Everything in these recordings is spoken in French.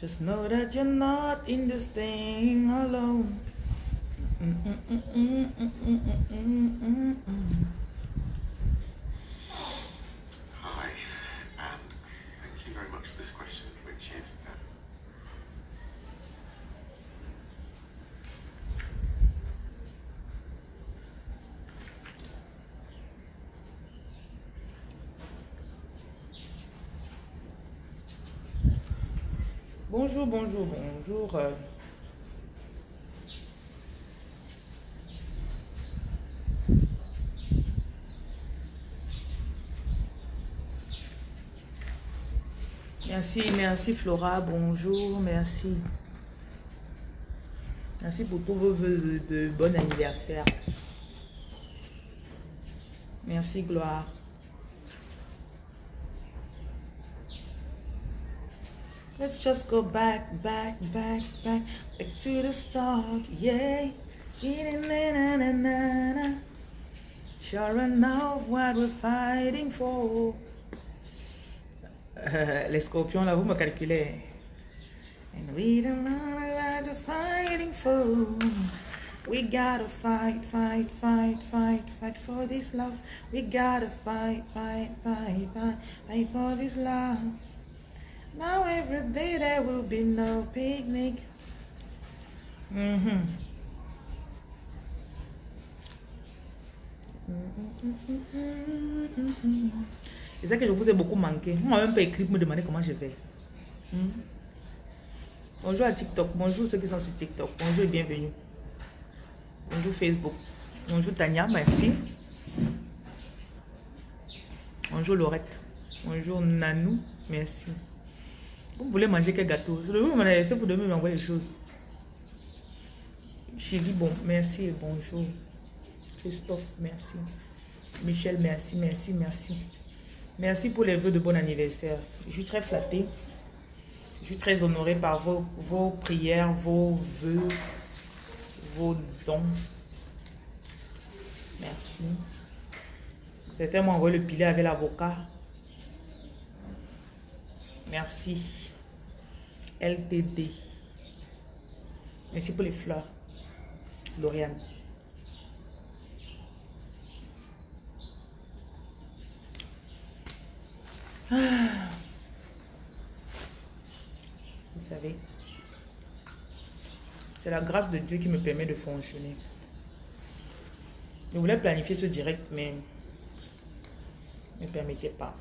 Just know that you're not in this thing alone. Mm, mm, mm, Bonjour, bonjour, bonjour. euh. Merci, merci Flora, bonjour, merci. Merci pour tous vos de, de bon anniversaire. Merci Gloire. Let's just go back, back, back, back, back to the start, yeah. Sure enough what we're fighting for. Euh, les scorpions, là, vous me calculez. And we don't know what we're fighting for. We gotta fight, fight, fight, fight, fight for this love. We gotta fight, fight, fight, fight, fight for this love. Now every day there will be no picnic. C'est ça que je vous ai beaucoup manqué. Moi même pas écrit pour me demander comment je vais. Hmm? Bonjour à TikTok. Bonjour ceux qui sont sur TikTok. Bonjour et bienvenue. Bonjour Facebook. Bonjour Tania, merci. Bonjour Laurette. Bonjour Nanou, merci. Vous voulez manger quel gâteau? C'est pour demain m'envoyer les choses. Chérie, bon, merci et bonjour. Christophe, merci. Michel, merci, merci, merci. Merci pour les vœux de bon anniversaire. Je suis très flattée. Je suis très honorée par vos, vos prières, vos vœux, vos dons. Merci. Certains m'ont envoyé le pilet avec l'avocat. Merci. LTD. Merci pour les fleurs. Lauriane. Ah. Vous savez, c'est la grâce de Dieu qui me permet de fonctionner. Je voulais planifier ce direct, mais ne me permettez pas.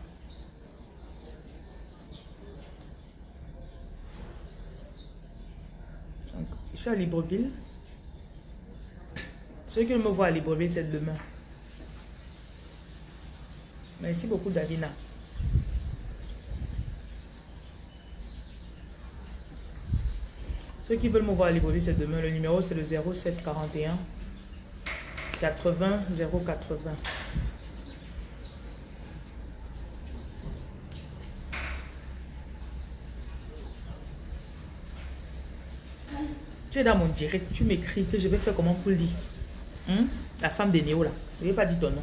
Donc, je suis à Libreville. Ceux qui me voient à Libreville, c'est demain. Merci beaucoup, Davina. Ceux qui veulent me voir à Libreville, c'est demain. Le numéro, c'est le 0741 80 080. Tu es dans mon direct, tu m'écris que je vais faire comment pour le dire. Hein? La femme de Néo là. Je vais pas dire ton nom.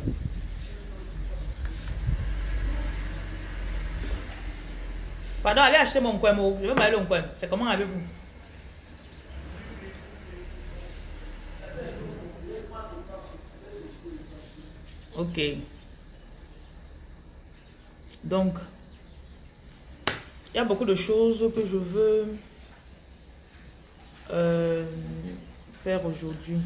Pardon, allez acheter mon coin, Je vais m'aller au coin. C'est comment avec vous? Ok. Donc, il y a beaucoup de choses que je veux euh, faire aujourd'hui.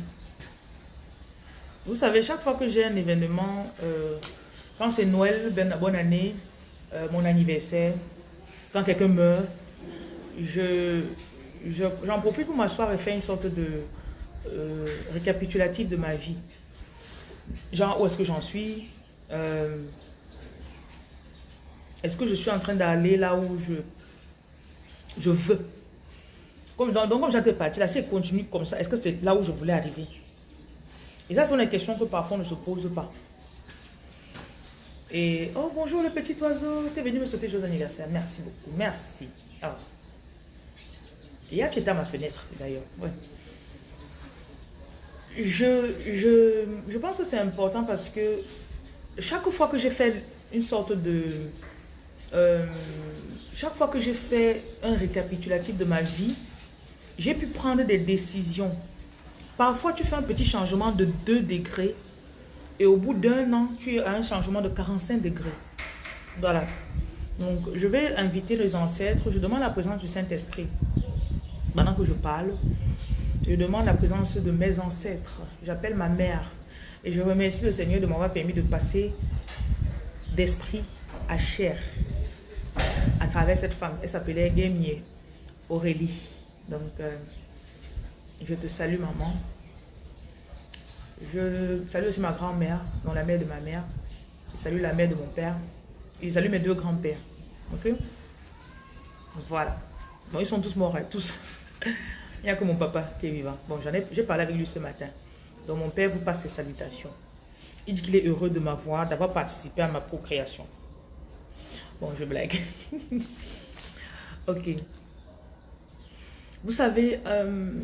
Vous savez, chaque fois que j'ai un événement, euh, quand c'est Noël, ben, bonne année, euh, mon anniversaire, quand quelqu'un meurt, je, j'en profite pour m'asseoir et faire une sorte de récapitulatif de ma vie. Genre, où est-ce que j'en suis Est-ce que je suis en train d'aller là où je, je veux? Comme, donc, comme j'étais parti là, si elle continue comme ça, est-ce que c'est là où je voulais arriver? Et ça, sont les questions que parfois on ne se pose pas. Et, oh bonjour le petit oiseau, tu es venu me souhaiter joyeux anniversaire. Merci beaucoup, merci. Ah. Il y a qui est à ma fenêtre d'ailleurs. Ouais. Je, je, je pense que c'est important parce que chaque fois que j'ai fait une sorte de euh, chaque fois que j'ai fait un récapitulatif de ma vie, j'ai pu prendre des décisions. Parfois, tu fais un petit changement de 2 degrés et au bout d'un an, tu as un changement de 45 degrés. Voilà. Donc, je vais inviter les ancêtres. Je demande la présence du Saint-Esprit. Pendant que je parle, je demande la présence de mes ancêtres. J'appelle ma mère. Et je remercie le Seigneur de m'avoir permis de passer d'esprit à chair à travers cette femme. Elle s'appelait Guémier Aurélie. Donc, euh, je te salue, maman. Je salue aussi ma grand-mère, dont la mère de ma mère. Je salue la mère de mon père. Et je salue mes deux grands-pères. Ok? Voilà. Bon, ils sont tous morts, hein, tous. Il n'y a que mon papa qui est vivant. Bon, j'en ai, j'ai parlé avec lui ce matin. Donc, mon père vous passe ses salutations. Il dit qu'il est heureux de m'avoir, d'avoir participé à ma procréation. Bon, je blague. ok. Vous savez, euh,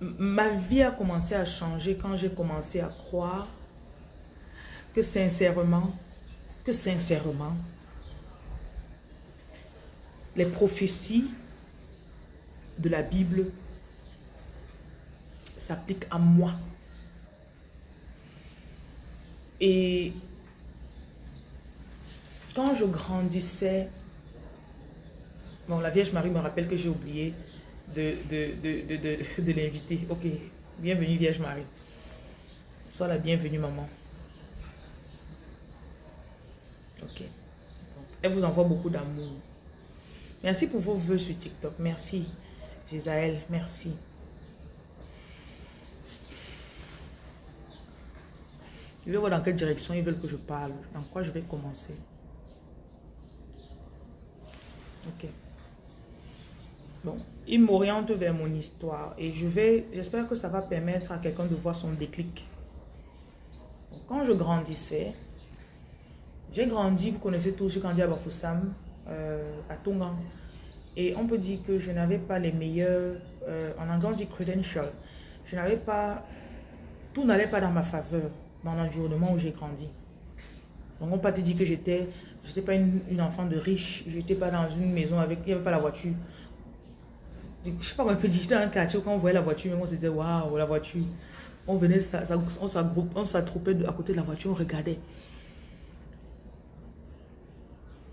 ma vie a commencé à changer quand j'ai commencé à croire que sincèrement, que sincèrement, les prophéties de la Bible s'appliquent à moi. Et quand je grandissais, bon, la Vierge Marie me rappelle que j'ai oublié de, de, de, l'inviter. Ok, bienvenue Vierge Marie. Sois la bienvenue maman. Ok. elle vous envoie beaucoup d'amour. Merci pour vos voeux sur TikTok. Merci, Gisaël. Merci. Je vais voir dans quelle direction ils veulent que je parle. Dans quoi je vais commencer. Ok. Il m'oriente vers mon histoire et je vais, j'espère que ça va permettre à quelqu'un de voir son déclic. quand je grandissais, j'ai grandi, vous connaissez tous, j'ai grandi à Bafoussam, euh, à Tongan. Et on peut dire que je n'avais pas les meilleurs, euh, en anglais on dit credentials. Je n'avais pas, tout n'allait pas dans ma faveur, dans l'environnement où j'ai grandi. Donc on peut te dire que j'étais, j'étais pas une, une, enfant de riche, j'étais pas dans une maison avec, il n'y avait pas la voiture je sais pas on peut dire, dans un quartier, quand on voyait la voiture, on se disait, waouh, la voiture. On venait, ça, ça, on s'attroupait à côté de la voiture, on regardait.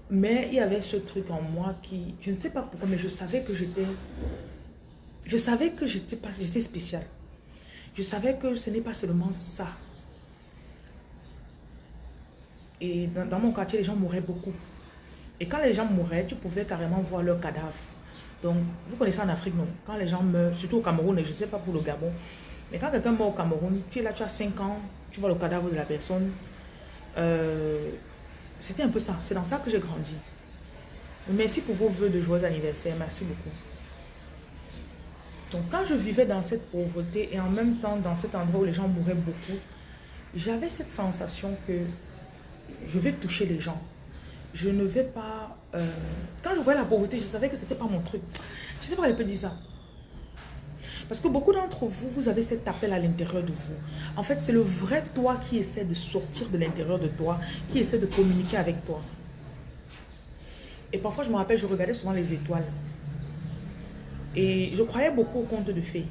Mais il y avait ce truc en moi qui, je ne sais pas pourquoi, mais je savais que j'étais, je savais que j'étais pas, j'étais spécial. Je savais que ce n'est pas seulement ça. Et dans, dans mon quartier, les gens mouraient beaucoup. Et quand les gens mouraient, tu pouvais carrément voir leur cadavre. Donc, vous connaissez en Afrique, non? Quand les gens meurent, surtout au Cameroun, et je ne sais pas pour le Gabon, mais quand quelqu'un meurt au Cameroun, tu es là, tu as 5 ans, tu vois le cadavre de la personne. Euh, C'était un peu ça. C'est dans ça que j'ai grandi. Merci pour vos voeux de joyeux anniversaire. Merci beaucoup. Donc, quand je vivais dans cette pauvreté et en même temps dans cet endroit où les gens mouraient beaucoup, j'avais cette sensation que je vais toucher les gens. Je ne vais pas euh, quand je voyais la pauvreté, je savais que ce n'était pas mon truc. Je ne sais pas elle peut dire ça. Parce que beaucoup d'entre vous, vous avez cet appel à l'intérieur de vous. En fait, c'est le vrai toi qui essaie de sortir de l'intérieur de toi, qui essaie de communiquer avec toi. Et parfois, je me rappelle, je regardais souvent les étoiles. Et je croyais beaucoup au conte de fées.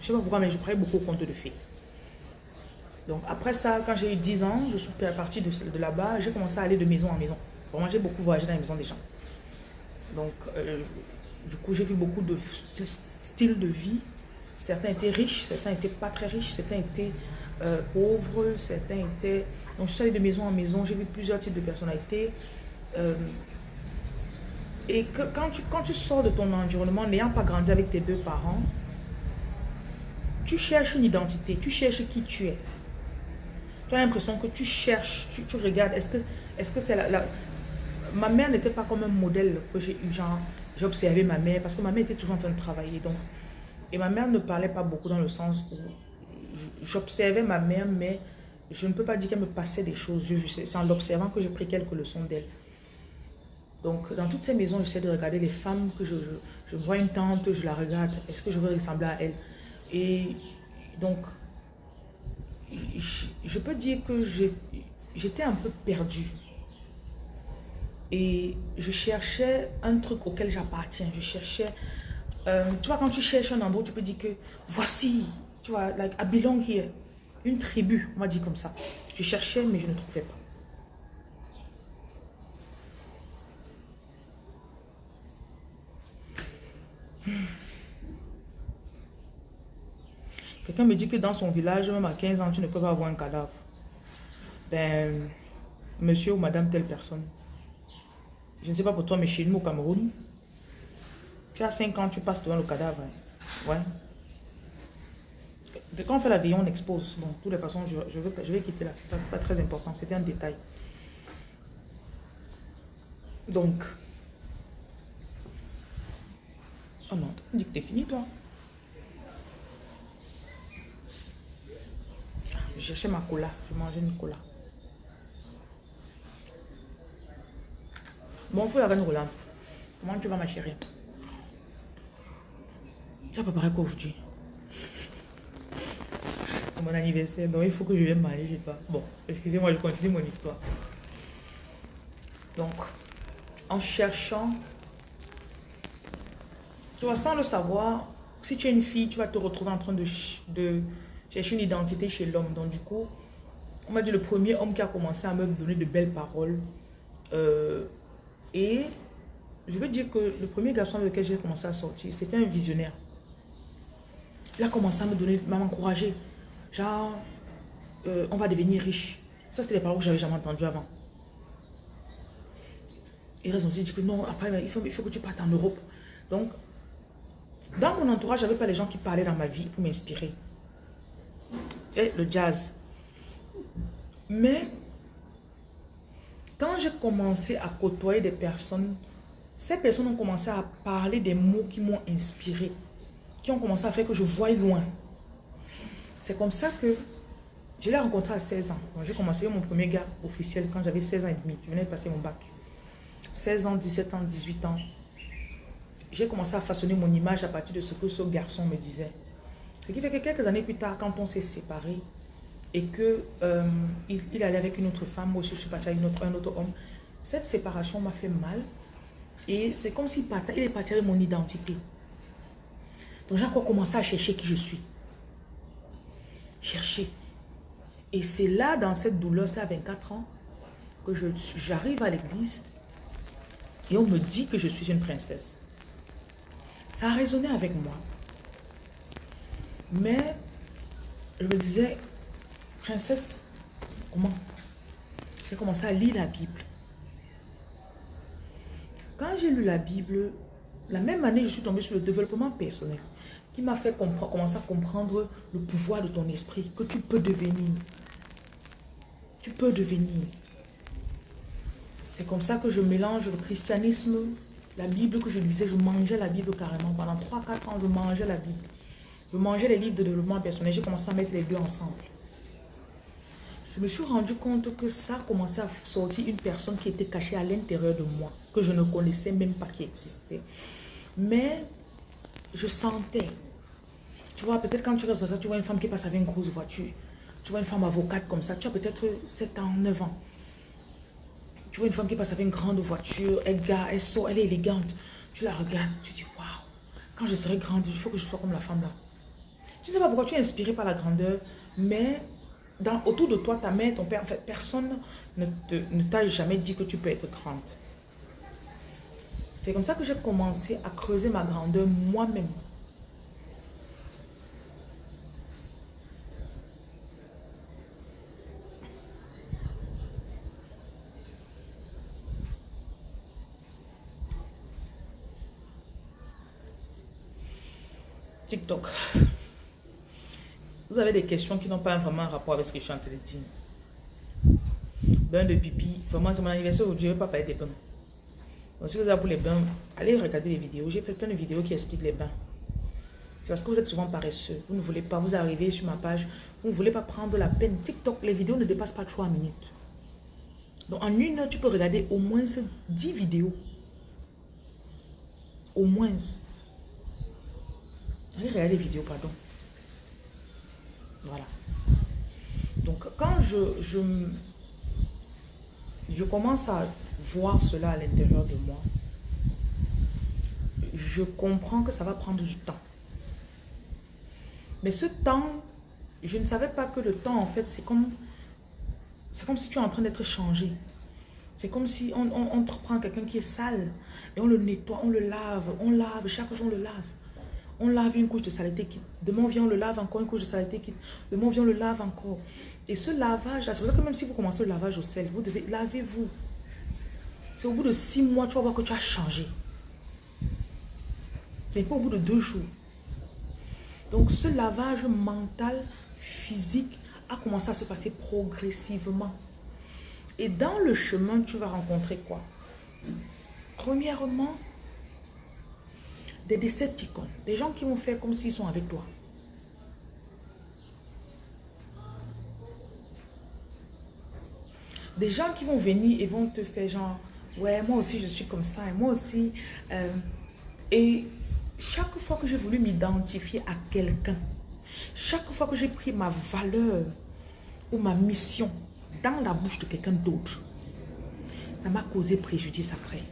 Je ne sais pas pourquoi, mais je croyais beaucoup au conte de fées. Donc après ça, quand j'ai eu 10 ans, je suis partie de là-bas, j'ai commencé à aller de maison en maison. Moi, j'ai beaucoup voyagé dans les maisons des gens. Donc, euh, du coup, j'ai vu beaucoup de styles de vie. Certains étaient riches, certains n'étaient pas très riches, certains étaient euh, pauvres, certains étaient... Donc, je suis allée de maison en maison, j'ai vu plusieurs types de personnalités. Euh, et que, quand, tu, quand tu sors de ton environnement, n'ayant pas grandi avec tes deux parents, tu cherches une identité, tu cherches qui tu es. Tu as l'impression que tu cherches, tu, regardes, est-ce que est-ce que c'est la, ma mère n'était pas comme un modèle que j'ai eu, genre, j'ai observé ma mère, parce que ma mère était toujours en train de travailler, donc, et ma mère ne parlait pas beaucoup dans le sens où j'observais ma mère, mais je ne peux pas dire qu'elle me passait des choses, c'est en l'observant que j'ai pris quelques leçons d'elle. Donc, dans toutes ces maisons, j'essaie de regarder les femmes que je, vois une tante, je la regarde, est-ce que je veux ressembler à elle? Et donc, je, je peux dire que j'étais un peu perdue. Et je cherchais un truc auquel j'appartiens. Je cherchais... Euh, tu vois, quand tu cherches un endroit, tu peux dire que voici, tu vois, like, I belong here. Une tribu, on va dire comme ça. Je cherchais, mais je ne trouvais pas. Quelqu'un me dit que dans son village, même à 15 ans, tu ne peux pas avoir un cadavre. Ben, monsieur ou madame telle personne. Je ne sais pas pour toi, mais chez nous au Cameroun, tu as 5 ans, tu passes devant le cadavre. Hein. Ouais. Quand on fait la vie, on expose. Bon, de toutes les façons, je, vais, je vais quitter là. Pas, pas très important. C'était un détail. Donc. Oh non, tu dis que t'es fini, toi. Je cherchais ma cola. Je mangeais une cola. Bon, faut la reine Roland. Comment tu vas, ma chérie? Tu as préparé quoi aujourd'hui? C'est mon anniversaire, donc il faut que je vienne manger chez toi. Bon, excusez-moi, je continue mon histoire. Donc, en cherchant, tu vois, sans le savoir, si tu es une fille, tu vas te retrouver en train de, de chercher une identité chez l'homme. Donc, du coup, on m'a dit le premier homme qui a commencé à me donner de belles paroles. Euh, et je veux dire que le premier garçon avec lequel j'ai commencé à sortir, c'était un visionnaire. Il a commencé à me donner, à m'encourager. Genre, euh, on va devenir riche. Ça, c'était les paroles que j'avais jamais entendues avant. Il a dit que non, après, il faut, il faut que tu partes en Europe. Donc, dans mon entourage, je n'avais pas les gens qui parlaient dans ma vie pour m'inspirer. Et le jazz. Mais, quand j'ai commencé à côtoyer des personnes, ces personnes ont commencé à parler des mots qui m'ont inspiré, qui ont commencé à faire que je voie loin. C'est comme ça que je l'ai rencontré à 16 ans. J'ai commencé mon premier gars officiel quand j'avais 16 ans et demi. Je venais de passer mon bac. 16 ans, 17 ans, 18 ans, j'ai commencé à façonner mon image à partir de ce que ce garçon me disait. Ce qui fait que quelques années plus tard, quand on s'est séparés et que euh, il, allait avec une autre femme, moi aussi je suis partie avec un autre homme, cette séparation m'a fait mal et c'est comme s'il il est parti avec mon identité. Donc j'ai encore commencé à chercher qui je suis. Chercher. Et c'est là, dans cette douleur, c'était à 24 ans, que j'arrive à l'église et on me dit que je suis une princesse. Ça a résonné avec moi. Mais je me disais, princesse, comment? J'ai commencé à lire la Bible. Quand j'ai lu la Bible, la même année, je suis tombée sur le développement personnel qui m'a fait commencer à comprendre le pouvoir de ton esprit, que tu peux devenir. Tu peux devenir. C'est comme ça que je mélange le christianisme, la Bible que je lisais, je mangeais la Bible carrément. Pendant 3-4 ans, je mangeais la Bible. Je mangeais les livres de développement personnel. J'ai commencé à mettre les deux ensemble. Je me suis rendu compte que ça commençait à sortir une personne qui était cachée à l'intérieur de moi, que je ne connaissais même pas qui existait. Mais je sentais. Tu vois, peut-être quand tu restes ça, tu vois une femme qui passe avec une grosse voiture. Tu vois une femme avocate comme ça. Tu as peut-être 7 ans, 9 ans. Tu vois une femme qui passe avec une grande voiture, elle gare, elle sort, elle est élégante. Tu la regardes, tu dis, waouh, quand je serai grande, il faut que je sois comme la femme là. Tu ne sais pas pourquoi tu es inspiré par la grandeur, mais autour de toi, ta mère, ton père, en fait, personne ne t'a jamais dit que tu peux être grande. C'est comme ça que j'ai commencé à creuser ma grandeur moi-même. TikTok. Vous avez des questions qui n'ont pas vraiment un rapport avec ce que je suis en train de dire. Bain de pipi. Vraiment, c'est mon anniversaire aujourd'hui. Je ne vais pas parler des bains. Donc, si vous avez pour les bains, allez regarder les vidéos. J'ai fait plein de vidéos qui expliquent les bains. C'est parce que vous êtes souvent paresseux. Vous ne voulez pas, vous arrivez sur ma page, vous ne voulez pas prendre la peine. TikTok, les vidéos ne dépassent pas 3 minutes. Donc, en une heure, tu peux regarder au moins 10 vidéos. Au moins. Allez regarder les vidéos, pardon. Voilà. Donc, quand je, je, commence à voir cela à l'intérieur de moi. Je comprends que ça va prendre du temps. Mais ce temps, je ne savais pas que le temps, en fait, c'est comme, comme si tu es en train d'être changé. C'est comme si on, on, quelqu'un qui est sale et on le nettoie, on le lave, on lave, chaque jour on le lave. On lave une couche de saleté quitte. Demain on vient, on le lave encore une couche de saleté quitte. Demain on vient, on le lave encore. Et ce lavage, c'est pour ça que même si vous commencez le lavage au sel, vous devez lavez-vous. C'est au bout de six mois, tu vas voir que tu as changé. C'est pas au bout de deux jours. Donc ce lavage mental, physique, a commencé à se passer progressivement. Et dans le chemin, tu vas rencontrer quoi? Premièrement, des décepticons, des gens qui vont faire comme s'ils sont avec toi. Des gens qui vont venir et vont te faire genre, ouais, moi aussi je suis comme ça, moi aussi. Euh, et chaque fois que j'ai voulu m'identifier à quelqu'un, chaque fois que j'ai pris ma valeur ou ma mission dans la bouche de quelqu'un d'autre, ça m'a causé préjudice après.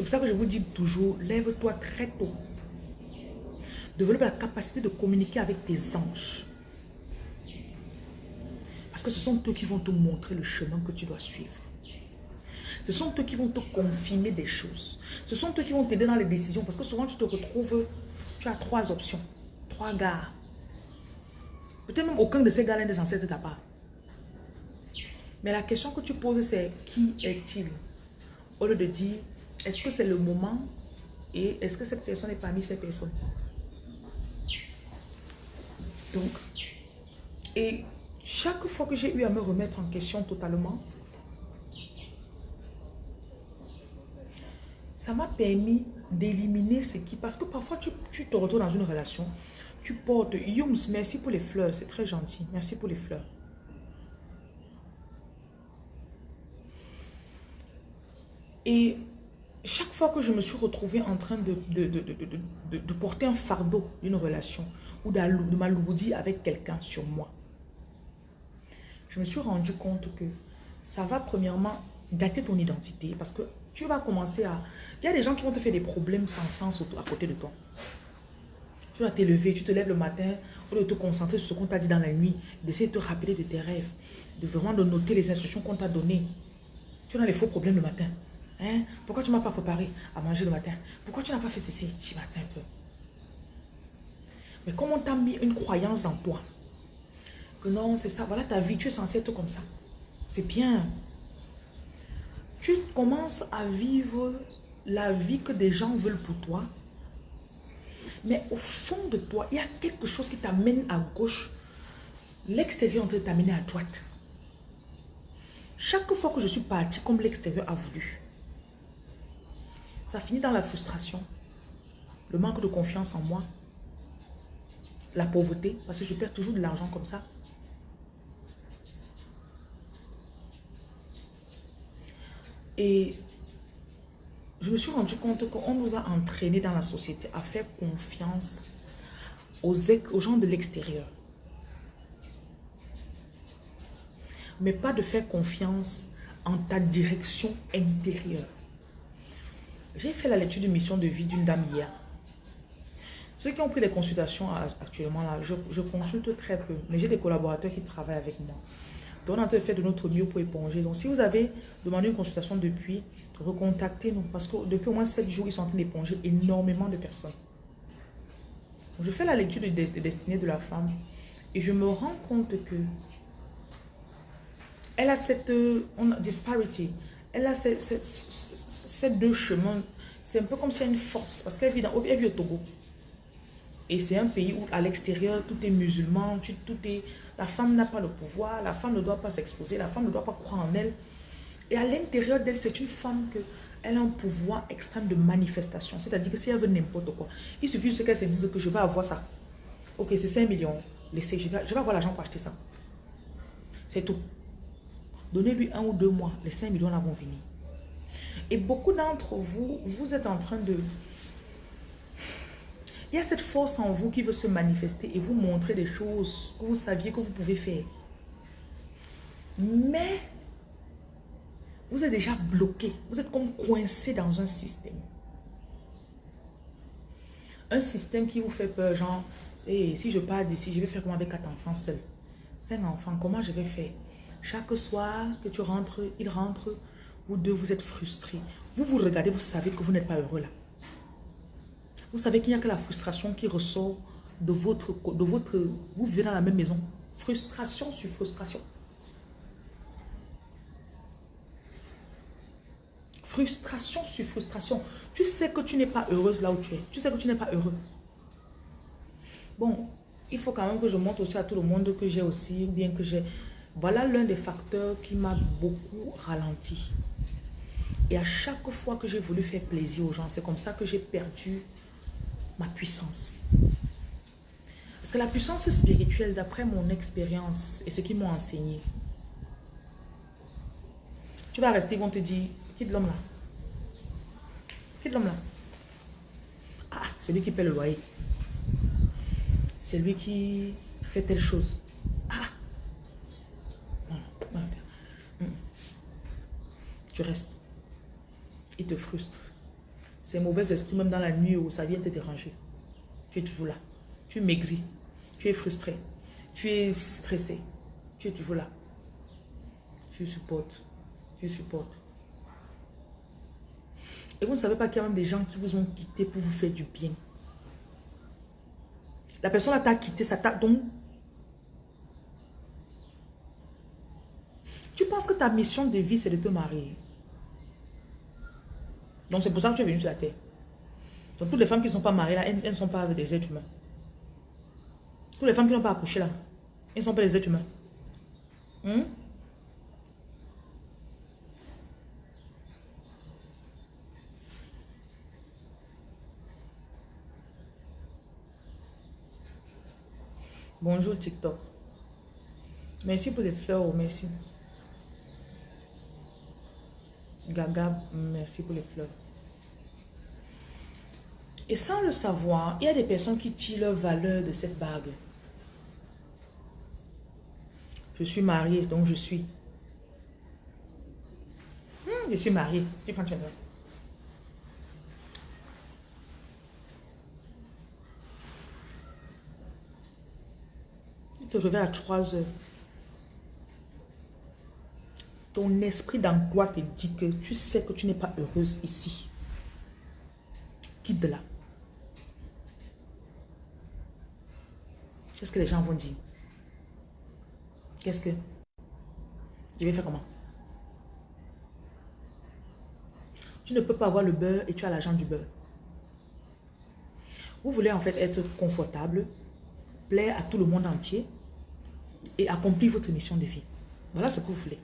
C'est pour ça que je vous dis toujours, lève-toi très tôt. Développe la capacité de communiquer avec tes anges. Parce que ce sont eux qui vont te montrer le chemin que tu dois suivre. Ce sont eux qui vont te confirmer des choses. Ce sont eux qui vont t'aider dans les décisions. Parce que souvent, tu te retrouves, tu as trois options, trois gars. Peut-être même aucun de ces gars-là n'est censé être ta part. Mais la question que tu poses, c'est qui est-il? Au lieu de dire, est-ce que c'est le moment et est-ce que cette personne est parmi ces personnes? Donc, et chaque fois que j'ai eu à me remettre en question totalement, ça m'a permis d'éliminer ce qui... Parce que parfois, tu, te retrouves dans une relation, tu portes... Yums, merci pour les fleurs, c'est très gentil. Merci pour les fleurs. Et chaque fois que je me suis retrouvée en train de, de, porter un fardeau d'une relation ou de m'alourdir avec quelqu'un sur moi, je me suis rendu compte que ça va premièrement dater ton identité parce que tu vas commencer à... Il y a des gens qui vont te faire des problèmes sans sens à côté de toi. Tu vas t'élever, tu te lèves le matin, au lieu de te concentrer sur ce qu'on t'a dit dans la nuit, d'essayer de te rappeler de tes rêves, de vraiment de noter les instructions qu'on t'a données. Tu as les faux problèmes le matin. Hein? Pourquoi tu ne m'as pas préparé à manger le matin? Pourquoi tu n'as pas fait ceci? Tu matin un peu. Mais comme on t'a mis une croyance en toi, que non, c'est ça, voilà ta vie, tu es censé être comme ça. C'est bien tu commences à vivre la vie que des gens veulent pour toi. Mais au fond de toi, il y a quelque chose qui t'amène à gauche. L'extérieur en train de t'amener à droite. Chaque fois que je suis partie comme l'extérieur a voulu, ça finit dans la frustration, le manque de confiance en moi, la pauvreté, parce que je perds toujours de l'argent comme ça. Et je me suis rendu compte qu'on nous a entraînés dans la société à faire confiance aux, aux gens de l'extérieur. Mais pas de faire confiance en ta direction intérieure. J'ai fait la lecture de mission de vie d'une dame hier. Ceux qui ont pris les consultations actuellement, là, je, consulte très peu. Mais j'ai des collaborateurs qui travaillent avec moi. Donc, on a fait de notre mieux pour éponger. Donc, si vous avez demandé une consultation depuis, recontactez-nous. Parce que depuis au moins 7 jours, ils sont en train d'éponger énormément de personnes. Je fais la lecture de, destinée de la femme et je me rends compte que elle a cette on disparity. Elle a ces, deux chemins. C'est un peu comme si elle a une force. Parce qu'elle vit, elle vit au Togo. Et c'est un pays où à l'extérieur, tout est musulman, tout est la femme n'a pas le pouvoir, la femme ne doit pas s'exposer, la femme ne doit pas croire en elle. Et à l'intérieur d'elle, c'est une femme que elle a un pouvoir extrême de manifestation. C'est-à-dire que si elle veut n'importe quoi, il suffit ce qu'elle se dise que je vais avoir ça. Ok, c'est 5 millions. Laissez, je vais, je vais avoir l'argent pour acheter ça. C'est tout. Donnez-lui un ou deux mois, les 5 millions là vont venir. Et beaucoup d'entre vous, vous êtes en train de il y a cette force en vous qui veut se manifester et vous montrer des choses que vous saviez que vous pouvez faire. Mais vous êtes déjà bloqué. Vous êtes comme coincé dans un système. Un système qui vous fait peur, genre, et si je pars d'ici, je vais faire comment avec quatre enfants seuls Cinq enfants, comment je vais faire Chaque soir que tu rentres, il rentre, vous deux, vous êtes frustrés. Vous vous regardez, vous savez que vous n'êtes pas heureux là. Vous savez qu'il n'y a que la frustration qui ressort de votre... De votre vous vivez dans la même maison. Frustration sur frustration. Frustration sur frustration. Tu sais que tu n'es pas heureuse là où tu es. Tu sais que tu n'es pas heureux. Bon, il faut quand même que je montre aussi à tout le monde que j'ai aussi, bien que j'ai... Voilà l'un des facteurs qui m'a beaucoup ralenti. Et à chaque fois que j'ai voulu faire plaisir aux gens, c'est comme ça que j'ai perdu ma puissance. Parce que la puissance spirituelle, d'après mon expérience et ce qu'ils m'ont enseigné, tu vas rester, ils vont te dire, quitte l'homme là? Quitte l'homme là? Ah, c'est lui qui paie le loyer. C'est lui qui fait telle chose. Ah. Hmm. Tu restes. Te frustre. Ces mauvais esprits, même dans la nuit où ça vient te déranger. Tu es toujours là. Tu maigris. Tu es frustré. Tu es stressé. Tu es toujours là. Tu supportes. Tu supportes. Et vous ne savez pas qu'il y a même des gens qui vous ont quitté pour vous faire du bien. La personne t'a quitté, ça t'a donc... Tu penses que ta mission de vie, c'est de te marier? Donc c'est pour ça que tu es venu sur la terre. Donc toutes les femmes qui ne sont pas mariées là, elles ne sont pas des êtres humains. Toutes les femmes qui n'ont pas accouché là, elles ne sont pas des êtres humains. Hmm? Bonjour TikTok. Merci pour les fleurs, merci. Gaga, merci pour les fleurs. Et sans le savoir, il y a des personnes qui tirent leur valeur de cette bague. Je suis mariée, donc je suis. Hmm, je suis mariée. Tu prends, tu te réveilles à 3 heures. Ton esprit d'emploi te dit que tu sais que tu n'es pas heureuse ici. Quitte de là. Qu'est-ce que les gens vont dire? Qu'est-ce que? Je vais faire comment? Tu ne peux pas avoir le beurre et tu as l'argent du beurre. Vous voulez en fait être confortable, plaire à tout le monde entier, et accomplir votre mission de vie. Voilà ce que vous voulez.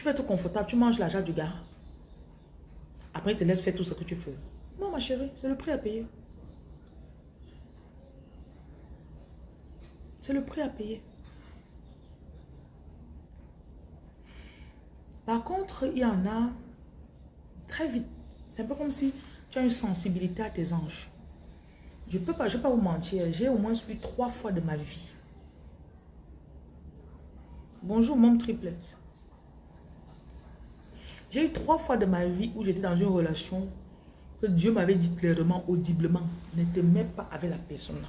Tu vas être confortable, tu manges l'argent du gars. Après, il te laisse faire tout ce que tu veux. Non, ma chérie, c'est le prix à payer. C'est le prix à payer. Par contre, il y en a très vite. C'est un peu comme si tu as une sensibilité à tes anges. Je peux pas, je peux pas vous mentir. J'ai au moins eu trois fois de ma vie. Bonjour, mon triplette. J'ai eu trois fois de ma vie où j'étais dans une relation que Dieu m'avait dit clairement, audiblement, ne te mets pas avec la personne.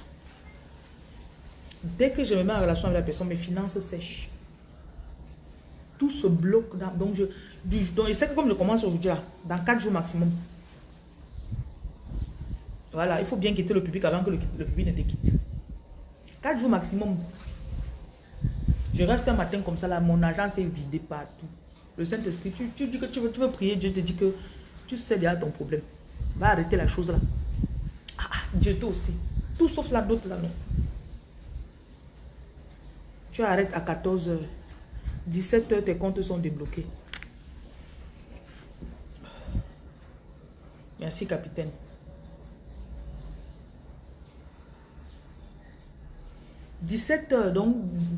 Dès que je me mets en relation avec la personne, mes finances sèchent. Tout se bloque. donc, je, donc, sais que comme je commence aujourd'hui, dans quatre jours maximum, voilà, il faut bien quitter le public avant que le, public ne te quitte. Quatre jours maximum. Je reste un matin comme ça, là, mon argent s'est vidé partout. Le Saint-Esprit, tu, dis que tu veux, prier, Dieu te dit que tu sais déjà ton problème. Va arrêter la chose là. Ah, ah Dieu toi aussi. Tout sauf la d'autres là, non. Tu arrêtes à 14 h 17 h tes comptes sont débloqués. Merci, capitaine. 17 heures, donc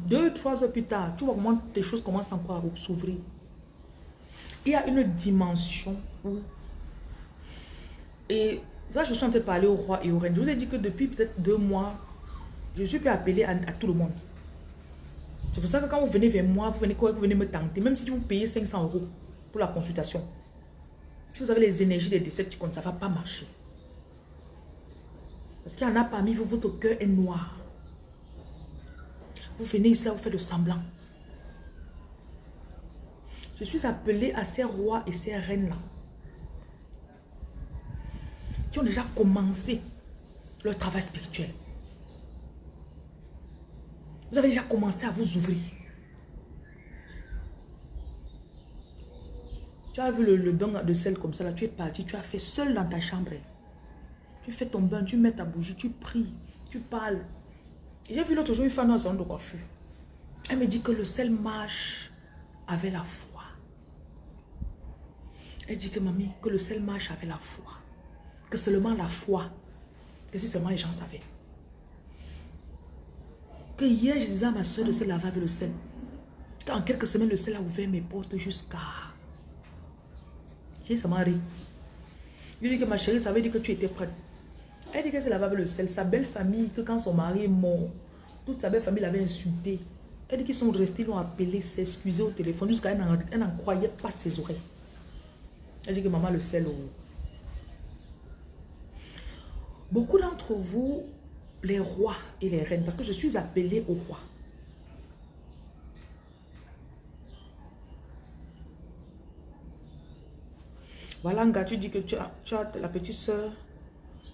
2-3 heures plus tard, tu vois comment les choses commencent encore à s'ouvrir. Il y a une dimension où... Et ça, je suis en train de parler au roi et au reine. Je vous ai dit que depuis peut-être deux mois, je suis plus appelé à, tout le monde. C'est pour ça que quand vous venez vers moi, vous venez vous venez me tenter, même si vous payez 500 euros pour la consultation. Si vous avez les énergies des décès ça ne va pas marcher. Parce qu'il y en a parmi vous, votre cœur est noir. Vous venez ici, vous faites le semblant. Je suis appelé à ces rois et ces reines-là. Qui ont déjà commencé leur travail spirituel. Vous avez déjà commencé à vous ouvrir. Tu as vu le, bain de sel comme ça, là, tu es parti, tu as fait seul dans ta chambre. Tu fais ton bain, tu mets ta bougie, tu pries, tu parles. J'ai vu l'autre jour une femme dans un salon de coiffure. Elle me dit que le sel marche avec la foi. Elle dit que mamie, que le sel marche avec la foi. Que seulement la foi. Que si seulement les gens savaient. Que hier, je disais à ma soeur de se laver avec le sel. En quelques semaines, le sel a ouvert mes portes jusqu'à j'ai seulement ri. Je lui dis que ma chérie, ça veut dire que tu étais prête. Elle dit qu'elle s'est lavée avec le sel. Sa belle famille, que quand son mari est mort, toute sa belle famille l'avait insulté. Elle dit qu'ils sont restés, l'ont appelé, s'excuser au téléphone, jusqu'à elle n'en croyait pas ses oreilles. Elle dit que maman le sel. Oh. Beaucoup d'entre vous, les rois et les reines, parce que je suis appelée au roi. Voilà, gars, tu dis que tu as, la petite soeur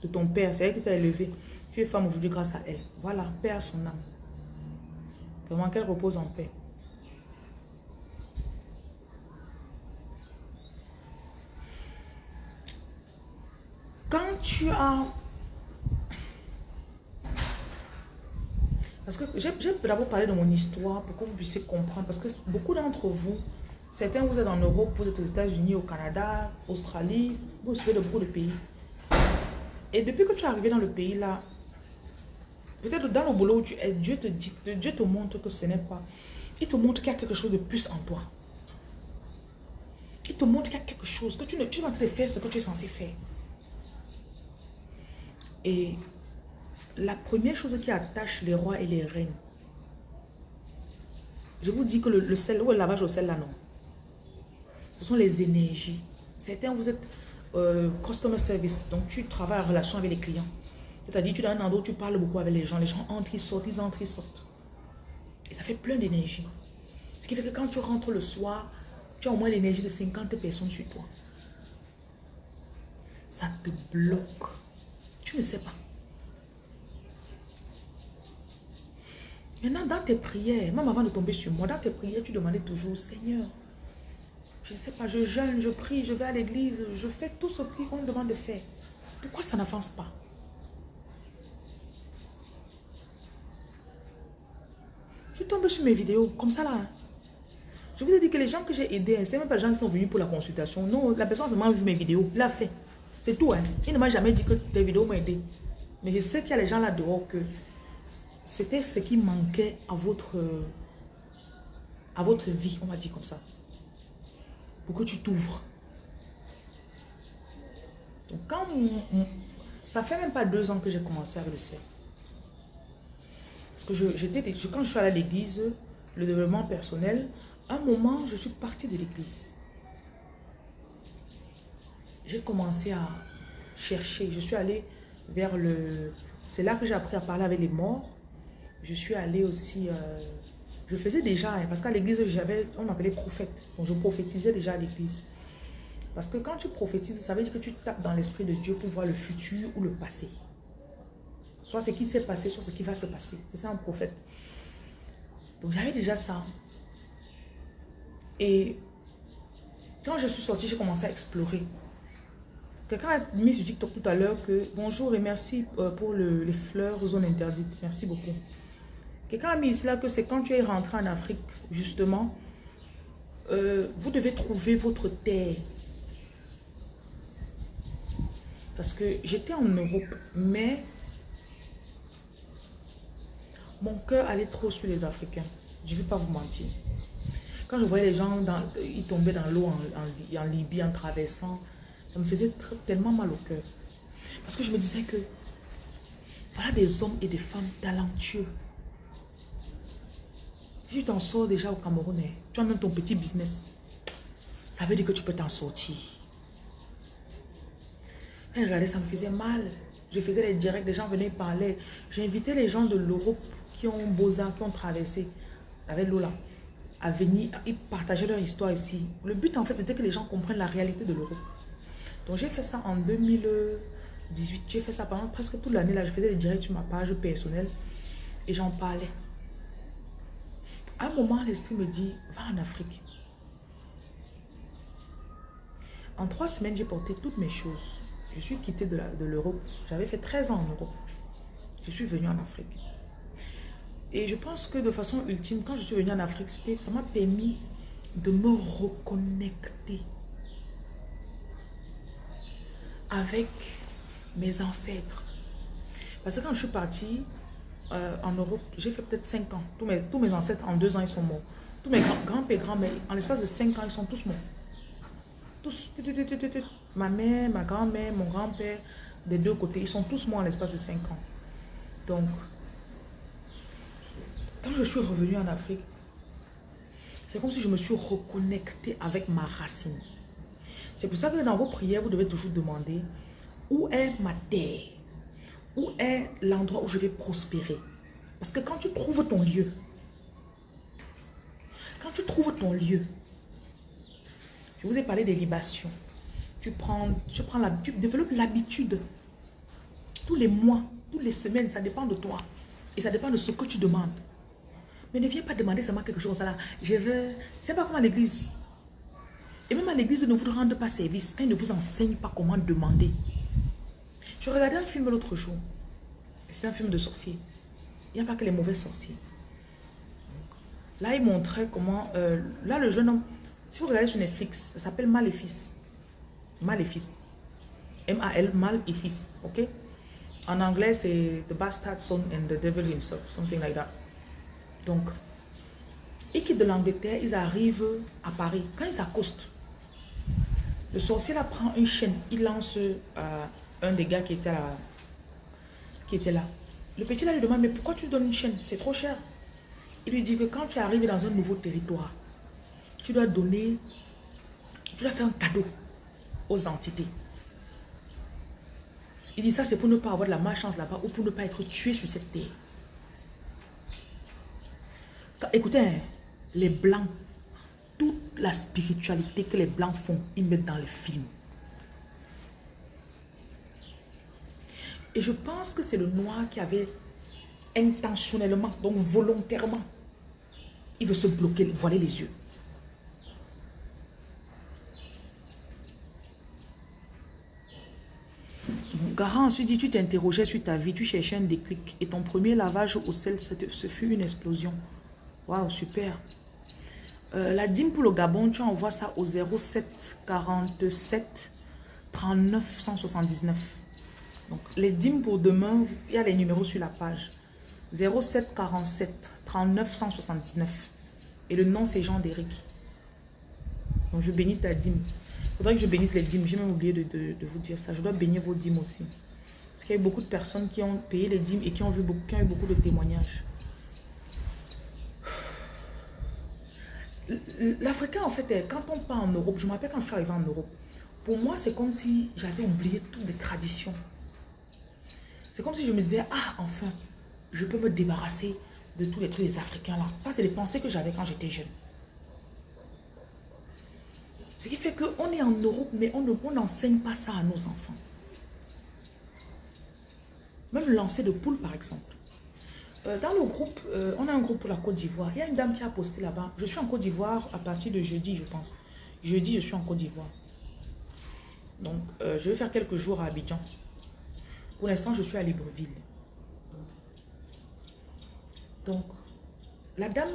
de ton père, c'est elle qui t'a élevé. Tu es femme aujourd'hui grâce à elle. Voilà, paix à son âme. Vraiment qu'elle repose en paix. Quand tu as... Parce que j'ai d'abord parlé de mon histoire pour que vous puissiez comprendre. Parce que beaucoup d'entre vous, Certains, vous êtes en Europe, vous êtes aux États-Unis, au Canada, Australie, vous suivez de beaucoup de pays. Et depuis que tu es arrivé dans le pays là, peut-être dans le boulot où tu es, Dieu te dit, Dieu te montre que ce n'est pas. Il te montre qu'il y a quelque chose de plus en toi. Il te montre qu'il y a quelque chose, que tu, ne, tu es en train de faire ce que tu es censé faire. Et la première chose qui attache les rois et les reines, je vous dis que le, sel, ou le lavage au sel là, non? Ce sont les énergies. Certains, vous êtes euh, customer service, donc tu travailles en relation avec les clients. C'est-à-dire, tu es dans un endroit où tu parles beaucoup avec les gens. Les gens entrent, ils sortent, ils entrent, ils sortent. Et ça fait plein d'énergie. Ce qui fait que quand tu rentres le soir, tu as au moins l'énergie de 50 personnes sur toi. Ça te bloque. Tu ne sais pas. Maintenant, dans tes prières, même avant de tomber sur moi, dans tes prières, tu demandais toujours, Seigneur, je ne sais pas, je jeûne, je prie, je vais à l'église, je fais tout ce qu'on me demande de faire. Pourquoi ça n'avance pas? Je tombe sur mes vidéos, comme ça là. Je vous ai dit que les gens que j'ai aidés, hein, ce n'est même pas les gens qui sont venus pour la consultation. Non, la personne a vraiment vu mes vidéos, l'a fait. C'est tout. Hein. Il ne m'a jamais dit que tes vidéos m'ont aidé. Mais je sais qu'il y a les gens là dehors que c'était ce qui manquait à votre, à votre vie, on va dire comme ça que tu t'ouvres. Donc quand ça fait même pas deux ans que j'ai commencé avec le cercle. Parce que je, quand je suis allée à l'église, le développement personnel, à un moment, je suis partie de l'église. J'ai commencé à chercher. Je suis allée vers le... C'est là que j'ai appris à parler avec les morts. Je suis allée aussi... Euh, je faisais déjà, hein, parce qu'à l'église, j'avais, on m'appelait prophète. Donc je prophétisais déjà à l'église. Parce que quand tu prophétises, ça veut dire que tu tapes dans l'esprit de Dieu pour voir le futur ou le passé. Soit ce qui s'est passé, soit ce qui va se passer. C'est ça un prophète. Donc j'avais déjà ça. Et quand je suis sortie, j'ai commencé à explorer. Quelqu'un a mis sur TikTok tout à l'heure que bonjour et merci euh, pour les fleurs zone interdite. Merci beaucoup. Quelqu'un a mis là que c'est quand tu es rentré en Afrique, justement, euh, vous devez trouver votre terre. Parce que j'étais en Europe, mais mon cœur allait trop sur les Africains. Je ne vais pas vous mentir. Quand je voyais les gens, ils tombaient dans l'eau en, Libye en traversant, ça me faisait tellement mal au cœur. Parce que je me disais que voilà des hommes et des femmes talentueux Si tu t'en sors déjà au Cameroun, hein, tu as même ton petit business. Ça veut dire que tu peux t'en sortir. Regardais, ça me faisait mal. Je faisais les directs, les gens venaient parler. Invité les gens de l'Europe qui ont Beaux-Arts, qui ont traversé avec Lola, à venir, ils partageaient leur histoire ici. Le but, en fait, c'était que les gens comprennent la réalité de l'Europe. Donc, j'ai fait ça en 2018. J'ai fait ça pendant presque toute l'année. Là, je faisais des directs sur ma page personnelle et j'en parlais. À un moment, l'esprit me dit, va en Afrique. En trois semaines, j'ai porté toutes mes choses. Je suis quittée de l'Europe. J'avais fait 13 ans en Europe. Je suis venue en Afrique. Et je pense que de façon ultime, quand je suis venue en Afrique, ça m'a permis de me reconnecter avec mes ancêtres. Parce que quand je suis partie euh, en Europe, j'ai fait peut-être 5 ans. Tous mes, tous mes ancêtres, en 2 ans, ils sont morts. Tous mes grands-pères, grands-mères, en l'espace de 5 ans, ils sont tous morts. Tous. Ma mère, ma grand-mère, mon grand-père, des deux côtés, ils sont tous morts en l'espace de 5 ans. Donc, quand je suis revenue en Afrique, c'est comme si je me suis reconnectée avec ma racine. C'est pour ça que dans vos prières, vous devez toujours demander où est ma terre? Où est l'endroit où je vais prospérer? Parce que quand tu trouves ton lieu, quand tu trouves ton lieu, je vous ai parlé des libations. Tu prends, tu prends la, tu développes l'habitude. Tous les mois, toutes les semaines, ça dépend de toi. Et ça dépend de ce que tu demandes. Mais ne viens pas demander seulement quelque chose là. Je veux... C'est pas comme à l'église. Et même à l'église, ne vous rende pas service ils ne vous enseignent pas comment demander. Je regardais un film l'autre jour. C'est un film de sorcier. Il n'y a pas que les mauvais sorciers. Là, il montrait comment... Euh, là, le jeune homme... Si vous regardez sur Netflix, ça s'appelle Maléfice. Maléfice. M-A-L, mal et. Ok? En anglais, c'est The Bastard Son and the Devil Himself. Something like that. Donc, ils quittent de l'Angleterre, ils arrivent à Paris. Quand ils accostent, le sorcier là prend une chaîne, il lance euh, un des gars qui était, là, qui était là. Le petit là lui demande, mais pourquoi tu donnes une chaîne? C'est trop cher. Il lui dit que quand tu arrives dans un nouveau territoire, tu dois donner, tu dois faire un cadeau aux entités. Il dit ça, c'est pour ne pas avoir de la malchance là-bas ou pour ne pas être tué sur cette terre. Écoutez, hein, les blancs, toute la spiritualité que les blancs font, ils mettent dans les films. Et je pense que c'est le noir qui avait intentionnellement, donc volontairement, il veut se bloquer, voiler les yeux. Garant ensuite dit, tu t'interrogeais sur ta vie, tu cherchais un déclic et ton premier lavage au sel, ce fut une explosion. Waouh, super. Euh, la dîme pour le Gabon, tu envoies ça au 07 47 39 179. Donc, les dîmes pour demain, il y a les numéros sur la page. 07 47 39 179. Et le nom, c'est Jean d'Éric. Donc, je bénis ta dîme. Il faudrait que je bénisse les dîmes. J'ai même oublié de, de, vous dire ça. Je dois bénir vos dîmes aussi. Parce qu'il y a eu beaucoup de personnes qui ont payé les dîmes et qui ont, vu beaucoup, qui ont eu beaucoup de témoignages. L'Africain, en fait, quand on part en Europe, je me rappelle quand je suis arrivée en Europe, pour moi, c'est comme si j'avais oublié toutes les traditions. C'est comme si je me disais, ah, enfin, je peux me débarrasser de tous les trucs des Africains là. Ça, c'est les pensées que j'avais quand j'étais jeune. Ce qui fait qu'on est en Europe, mais on n'enseigne pas ça à nos enfants. Même le lancer de poule, par exemple. Euh, dans le groupe, euh, on a un groupe pour la Côte d'Ivoire. Il y a une dame qui a posté là-bas. Je suis en Côte d'Ivoire à partir de jeudi, je pense. Jeudi, je suis en Côte d'Ivoire. Donc, euh, je vais faire quelques jours à Abidjan. Pour l'instant, je suis à Libreville. Donc, la dame,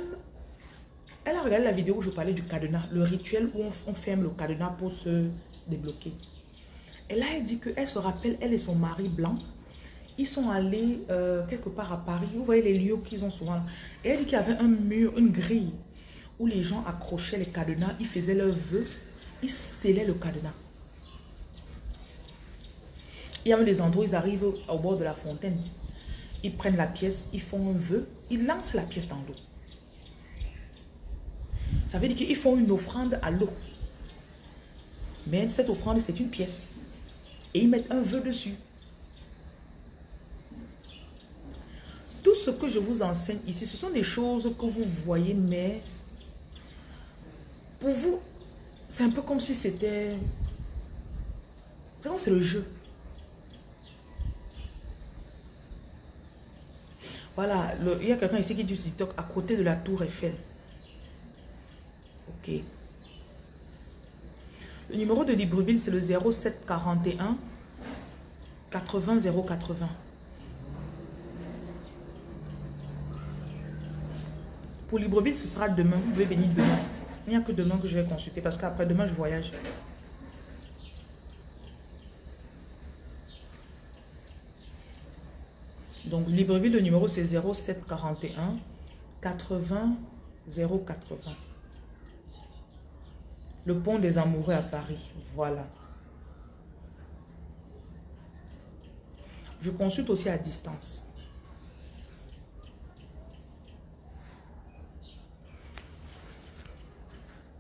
elle a regardé la vidéo où je parlais du cadenas, le rituel où on, ferme le cadenas pour se débloquer. Et là, elle dit qu'elle se rappelle, elle et son mari blanc, ils sont allés euh, quelque part à Paris. Vous voyez les lieux qu'ils ont souvent là. Et elle dit qu'il y avait un mur, une grille, où les gens accrochaient les cadenas, ils faisaient leurs vœux, ils scellaient le cadenas. Il y a même des endroits ils arrivent au bord de la fontaine. Ils prennent la pièce, ils font un vœu, ils lancent la pièce dans l'eau. Ça veut dire qu'ils font une offrande à l'eau. Mais cette offrande, c'est une pièce. Et ils mettent un vœu dessus. Tout ce que je vous enseigne ici, ce sont des choses que vous voyez, mais pour vous, c'est un peu comme si c'était... C'est le jeu. Voilà, il y a quelqu'un ici qui dit TikTok à côté de la tour Eiffel. Ok. Le numéro de Libreville, c'est le 0741 80 080. Pour Libreville, ce sera demain. Vous pouvez venir demain. Il n'y a que demain que je vais consulter parce qu'après demain, je voyage. Donc, Libreville, le numéro, c'est 0741 80 080. Le pont des amoureux à Paris. Voilà. Je consulte aussi à distance.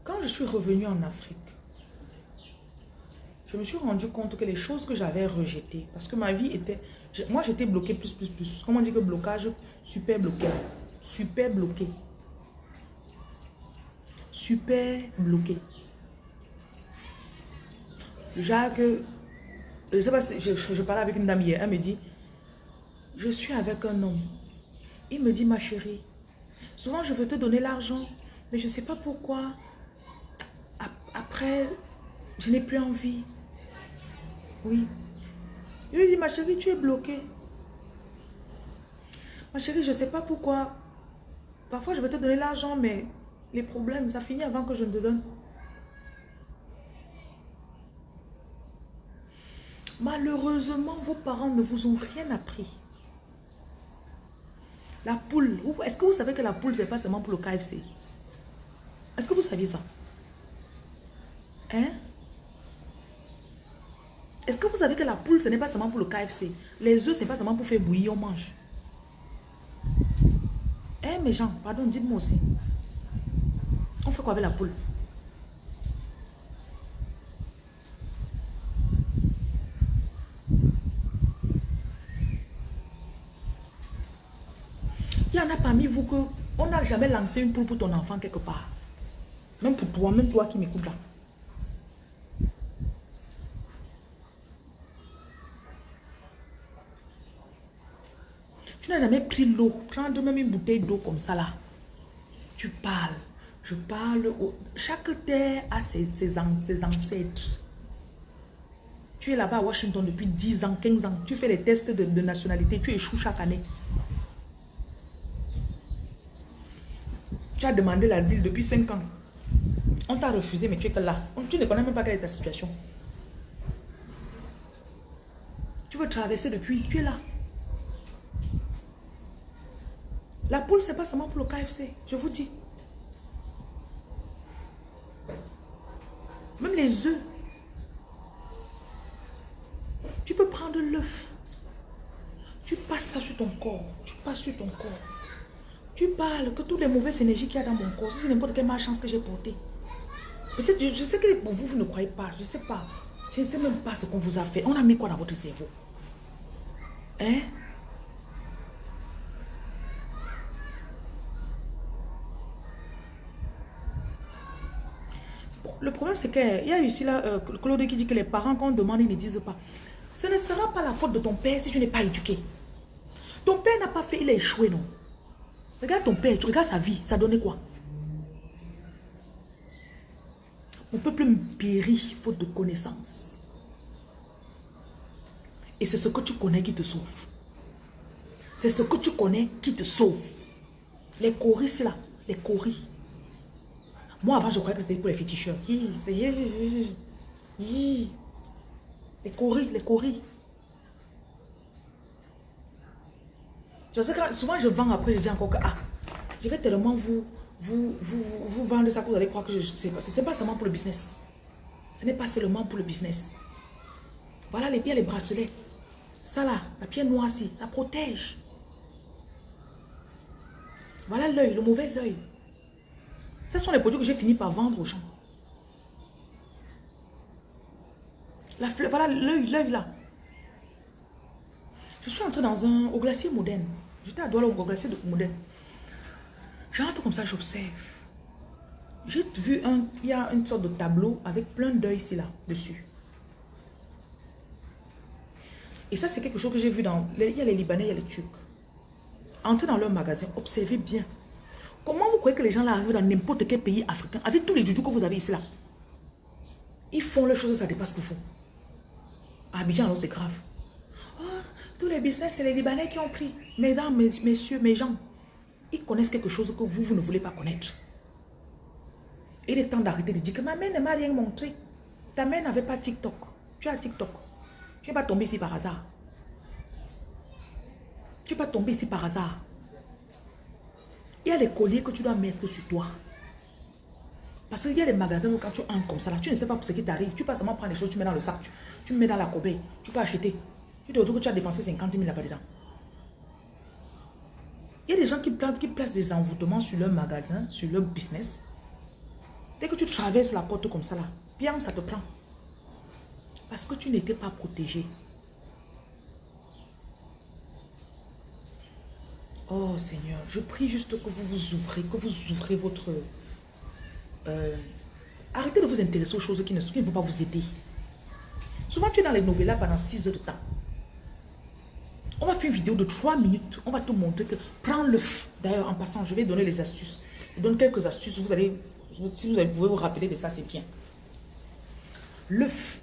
Quand je suis revenue en Afrique, je me suis rendu compte que les choses que j'avais rejetées, parce que ma vie était... Moi, j'étais bloquée plus, plus, plus. Comment dit que blocage Super bloqué. Super bloqué. Super bloqué. Jacques, je je, parlais avec une dame hier, elle me dit, je suis avec un homme. Il me dit, ma chérie, souvent je veux te donner l'argent, mais je sais pas pourquoi. Après, je n'ai plus envie. Oui. Il lui dit, ma chérie, tu es bloquée. Ma chérie, je ne sais pas pourquoi. Parfois, je vais te donner l'argent, mais les problèmes, ça finit avant que je ne te donne. Malheureusement, vos parents ne vous ont rien appris. La poule, est-ce que vous savez que la poule, c'est pas seulement pour le KFC Est-ce que vous saviez ça? Hein? Est-ce que vous savez que la poule, ce n'est pas seulement pour le KFC Les œufs, ce n'est pas seulement pour faire bouillir, on mange. Hein, mes gens, pardon, dites-moi aussi. On fait quoi avec la poule? Il y en a parmi vous que on n'a jamais lancé une poule pour ton enfant quelque part. Même pour toi, même toi qui m'écoutes là. Tu n'as jamais pris l'eau, prendre même une bouteille d'eau comme ça là. Tu parles. Je parle. Chaque terre a ses, ancêtres. Tu es là-bas à Washington depuis 10 ans, 15 ans. Tu fais les tests de, de nationalité. Tu échoues chaque année. Tu as demandé l'asile depuis 5 ans. On t'a refusé, mais tu es que là. Tu ne connais même pas quelle est ta situation. Tu veux traverser depuis, tu es là. La poule, c'est pas seulement pour le KFC, je vous dis. Même les œufs. Tu peux prendre l'œuf. Tu passes ça sur ton corps. Tu passes sur ton corps. Tu parles que toutes les mauvaises énergies qu'il y a dans mon corps, c'est n'importe quelle malchance que j'ai portée. Peut-être, je, sais que pour vous, vous ne croyez pas. Je ne sais pas. Je ne sais même pas ce qu'on vous a fait. On a mis quoi dans votre cerveau? Hein? Le problème, c'est qu'il y a ici là, euh, Claude qui dit que les parents, quand on demande, ils ne disent pas. Ce ne sera pas la faute de ton père si tu n'es pas éduqué. Ton père n'a pas fait, il a échoué, non Regarde ton père, tu regardes sa vie, ça donnait quoi? Mon peuple périt faute de connaissance. Et c'est ce que tu connais qui te sauve. C'est ce que tu connais qui te sauve. Les choristes là, les choris. Moi avant je croyais que c'était pour les féticheurs. Les choris, les choris. que souvent je vends après, je dis encore que ah, je vais tellement vous, vous, vous, vous, vendre ça que vous allez croire que je sais pas. Ce n'est pas seulement pour le business. Ce n'est pas seulement pour le business. Voilà les pieds, les bracelets. Ça là, la pierre noire ça protège. Voilà l'œil, le mauvais œil. Ce sont les produits que j'ai fini par vendre aux gens. La fleur, voilà l'œil, l'œil là. Je suis entré dans un, au glacier moderne. J'étais à Douala au glacier de moderne. J'entre comme ça, j'observe. J'ai vu un, il y a une sorte de tableau avec plein d'œils ici là, dessus. Et ça, c'est quelque chose que j'ai vu dans... Il y a les Libanais, il y a les Turcs. Entrez dans leur magasin, observez bien. Comment vous croyez que les gens là arrivent dans n'importe quel pays africain avec tous les doudous que vous avez ici là? Ils font les choses, ça dépasse pour vous. À Abidjan, alors c'est grave. Oh, tous les business, c'est les Libanais qui ont pris. Mesdames, messieurs, mes gens, ils connaissent quelque chose que vous, vous ne voulez pas connaître. Il est temps d'arrêter de dire que ma mère ne m'a rien montré. Ta mère n'avait pas TikTok. Tu as TikTok. Tu n'es pas tombé ici par hasard. Tu n'es pas tombé ici par hasard. Il y a les colliers que tu dois mettre sur toi. Parce qu'il y a des magasins où quand tu entres comme ça, là, tu ne sais pas pour ce qui t'arrive. Tu peux seulement prendre les choses, tu mets dans le sac, tu, mets dans la corbeille, tu peux acheter. Tu te retrouves que tu as dépensé 50 000 là-bas dedans. Il y a des gens qui placent, qui placent des envoûtements sur leur magasin, sur leur business. Dès que tu traverses la porte comme ça là, bien ça te prend. Parce que tu n'étais pas protégé. Oh Seigneur, je prie juste que vous vous ouvrez, que vous ouvrez votre... Euh, arrêtez de vous intéresser aux choses qui ne, qui vont pas vous aider. Souvent, tu es dans les novellas pendant 6 heures de temps. On va faire une vidéo de 3 minutes. On va te montrer que prends le... D'ailleurs, en passant, je vais donner les astuces. Je donne quelques astuces. Vous allez, si vous pouvez vous rappeler de ça, c'est bien. L'œuf.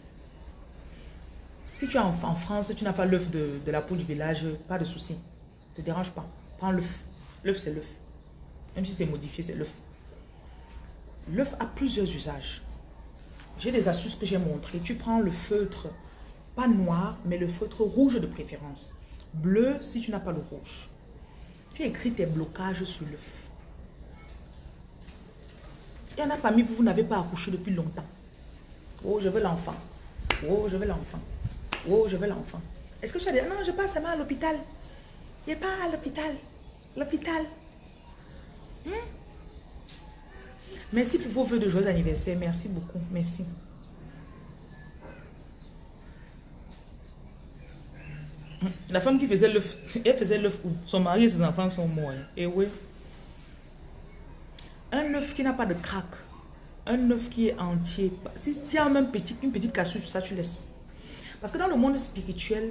Si tu es en, France, tu n'as pas l'œuf de, de, la peau du village, pas de souci. Ne te dérange pas. Prends l'œuf. L'œuf, c'est l'œuf. Même si c'est modifié, c'est l'œuf. L'œuf a plusieurs usages. J'ai des astuces que j'ai montrées. Tu prends le feutre, pas noir, mais le feutre rouge de préférence. Bleu si tu n'as pas le rouge. Tu écris tes blocages sur l'œuf. Il y en a parmi vous, vous n'avez pas accouché depuis longtemps. Oh, je veux l'enfant. Oh, je veux l'enfant. Oh, je veux l'enfant. Est-ce que as dit, non, je passe à l'hôpital. Je pas à l'hôpital. L'hôpital. Hmm? Merci pour vos vœux de joyeux anniversaire. Merci beaucoup. Merci. La femme qui faisait l'œuf, elle faisait l'œuf où? Son mari et ses enfants sont morts. Hein. Et oui. Un œuf qui n'a pas de craque. Un œuf qui est entier. Si tu as même une petite cassure ça, tu laisses. Parce que dans le monde spirituel,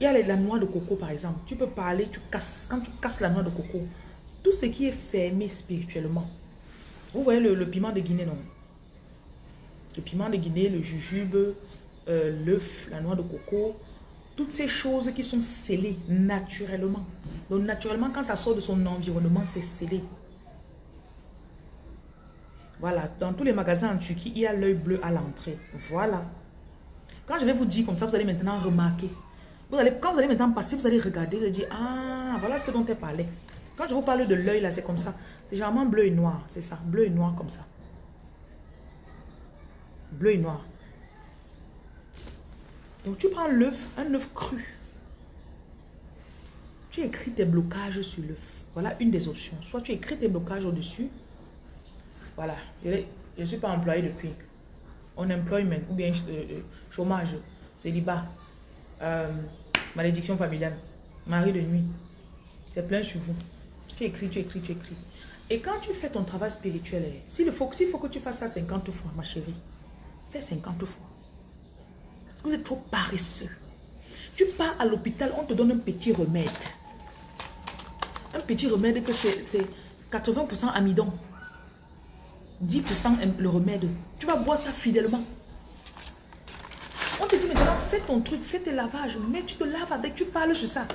il y a la noix de coco, par exemple. Tu peux parler, tu casses. Quand tu casses la noix de coco, tout ce qui est fermé spirituellement. Vous voyez le, piment de Guinée, non? Le piment de Guinée, le jujube, euh, l'œuf, la noix de coco. Toutes ces choses qui sont scellées naturellement. Donc naturellement, quand ça sort de son environnement, c'est scellé. Voilà, dans tous les magasins en Turquie, il y a l'œil bleu à l'entrée. Voilà. Quand je vais vous dire comme ça, vous allez maintenant remarquer allez, quand vous allez maintenant passer, vous allez regarder et dire, ah, voilà ce dont elle parlait. Quand je vous parle de l'œil, là, c'est comme ça. C'est généralement bleu et noir, c'est ça. Bleu et noir comme ça. Bleu et noir. Donc, tu prends l'œuf, un œuf cru. Tu écris tes blocages sur l'œuf. Voilà une des options. Soit tu écris tes blocages au-dessus. Voilà. Je ne suis pas employé depuis. Unemployment ou bien euh, euh, chômage, célibat. Euh, Malédiction familiale. Mari de nuit. C'est plein sur vous. Tu écris, tu écris, tu écris. Et quand tu fais ton travail spirituel, eh, s'il faut, faut que tu fasses ça 50 fois, ma chérie, fais 50 fois. Parce que vous êtes trop paresseux. Tu pars à l'hôpital, on te donne un petit remède. Un petit remède que c'est 80% amidon. 10% le remède. Tu vas boire ça fidèlement. On te dit fais ton truc, fais tes lavages, mais tu te laves avec, tu parles sur ça.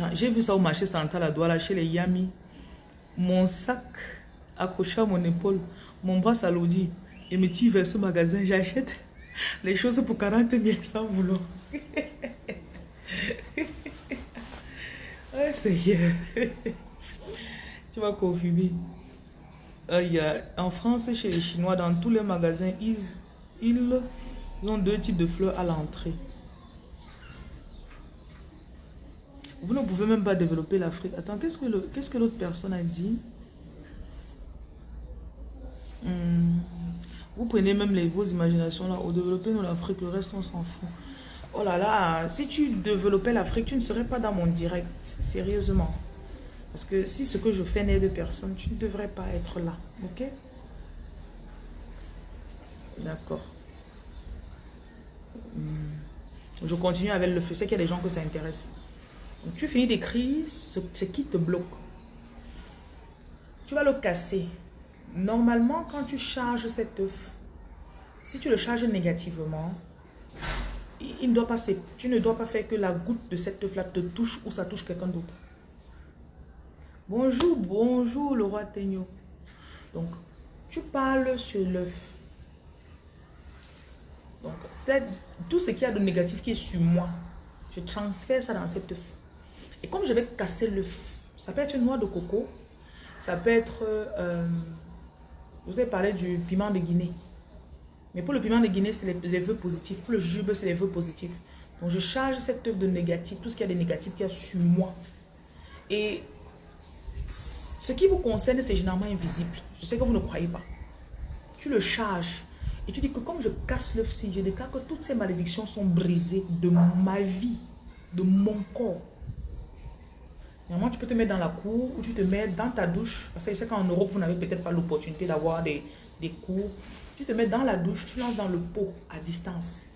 Ah, j'ai vu ça au marché central à Douala, chez les Yami. Mon sac accroché à mon épaule, mon bras s'alourdit. Et me tire vers ce magasin, j'achète les choses pour 40 000 sans vouloir. tu vas confirmer. Euh, y a, en France, chez les Chinois, dans tous les magasins, ils, ils ont deux types de fleurs à l'entrée. Vous ne pouvez même pas développer l'Afrique. Attends, qu'est-ce que le- qu'est-ce que l'autre personne a dit? Hmm. Vous prenez même les, vos imaginations là. Au développer dans l'Afrique, le reste on s'en fout. Oh là là, si tu développais l'Afrique, tu ne serais pas dans mon direct. Sérieusement. Parce que si ce que je fais n'aide personne, tu ne devrais pas être là. Ok? D'accord. Hmm. Je continue avec le feu. C'est qu'il y a des gens que ça intéresse. Donc, tu finis d'écrire ce, qui te bloque. Tu vas le casser. Normalement, quand tu charges cet œuf, si tu le charges négativement, il, doit pas, tu ne dois pas faire que la goutte de cet œuf-là te touche ou ça touche quelqu'un d'autre. Bonjour, bonjour le roi. Donc, tu parles sur l'œuf. Donc, tout ce qu'il y a de négatif qui est sur moi. Je transfère ça dans cet œuf. Et comme je vais casser l'œuf, ça peut être une noix de coco, ça peut être... euh, je vous ai parlé du piment de Guinée. Mais pour le piment de Guinée, c'est les, vœux positifs. Pour le jujube, c'est les vœux positifs. Donc, je charge cette œuf de négatif, tout ce qu'il y a de négatif qu'il y a sur moi. Et ce qui vous concerne, c'est généralement invisible. Je sais que vous ne croyez pas. Tu le charges. Et tu dis que comme je casse l'œuf-ci, je déclare que toutes ces malédictions sont brisées de ma vie, de mon corps. Normalement, tu peux te mettre dans la cour ou tu te mets dans ta douche. Parce que je sais qu'en Europe, vous n'avez peut-être pas l'opportunité d'avoir des, des cours. Tu te mets dans la douche, tu lances dans le pot à distance.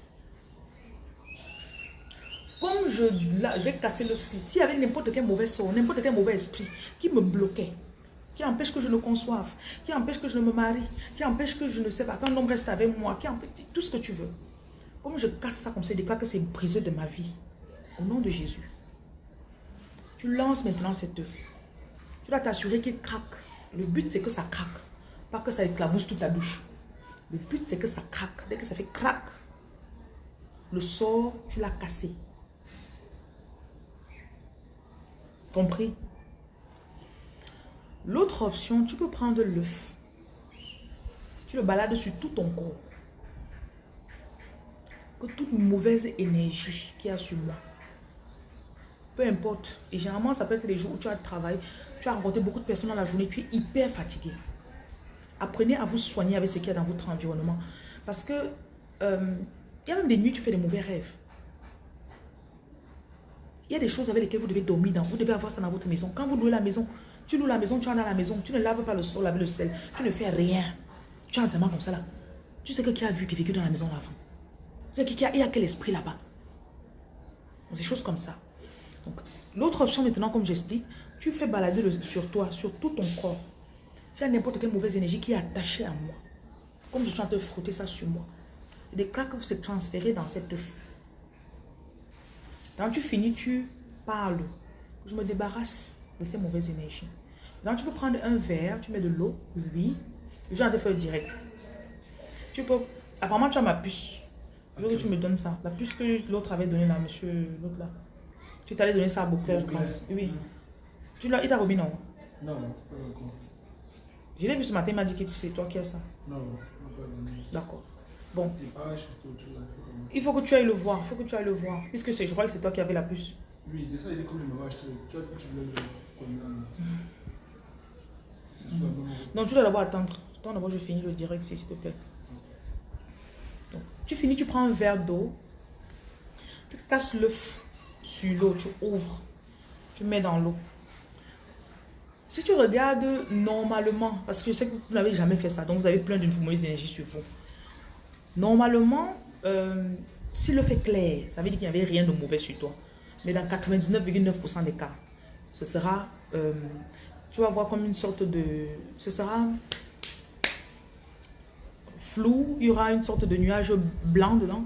Comme je, je vais casser l'œuf-ci, s'il y avait n'importe quel mauvais sort, n'importe quel mauvais esprit qui me bloquait, qui empêche que je ne conçoive, qui empêche que je ne me marie, qui empêche que je ne sais pas, qu'un homme reste avec moi, qui empêche tout ce que tu veux. Comme je casse ça comme ça, je déclare que c'est brisé de ma vie. Au nom de Jésus. Tu lances maintenant cet œuf. Tu dois t'assurer qu'il craque. Le but, c'est que ça craque. Pas que ça éclabousse toute ta douche. Le but, c'est que ça craque. Dès que ça fait craque, le sort, tu l'as cassé. Compris L'autre option, tu peux prendre l'œuf. Tu le balades sur tout ton corps. Que toute mauvaise énergie qu'il y a sur moi, peu importe. Et généralement, ça peut être les jours où tu as de travail, tu as rencontré beaucoup de personnes dans la journée, tu es hyper fatigué. Apprenez à vous soigner avec ce qu'il y a dans votre environnement. Parce que euh, il y a même des nuits, tu fais des mauvais rêves. Il y a des choses avec lesquelles vous devez dormir dans. Vous devez avoir ça dans votre maison. Quand vous louez la maison, tu loues la maison, tu es dans la maison, tu ne laves pas le sol avec le sel, tu ne fais rien. Tu as un comme ça là. Tu sais que qui a vu, qui a vécu dans la maison avant? Tu sais qu'il y y a quel esprit là-bas? Des choses comme ça. Donc, l'autre option maintenant, comme j'explique, tu fais balader sur toi, sur tout ton corps. S'il y a n'importe quelle mauvaise énergie qui est attachée à moi, comme je suis en train de frotter ça sur moi, je déclare que vous êtes dans cette. Quand tu finis, tu parles. Je me débarrasse de ces mauvaises énergies. Maintenant, tu peux prendre un verre, tu mets de l'eau, oui. Je vais de faire direct. Tu peux... Apparemment, tu as ma puce. Je veux que tu me donnes ça. La puce que l'autre avait donnée là, monsieur, l'autre là. Tu t'allais donner ça à Beauclerc, je pense. Oui. Tu l'as, il t'a remis, non? Non, non, pas encore. Je l'ai vu ce matin, il m'a dit que c'est toi qui as ça. Non, non, pas. D'accord. Bon, Et pareil, il faut que tu ailles le voir. Il faut que tu ailles le voir. Puisque je crois que c'est toi qui avais la puce. Oui, c'est ça, il dit comme je m'avais acheté. Tu dit que tu bonne route. Non, tu dois d'abord attendre. Attends d'abord, je finis le direct, s'il te plaît. Donc, tu finis, tu prends un verre d'eau. Tu casses l'œuf sur l'eau, tu ouvres. Tu mets dans l'eau. Si tu regardes normalement, parce que je sais que vous n'avez jamais fait ça, donc vous avez plein de mauvaises énergies sur vous. Normalement, euh, si l'œuf est clair, ça veut dire qu'il n'y avait rien de mauvais sur toi. Mais dans 99,9% des cas, ce sera, euh, tu vas voir comme une sorte de, ce sera flou, il y aura une sorte de nuage blanc dedans.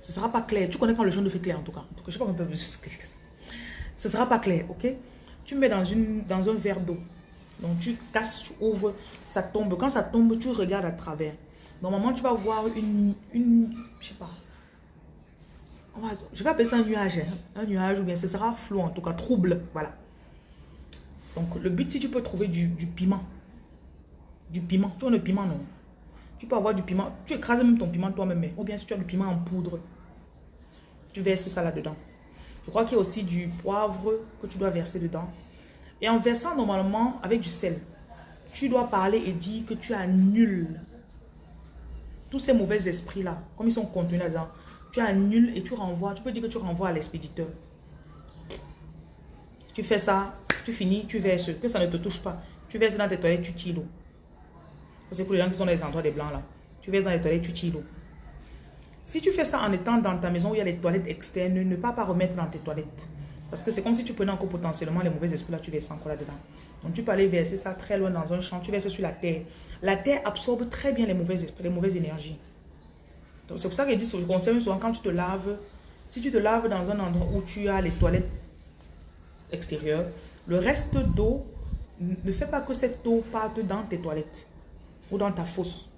Ce sera pas clair. Tu connais quand le jaune de fait clair en tout cas. Je sais pas peut Ce sera pas clair, ok? Tu mets dans, une, dans un verre d'eau. Donc tu casses, tu ouvres, ça tombe. Quand ça tombe, tu regardes à travers. Normalement, tu vas voir une, une je sais pas. Je vais appeler ça un nuage. hein. Un nuage ou bien ce sera flou en tout cas, trouble. Voilà. Donc le but, si tu peux trouver du, piment. Du piment. Tu as le piment, non? Tu peux avoir du piment. Tu écrases même ton piment toi-même. mais- Ou bien si tu as du piment en poudre. Tu verses ça là-dedans. Je crois qu'il y a aussi du poivre que tu dois verser dedans. Et en versant normalement avec du sel, tu dois parler et dire que tu annules tous ces mauvais esprits-là, comme ils sont contenus là-dedans. Tu annules et tu renvoies. Tu peux dire que tu renvoies à l'expéditeur. Tu fais ça, tu finis, tu verses, que ça ne te touche pas. Tu verses dans tes toilettes, tu tires l'eau. C'est pour les gens qui sont dans les endroits des blancs là. Tu verses dans les toilettes, tu tires l'eau. Si tu fais ça en étant dans ta maison où il y a les toilettes externes, ne pas pas remettre dans tes toilettes. Parce que c'est comme si tu prenais encore potentiellement les mauvais esprits là, tu verses encore là-dedans. Donc tu peux aller verser ça très loin dans un champ, tu verses sur la terre. La terre absorbe très bien les mauvais esprits, les mauvaises énergies. C'est pour ça que je dis, je conseille souvent quand tu te laves, si tu te laves dans un endroit où tu as les toilettes extérieures, le reste d'eau, ne fais pas que cette eau parte dans tes toilettes ou dans ta fosse.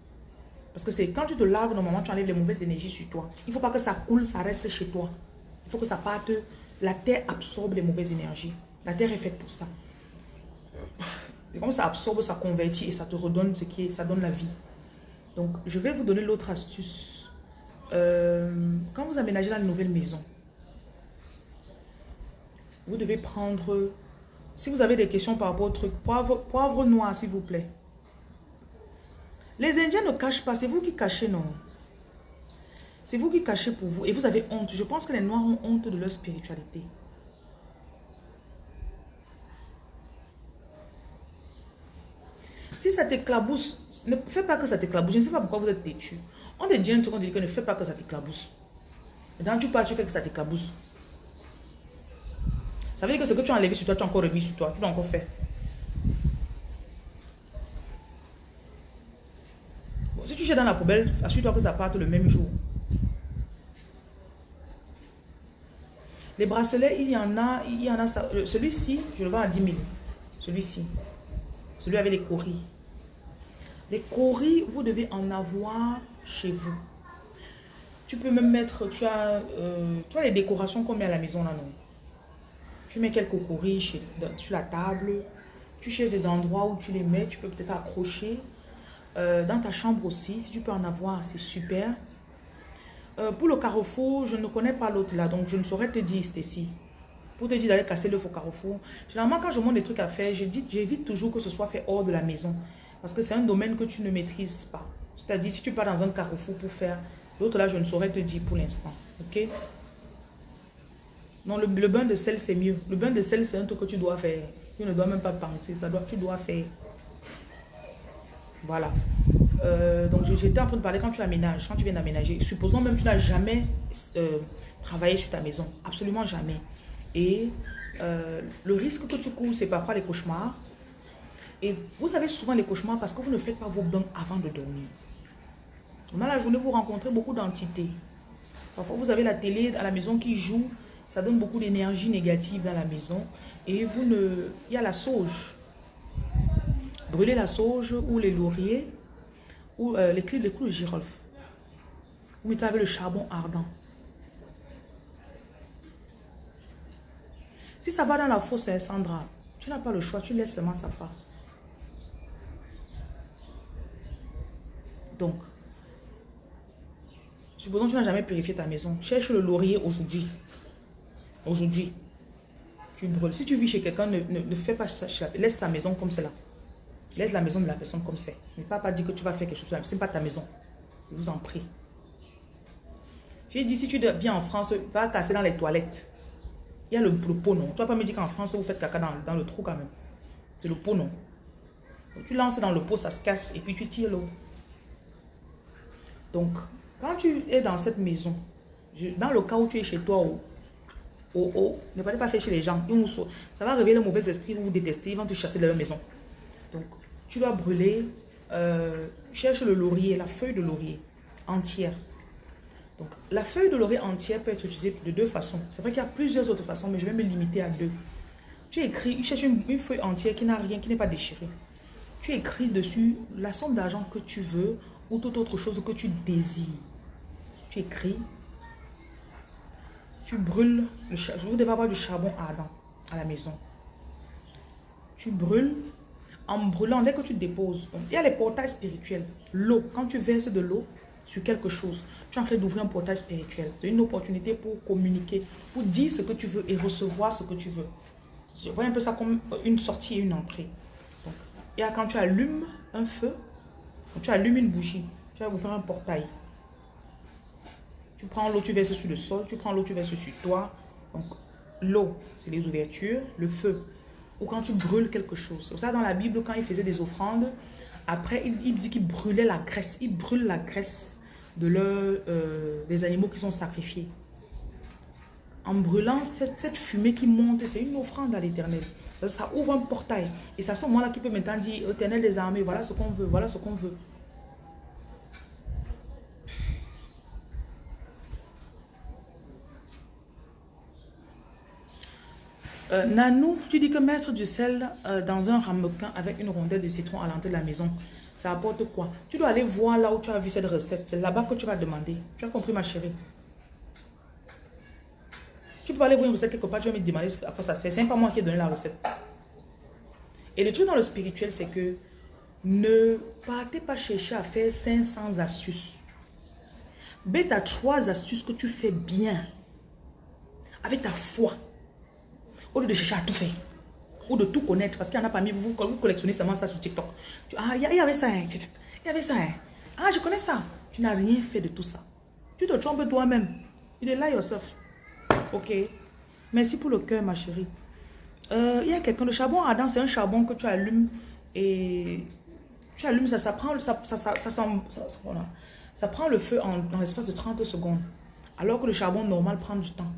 Parce que c'est quand tu te laves, normalement, tu enlèves les mauvaises énergies sur toi. Il ne faut pas que ça coule, ça reste chez toi. Il faut que ça parte. La terre absorbe les mauvaises énergies. La terre est faite pour ça. Et comme ça absorbe, ça convertit et ça te redonne ce qui est, ça donne la vie. Donc, je vais vous donner l'autre astuce. Euh, quand vous aménagez la nouvelle maison, vous devez prendre, si vous avez des questions par rapport au truc, poivre, poivre noir, s'il vous plaît. Les Indiens ne cachent pas, c'est vous qui cachez, non? C'est vous qui cachez pour vous et vous avez honte. Je pense que les Noirs ont honte de leur spiritualité. Si ça t'éclabousse, ne fais pas que ça t'éclabousse. Je ne sais pas pourquoi vous êtes têtu. On te dit un truc, on dit que ne fais pas que ça t'éclabousse. Quand tu parles, tu fais que ça t'éclabousse. Ça veut dire que ce que tu as enlevé sur toi, tu as encore remis sur toi. Tu l'as encore fait. si tu jettes dans la poubelle, assure-toi que ça parte le même jour. Les bracelets, il y en a, il y en a, celui-ci, je le vends à 10 000. Celui-ci. Celui avec les coris. Les coris, vous devez en avoir chez vous. Tu peux même mettre, tu as, euh, tu as les décorations qu'on met à la maison là, non? Tu mets quelques coris sur la table. Tu cherches des endroits où tu les mets. Tu peux peut-être accrocher. Euh, dans ta chambre aussi, si tu peux en avoir, c'est super. Euh, pour le carrefour, je ne connais pas l'autre là, donc je ne saurais te dire, Stécie. Pour te dire d'aller casser le faux carrefour. Généralement, quand je montre des trucs à faire, j'évite toujours que ce soit fait hors de la maison. Parce que c'est un domaine que tu ne maîtrises pas. C'est-à-dire, si tu pars dans un carrefour pour faire, l'autre là, je ne saurais te dire pour l'instant. Ok? Non, le, bain de sel, c'est mieux. Le bain de sel, c'est un truc que tu dois faire. Tu ne dois même pas penser. Ça doit, tu dois faire. Voilà. Euh, donc, j'étais en train de parler quand tu aménages, quand tu viens d'aménager. Supposons même que tu n'as jamais euh, travaillé sur ta maison. Absolument jamais. Et euh, le risque que tu cours, c'est parfois les cauchemars. Et vous avez souvent les cauchemars parce que vous ne faites pas vos bains avant de dormir. Dans la journée, vous rencontrez beaucoup d'entités. Parfois, vous avez la télé à la maison qui joue. Ça donne beaucoup d'énergie négative dans la maison. Et vous ne... Il y a la sauge. Brûlez la sauge ou les lauriers ou euh, les clés, les clous de girofle. Vous mettez avec le charbon ardent. Si ça va dans la fosse, hein, Sandra, tu n'as pas le choix, tu laisses seulement ça part. Supposons que tu n'as jamais purifié ta maison. Cherche le laurier aujourd'hui. Aujourd'hui. Tu brûles. Si tu vis chez quelqu'un, ne, ne, fais pas ça. Laisse sa maison comme cela. Laisse la maison de la personne comme c'est. Ne pas, pas dire que tu vas faire quelque chose. Ce n'est pas ta maison. Je vous en prie. J'ai dit, si tu viens en France, va casser dans les toilettes. Il y a le, pot, non. Tu vas pas me dire qu'en France, vous faites caca dans, le trou quand même. C'est le pot, non. tu lances dans le pot, ça se casse et puis tu tires l'eau. Donc, quand tu es dans cette maison, dans le cas où tu es chez toi, au, au, ne pas faire chez les gens. Ça va réveiller le mauvais esprit, vous vous détestez, ils vont te chasser de leur maison. Donc, tu dois brûler, euh, cherche le laurier, la feuille de laurier entière. Donc, la feuille de laurier entière peut être utilisée de deux façons. C'est vrai qu'il y a plusieurs autres façons, mais je vais me limiter à deux. Tu écris, tu cherches une, feuille entière qui n'a rien, qui n'est pas déchirée. Tu écris dessus la somme d'argent que tu veux ou toute autre chose que tu désires. Tu écris. Tu brûles. Le vous devez avoir du charbon ardent à la maison. Tu brûles en brûlant, dès que tu déposes, il y a les portails spirituels. L'eau, quand tu verses de l'eau, sur quelque chose. Tu es en train d'ouvrir un portail spirituel. C'est une opportunité pour communiquer, pour dire ce que tu veux et recevoir ce que tu veux. Je vois un peu ça comme une sortie et une entrée. Donc, et quand tu allumes un feu, tu allumes une bougie, tu vas ouvrir un portail. Tu prends l'eau, tu verses sur le sol, tu prends l'eau, tu verses sur toi. Donc, l'eau, c'est les ouvertures, le feu. Ou quand tu brûles quelque chose. C'est ça dans la Bible, quand il faisait des offrandes, après, il, dit qu'il brûlait la graisse. Il brûle la graisse de euh, des animaux qui sont sacrifiés. En brûlant cette fumée qui monte, c'est une offrande à l'éternel. Ça ouvre un portail. Et c'est à ce moment-là qu'il peut maintenant dire, éternel des armées, voilà ce qu'on veut, voilà ce qu'on veut. Euh, Nanou, tu dis que mettre du sel euh, dans un ramequin avec une rondelle de citron à l'entrée de la maison, ça apporte quoi? Tu dois aller voir là où tu as vu cette recette. C'est là-bas que tu vas demander. Tu as compris ma chérie? Tu peux aller voir une recette quelque part, tu vas me demander après ça. C'est pas moi qui ai donné la recette. Et le truc dans le spirituel, c'est que ne partez pas chercher à faire 500 astuces. Tu as trois astuces que tu fais bien. Avec ta foi. Au lieu de chercher à tout faire. Ou de tout connaître. Parce qu'il y en a parmi vous, vous collectionnez seulement ça sur TikTok. ah, il y, avait ça. Hein, il y avait ça. Hein. Ah, je connais ça. Tu n'as rien fait de tout ça. Tu te trompes toi-même. You là yourself. Ok. Merci pour le cœur, ma chérie. Euh, il y a quelqu'un, le charbon ardent, c'est un charbon que tu allumes et tu allumes, ça, ça prend, ça, ça, ça, ça, ça prend le feu en, dans l'espace de 30 secondes. Alors que le charbon normal prend du temps.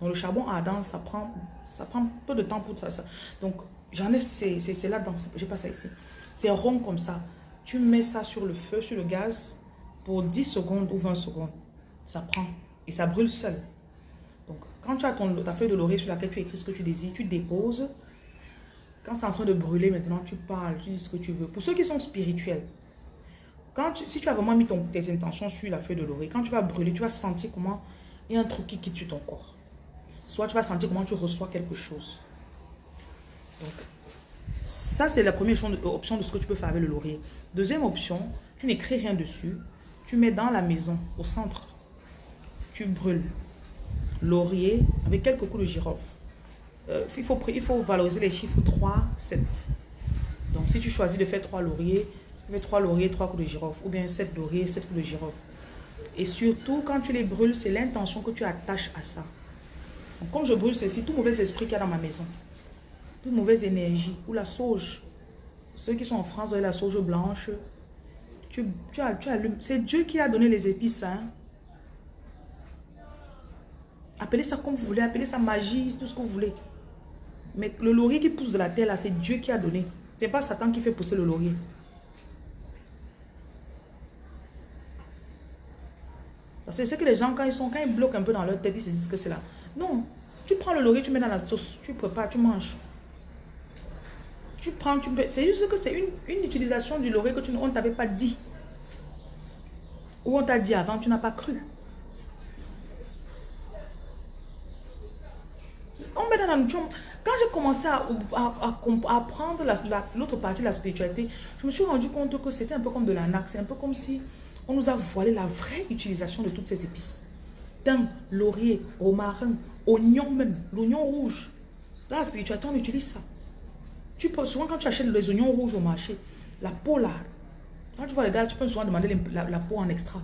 Donc le charbon ardent, ça prend, ça prend peu de temps pour ça. ça. Donc j'en ai, c'est là-dedans, j'ai pas ça ici. C'est rond comme ça. Tu mets ça sur le feu, sur le gaz, pour 10 secondes ou 20 secondes. Ça prend et ça brûle seul. Quand tu as ton, ta feuille de laurier sur laquelle tu écris ce que tu désires, tu déposes. Quand c'est en train de brûler maintenant, tu parles, tu dis ce que tu veux. Pour ceux qui sont spirituels, quand si tu as vraiment mis tes intentions sur la feuille de laurier, quand tu vas brûler, tu vas sentir comment il y a un truc qui quitte ton corps. Soit tu vas sentir comment tu reçois quelque chose. Donc, ça, c'est la première option de ce que tu peux faire avec le laurier. Deuxième option, tu n'écris rien dessus. Tu mets dans la maison, au centre. Tu brûles. Laurier avec quelques coups de girofle. Euh, il, faut, il faut valoriser les chiffres 3, 7. Donc, si tu choisis de faire 3 lauriers, fais 3 lauriers, 3 coups de girofle. Ou bien 7 lauriers, 7 coups de girofle. Et surtout, quand tu les brûles, c'est l'intention que tu attaches à ça comme je brûle ceci, tout mauvais esprit qu'il y a dans ma maison, toute mauvaise énergie, ou la sauge, ceux qui sont en France, la sauge blanche, tu, tu, tu allumes. C'est Dieu qui a donné les épices. Hein. Appelez ça comme vous voulez, appelez ça magie, tout ce que vous voulez. Mais le laurier qui pousse de la terre, là, c'est Dieu qui a donné. C'est pas Satan qui fait pousser le laurier. C'est ce que les gens, quand ils sont, quand ils bloquent un peu dans leur tête, ils se disent que c'est là. Non. Tu prends le laurier, tu mets dans la sauce, tu prépares, tu manges. Tu prends, tu C'est juste que c'est une, une, utilisation du laurier que on ne t'avait pas dit. Ou on t'a dit avant, tu n'as pas cru. Quand j'ai commencé à, apprendre l'autre partie de la spiritualité, je me suis rendu compte que c'était un peu comme de l'arnaque. C'est un peu comme si on nous a voilé la vraie utilisation de toutes ces épices thym, laurier, romarin, oignon même, l'oignon rouge. Dans la spiritualité, on utilise ça. Tu peux, souvent, quand tu achètes les oignons rouges au marché, la peau là, quand tu vois les gars, tu peux souvent demander la, peau en extra.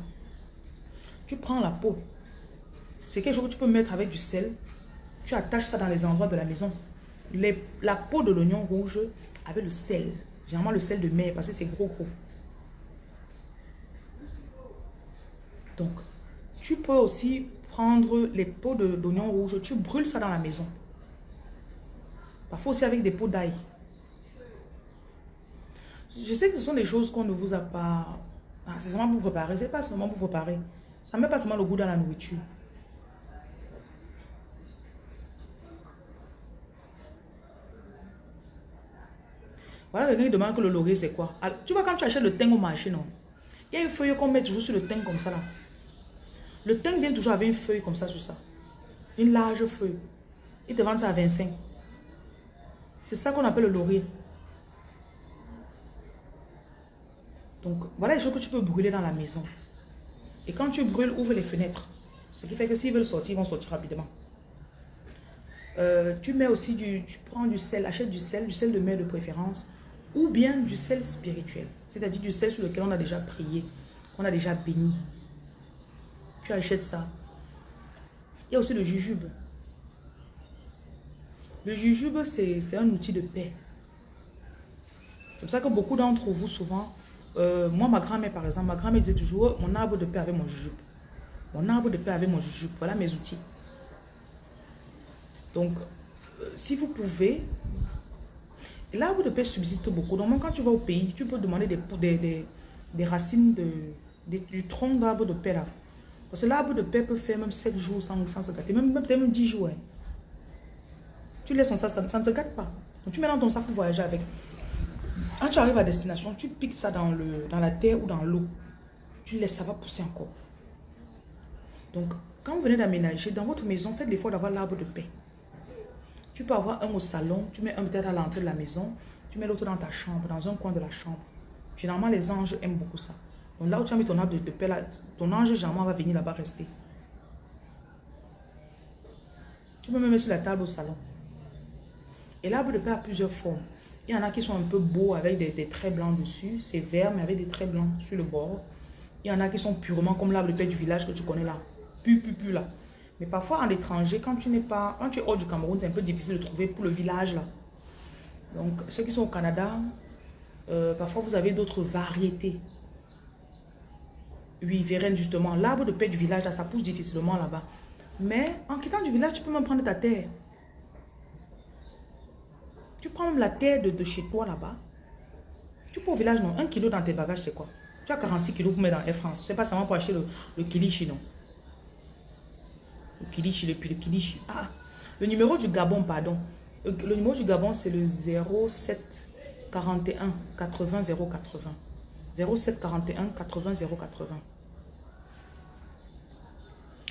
Tu prends la peau. C'est quelque chose que tu peux mettre avec du sel. Tu attaches ça dans les endroits de la maison. Les, la peau de l'oignon rouge avec le sel. Généralement le sel de mer parce que c'est gros gros. Donc, tu peux aussi prendre les pots d'oignons rouges, tu brûles ça dans la maison. Parfois aussi avec des pots d'ail. Je sais que ce sont des choses qu'on ne vous a pas... Ah, c'est seulement pour préparer. C'est pas seulement pour préparer. Ça met pas seulement le goût dans la nourriture. Voilà, quelqu'un demande que le laurier, c'est quoi? Tu vois, quand tu achètes le thym au marché, non? Il y a une feuille qu'on met toujours sur le thym comme ça, là. Le thym vient toujours avec une feuille comme ça sur ça. Une large feuille. Il te vend ça à 25. C'est ça qu'on appelle le laurier. Donc, voilà les choses que tu peux brûler dans la maison. Et quand tu brûles, ouvre les fenêtres. Ce qui fait que s'ils veulent sortir, ils vont sortir rapidement. Euh, tu mets aussi du... Tu prends du sel, achète du sel, du sel de mer de préférence. Ou bien du sel spirituel. C'est-à-dire du sel sur lequel on a déjà prié. On a déjà béni. Tu achètes ça. Il y a aussi le jujube. Le jujube, c'est un outil de paix. C'est pour ça que beaucoup d'entre vous, souvent, euh, moi, ma grand-mère, par exemple, ma grand-mère disait toujours, mon arbre de paix avec mon jujube. Mon arbre de paix avec mon jujube. Voilà mes outils. Donc, euh, si vous pouvez, l'arbre de paix subsiste beaucoup. Donc, quand tu vas au pays, tu peux demander des, racines de, du tronc d'arbre de paix là. Parce que l'arbre de paix peut faire même 7 jours sans, se gâter, même, même 10 jours. Hein. Tu laisses ça, ça, ça ne se gâte pas. Donc, tu mets dans ton sac pour voyager avec. Quand tu arrives à destination, tu piques ça dans, le, dans la terre ou dans l'eau. Tu laisses, ça va pousser encore. Donc, quand vous venez d'aménager, dans votre maison, faites l'effort d'avoir l'arbre de paix. Tu peux avoir un au salon, tu mets un peut-être à l'entrée de la maison, tu mets l'autre dans ta chambre, dans un coin de la chambre. Généralement, les anges aiment beaucoup ça. Donc là où tu as mis ton arbre de, paix, ton ange généralement va venir là-bas rester. Tu peux même mettre sur la table au salon. Et l'arbre de paix a plusieurs formes. Il y en a qui sont un peu beaux avec des, traits blancs dessus. C'est vert, mais avec des traits blancs sur le bord. Il y en a qui sont purement comme l'arbre de paix du village que tu connais là. Pu, pu, pu là. Mais parfois, en étranger, quand tu n'es pas... Quand tu es hors du Cameroun, c'est un peu difficile de trouver pour le village là. Donc, ceux qui sont au Canada, euh, parfois vous avez d'autres variétés. Oui, Vérène, justement. L'arbre de paix du village, là, ça pousse difficilement là-bas. Mais en quittant du village, tu peux même prendre ta terre. Tu prends la terre de, chez toi là-bas. Tu peux au village, non. Un kilo dans tes bagages, c'est quoi? Tu as 46 kilos pour mettre dans Air France. C'est pas seulement pour acheter le, le kilichi, non. Ah, le numéro du Gabon, pardon. Le, le numéro du Gabon, c'est le 07 41 80 080. 07 41 80 080.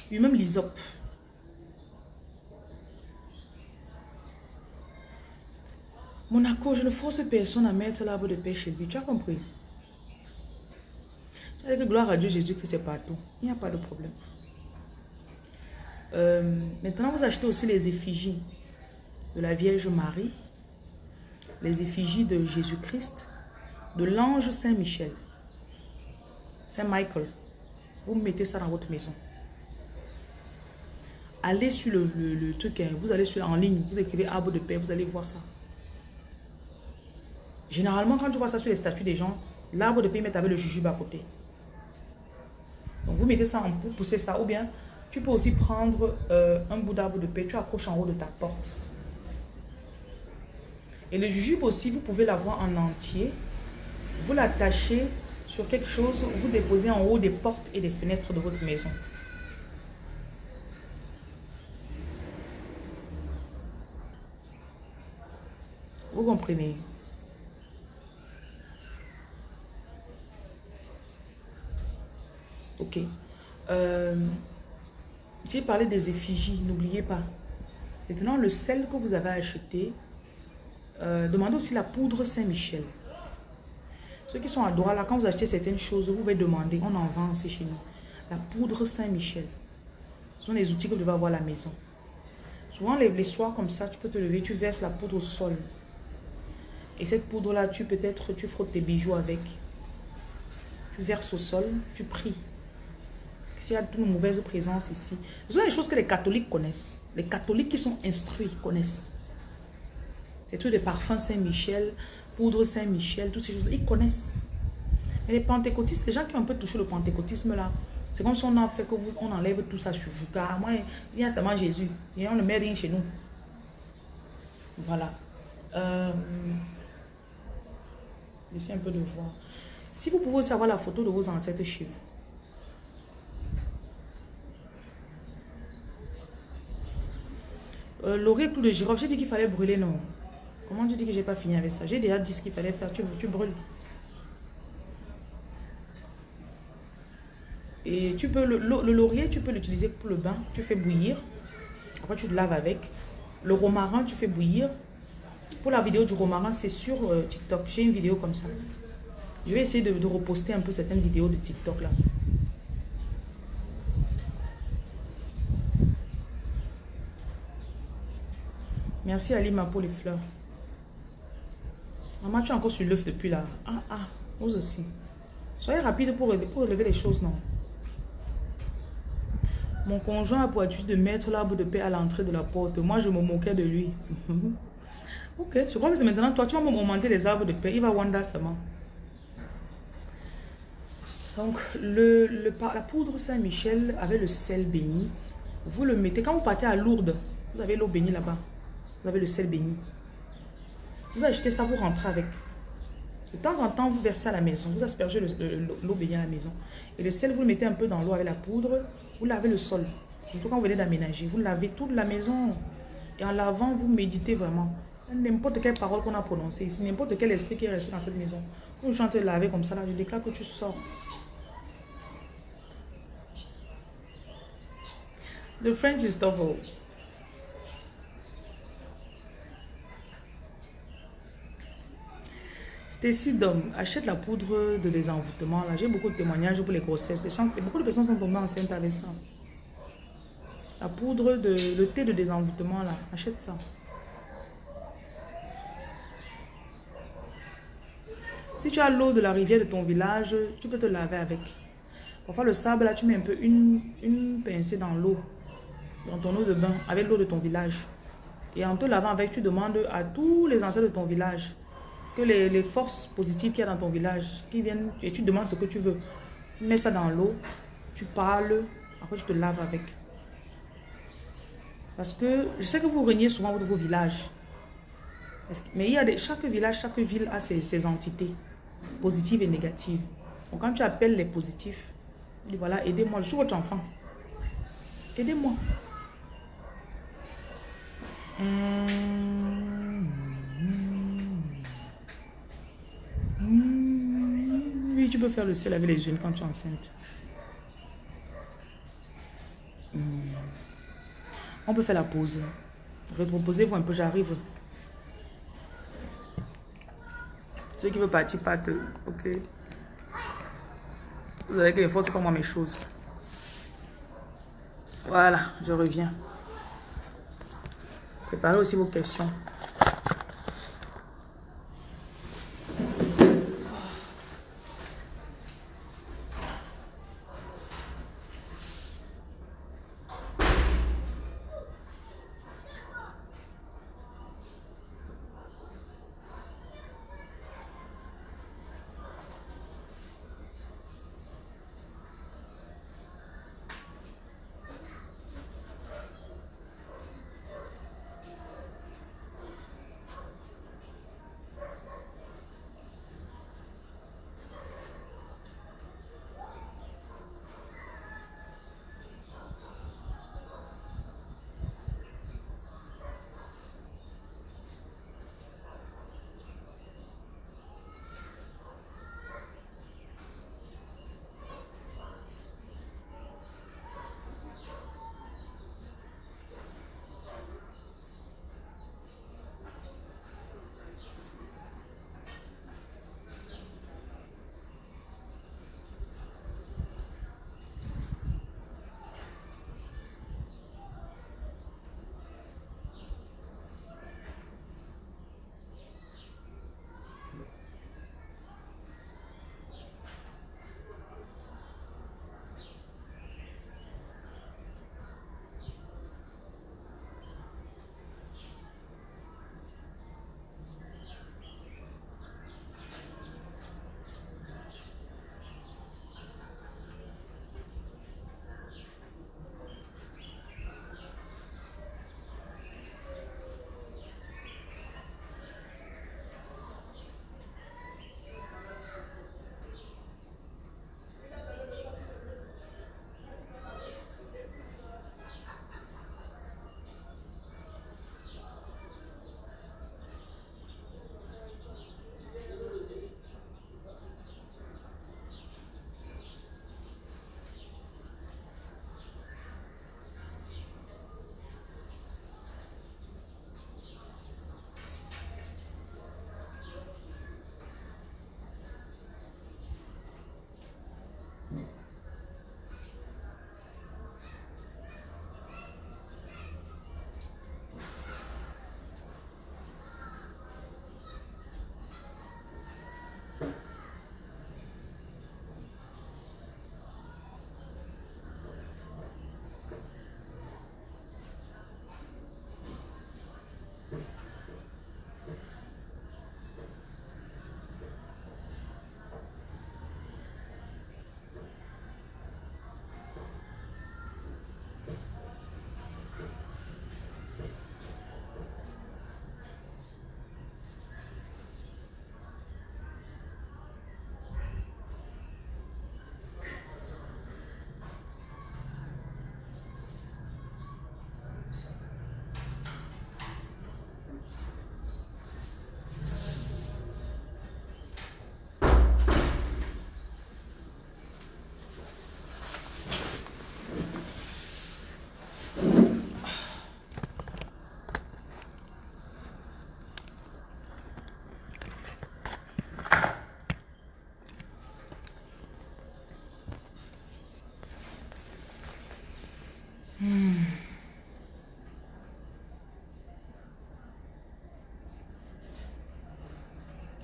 Lui-même l'ISOP. Monaco, je ne force personne à mettre l'arbre de paix chez lui. Tu as compris? Avec gloire à Dieu, Jésus-Christ, c'est partout. Il n'y a pas de problème. Euh, maintenant, vous achetez aussi les effigies de la Vierge Marie, les effigies de Jésus-Christ, de l'ange Saint-Michel, Saint-Michael. Vous mettez ça dans votre maison. Allez sur le, truc, hein. vous allez sur en ligne, vous écrivez arbre de paix, vous allez voir ça. Généralement, quand tu vois ça sur les statues des gens, l'arbre de paix met avec le jujube à côté. Donc, vous mettez ça en pour pousser ça. Ou bien, tu peux aussi prendre euh, un bout d'arbre de paix, tu accroches en haut de ta porte. Et le jujube aussi, vous pouvez l'avoir en entier. Vous l'attachez sur quelque chose, vous déposez en haut des portes et des fenêtres de votre maison. Vous comprenez? Ok. Euh, j'ai parlé des effigies, n'oubliez pas. Maintenant, le sel que vous avez acheté, euh, demandez aussi la poudre Saint-Michel. Ceux qui sont à droite, là, quand vous achetez certaines choses, vous pouvez demander, on en vend aussi chez nous. La poudre Saint-Michel. Ce sont les outils que vous devez avoir à la maison. Souvent, les, les, soirs comme ça, tu peux te lever, tu verses la poudre au sol. Et cette poudre-là, tu peut-être, tu frottes tes bijoux avec. Tu verses au sol, tu pries. S'il y a une mauvaise présence ici. Ce sont des choses que les catholiques connaissent. Les catholiques qui sont instruits connaissent. C'est tout des parfums Saint-Michel, poudre Saint-Michel, toutes ces choses. Ils connaissent. Mais les pentecôtistes, les gens qui ont un peu touché le pentecôtisme là, c'est comme si on a fait que vous, on enlève tout ça sur vous. Car moi, il y a seulement Jésus. Et on ne met rien chez nous. Voilà. Euh, J'essaie un peu de voir. Si vous pouvez savoir la photo de vos ancêtres chez vous. Euh, L'oreille de girofle, j'ai dit qu'il fallait brûler, non. Comment tu dis que j'ai pas fini avec ça? J'ai déjà dit ce qu'il fallait faire, tu, tu brûles. Et tu peux, le, le laurier, tu peux l'utiliser pour le bain. Tu fais bouillir. Après, tu te laves avec. Le romarin, tu fais bouillir. Pour la vidéo du romarin, c'est sur euh, TikTok. J'ai une vidéo comme ça. Je vais essayer de, de reposter un peu certaines vidéos de TikTok là. Merci Alima pour les fleurs. Maman, tu es encore sur l'œuf depuis là. Ah, ah, vous aussi. Soyez rapide pour, pour relever les choses, non? Mon conjoint a pour de mettre l'arbre de paix à l'entrée de la porte. Moi, je me moquais de lui. ok, je crois que c'est maintenant toi. Tu vas augmenter les arbres de paix. Il va wonder seulement. Donc, le, le, la poudre Saint-Michel avec le sel béni, vous le mettez. Quand vous partez à Lourdes, vous avez l'eau bénie là-bas. Vous avez le sel béni. Vous achetez ça, vous rentrez avec. De temps en temps, vous versez à la maison. Vous aspergez l'eau bénie à la maison. Et le sel, vous le mettez un peu dans l'eau avec la poudre. Vous lavez le sol. Surtout quand vous venez d'aménager. Vous lavez toute la maison. Et en lavant, vous méditez vraiment. N'importe quelle parole qu'on a prononcée ici, n'importe quel esprit qui est resté dans cette maison. Vous chantez laver comme ça, là, je déclare que tu sors. The French is tough. Stacy Dom, achète la poudre de désenvoûtement. Là, j'ai beaucoup de témoignages pour les grossesses. beaucoup de personnes sont tombées enceintes avec ça. La poudre de le thé de désenvoûtement là, achète ça. Si tu as l'eau de la rivière de ton village, tu peux te laver avec. Parfois le sable là, tu mets un peu une, une pincée dans l'eau dans ton eau de bain avec l'eau de ton village. Et en te lavant avec, tu demandes à tous les ancêtres de ton village que les, forces positives qu'il y a dans ton village, qui viennent, et tu demandes ce que tu veux. Tu mets ça dans l'eau, tu parles, après tu te laves avec. Parce que je sais que vous régnez souvent de vos villages. Mais il y a des, chaque village, chaque ville a ses, entités, positives et négatives. Donc quand tu appelles les positifs, voilà, aidez-moi, je suis votre enfant. Aidez-moi. Mmh. Oui, tu peux faire le sel avec les jeunes quand tu es enceinte. Mmh. On peut faire la pause. Reproposez-vous un peu, j'arrive. Ceux qui veulent partir partent. Ok. Vous avez que les forces, pas moi mes choses. Voilà, je reviens. Préparez aussi vos questions.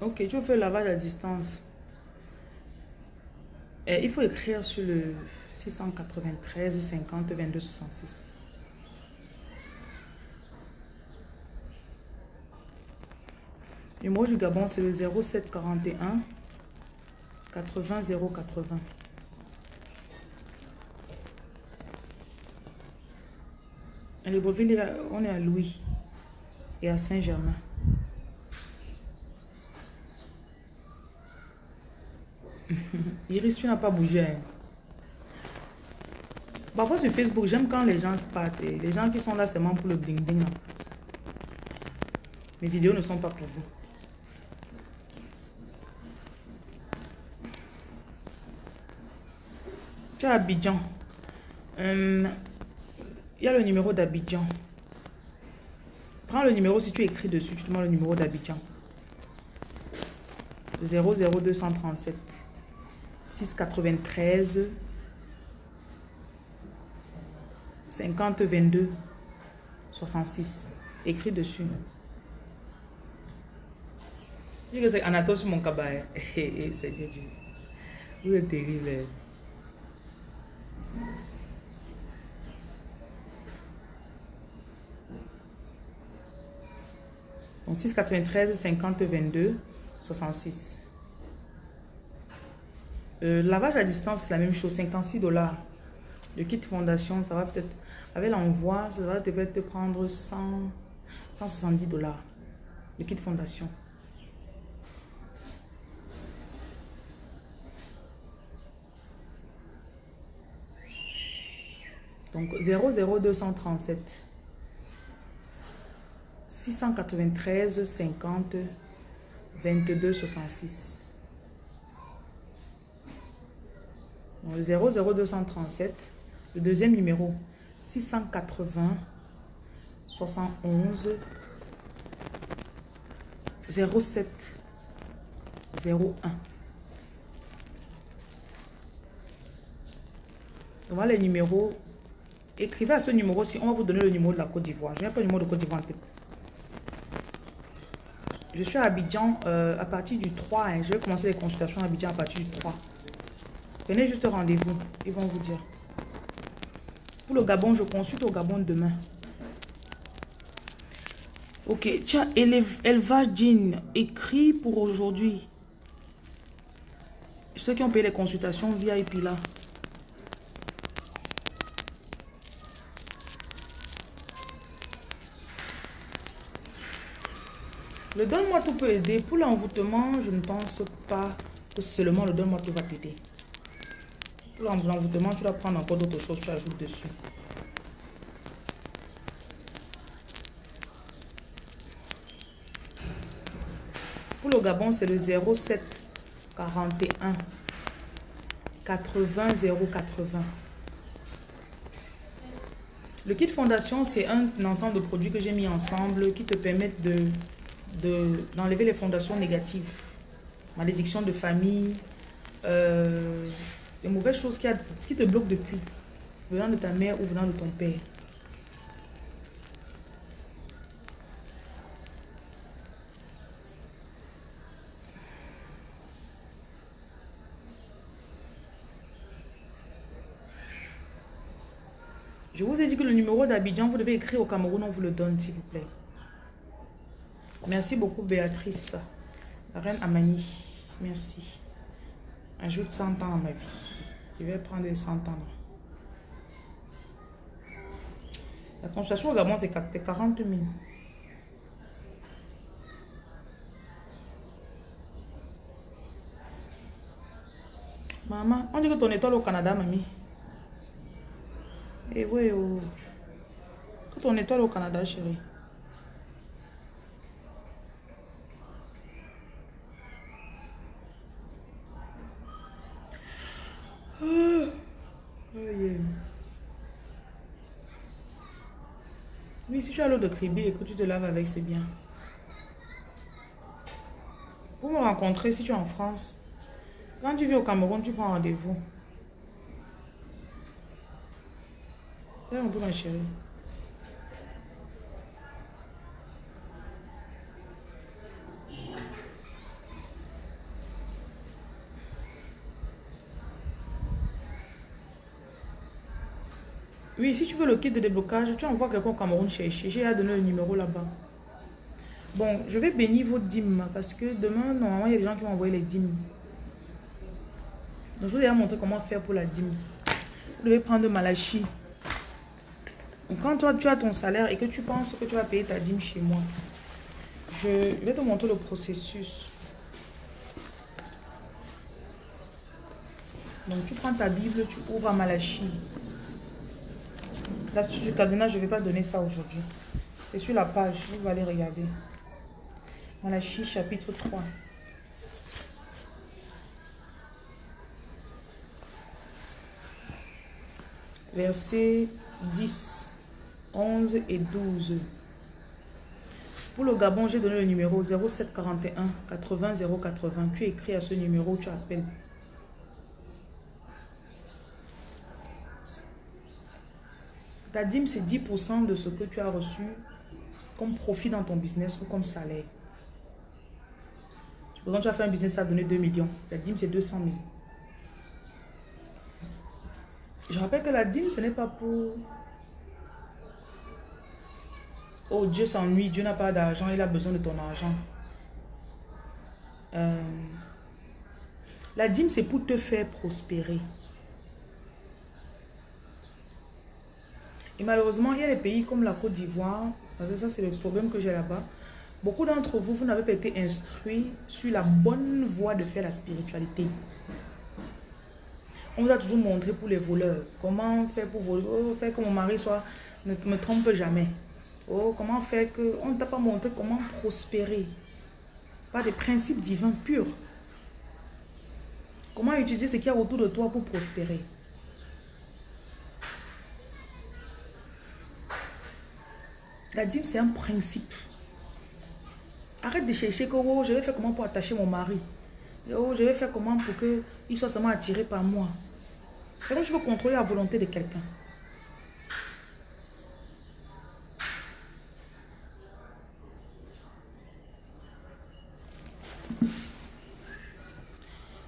Ok, faire le lavage à distance. Et il faut écrire sur le 693 50 22 66. Le numéro du Gabon, c'est le 0741 80 080. Et le Beauville, on est à Louis et à Saint-Germain. Iris, tu n'as pas bougé. hein. Parfois sur Facebook, j'aime quand les gens se partent. Les gens qui sont là seulement pour le bling bling. là. Mes vidéos ne sont pas pour vous. Tu as Abidjan. Euh, Il y a le numéro d'Abidjan. Prends le numéro si tu écris dessus. Tu demandes le numéro d'Abidjan. 00237 693 50 22 66. Écris dessus. Je dis que c'est Anatole sur mon cabaret. Eh, eh, c'est Dieu. Vous êtes terrible. eh. Donc 693 50 22 66. Euh, lavage à distance, c'est la même chose, 56 dollars. Le kit fondation, ça va peut-être, avec l'envoi, ça va te prendre 100, 170 dollars. Le kit fondation. Donc 00237 693 50 22 66. Donc, le 00237, le deuxième numéro 680 71 07 01. Donc, voilà les numéros. Écrivez à ce numéro-ci. On va vous donner le numéro de la Côte d'Ivoire. Je n'ai pas le numéro de Côte d'Ivoire. Je suis à Abidjan euh, à partir du 3. hein. Je vais commencer les consultations à Abidjan à partir du 3. Prenez juste rendez-vous. Ils vont vous dire. Pour le Gabon, je consulte au Gabon demain. Ok, tiens, élevage jean, écrit pour aujourd'hui. Ceux qui ont payé les consultations VIP là. Le donne-moi tout peut aider. Pour l'envoûtement, je ne pense pas que seulement le donne-moi tout va t'aider. L'envoûtement, tu dois prendre encore d'autres choses, tu ajoutes dessus. Pour le Gabon, c'est le 07 41 80 080. Le kit fondation, c'est un ensemble de produits que j'ai mis ensemble qui te permettent de de- d'enlever les fondations négatives. Malédiction de famille, euh, les mauvaises choses qui, a- qui te bloquent depuis, venant de ta mère ou venant de ton père. Je vous ai dit que le numéro d'Abidjan, vous devez écrire au Cameroun, on vous le donne, s'il vous plaît. Merci beaucoup, Béatrice. La reine Amani. Merci. Ajoute 100 ans à ma vie. Je vais prendre les 100 ans. La consultation au Gabon, c'est 40 000. Maman, on dit que ton étoile au Canada, mamie. Eh ouais, oh. Que ton étoile au Canada, chérie. Ah. Oui, si tu as l'eau de cribi et que tu te laves avec, c'est bien. Pour me rencontrer, si tu es en France, quand tu vis au Cameroun, tu prends rendez-vous. Un peu ma chérie. Oui, si tu veux le kit de déblocage, tu envoies quelqu'un au Cameroun chercher. J'ai à donner le numéro là-bas. Bon, je vais bénir vos dîmes parce que demain, normalement, il y a des gens qui vont envoyer les dîmes. Donc, je vous ai montrer comment faire pour la dîme. Vous devez prendre Malachi. Quand toi, tu as ton salaire et que tu penses que tu vas payer ta dîme chez moi, je vais te montrer le processus. Donc, tu prends ta Bible, tu ouvres à Malachi. L'astuce du cadenas, je ne vais pas donner ça aujourd'hui. C'est sur la page, vous allez regarder. Malachi chapitre 3. Versets 10, 11 et 12. Pour le Gabon, j'ai donné le numéro 0741 80 080. Tu écris à ce numéro, tu appelles. Ta dîme, c'est 10% de ce que tu as reçu comme profit dans ton business ou comme salaire. Par tu as fait un business, à donner 2 millions. La dîme, c'est 200 000. Je rappelle que la dîme, ce n'est pas pour... Oh, Dieu s'ennuie, Dieu n'a pas d'argent, il a besoin de ton argent. Euh, la dîme, c'est pour te faire prospérer. Malheureusement, il y a des pays comme la Côte d'Ivoire, parce que ça, c'est le problème que j'ai là-bas. Beaucoup d'entre vous, vous n'avez pas été instruits sur la bonne voie de faire la spiritualité. On vous a toujours montré pour les voleurs. Comment faire pour voler? Oh, faire que mon mari soit, ne me trompe jamais. Oh, comment faire que... On ne t'a pas montré comment prospérer? Par des principes divins purs. Comment utiliser ce qu'il y a autour de toi pour prospérer? La dîme, c'est un principe. Arrête de chercher que oh, je vais faire comment pour attacher mon mari? Oh, je vais faire comment pour qu'il soit seulement attiré par moi? C'est comme je veux contrôler la volonté de quelqu'un.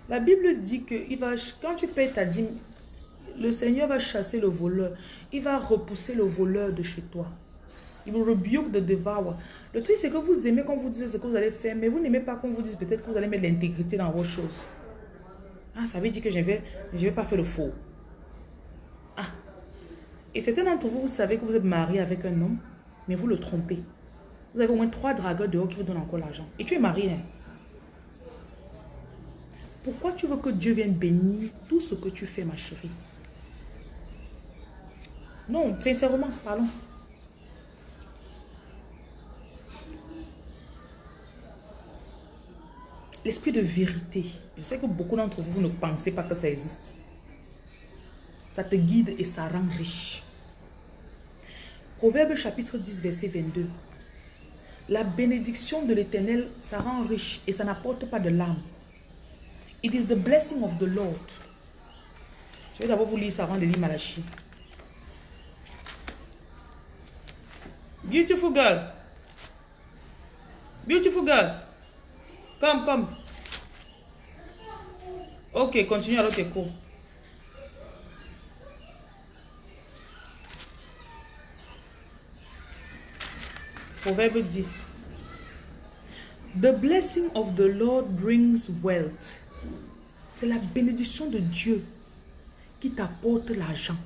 La Bible dit que il va, quand tu payes ta dîme, le Seigneur va chasser le voleur. Il va repousser le voleur de chez toi. Il vous rebuke de devour. Le truc, c'est que vous aimez quand vous dites ce que vous allez faire, mais vous n'aimez pas quand vous dites peut-être que vous allez mettre l'intégrité dans vos choses. Ah, ça veut dire que je ne vais, je vais pas faire le faux. Ah. Et certains d'entre vous, vous savez que vous êtes marié avec un homme, mais vous le trompez. Vous avez au moins trois dragueurs dehors qui vous donnent encore l'argent. Et tu es marié. Hein? Pourquoi tu veux que Dieu vienne bénir tout ce que tu fais, ma chérie? Non, sincèrement, parlons. L'esprit de vérité. Je sais que beaucoup d'entre vous ne pensez pas que ça existe. Ça te guide et ça rend riche. Proverbe chapitre 10, verset 22. La bénédiction de l'éternel, ça rend riche et ça n'apporte pas de l'âme. It is the blessing of the Lord. Je vais d'abord vous lire ça avant de lire Malachi. Beautiful girl. Beautiful girl. Comme. Ok, continue alors tes cours. Proverbe 10. The blessing of the Lord brings wealth. C'est la bénédiction de Dieu qui t'apporte l'argent.